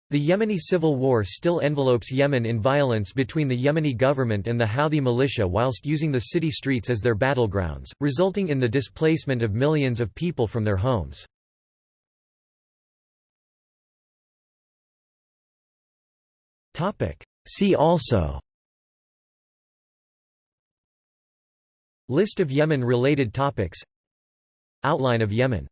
Speaker 1: The Yemeni civil war still envelopes Yemen in violence between the Yemeni government and the Houthi militia whilst using the city streets as their battlegrounds, resulting in the displacement of millions of people from their homes. See also List of Yemen-related topics. Outline of Yemen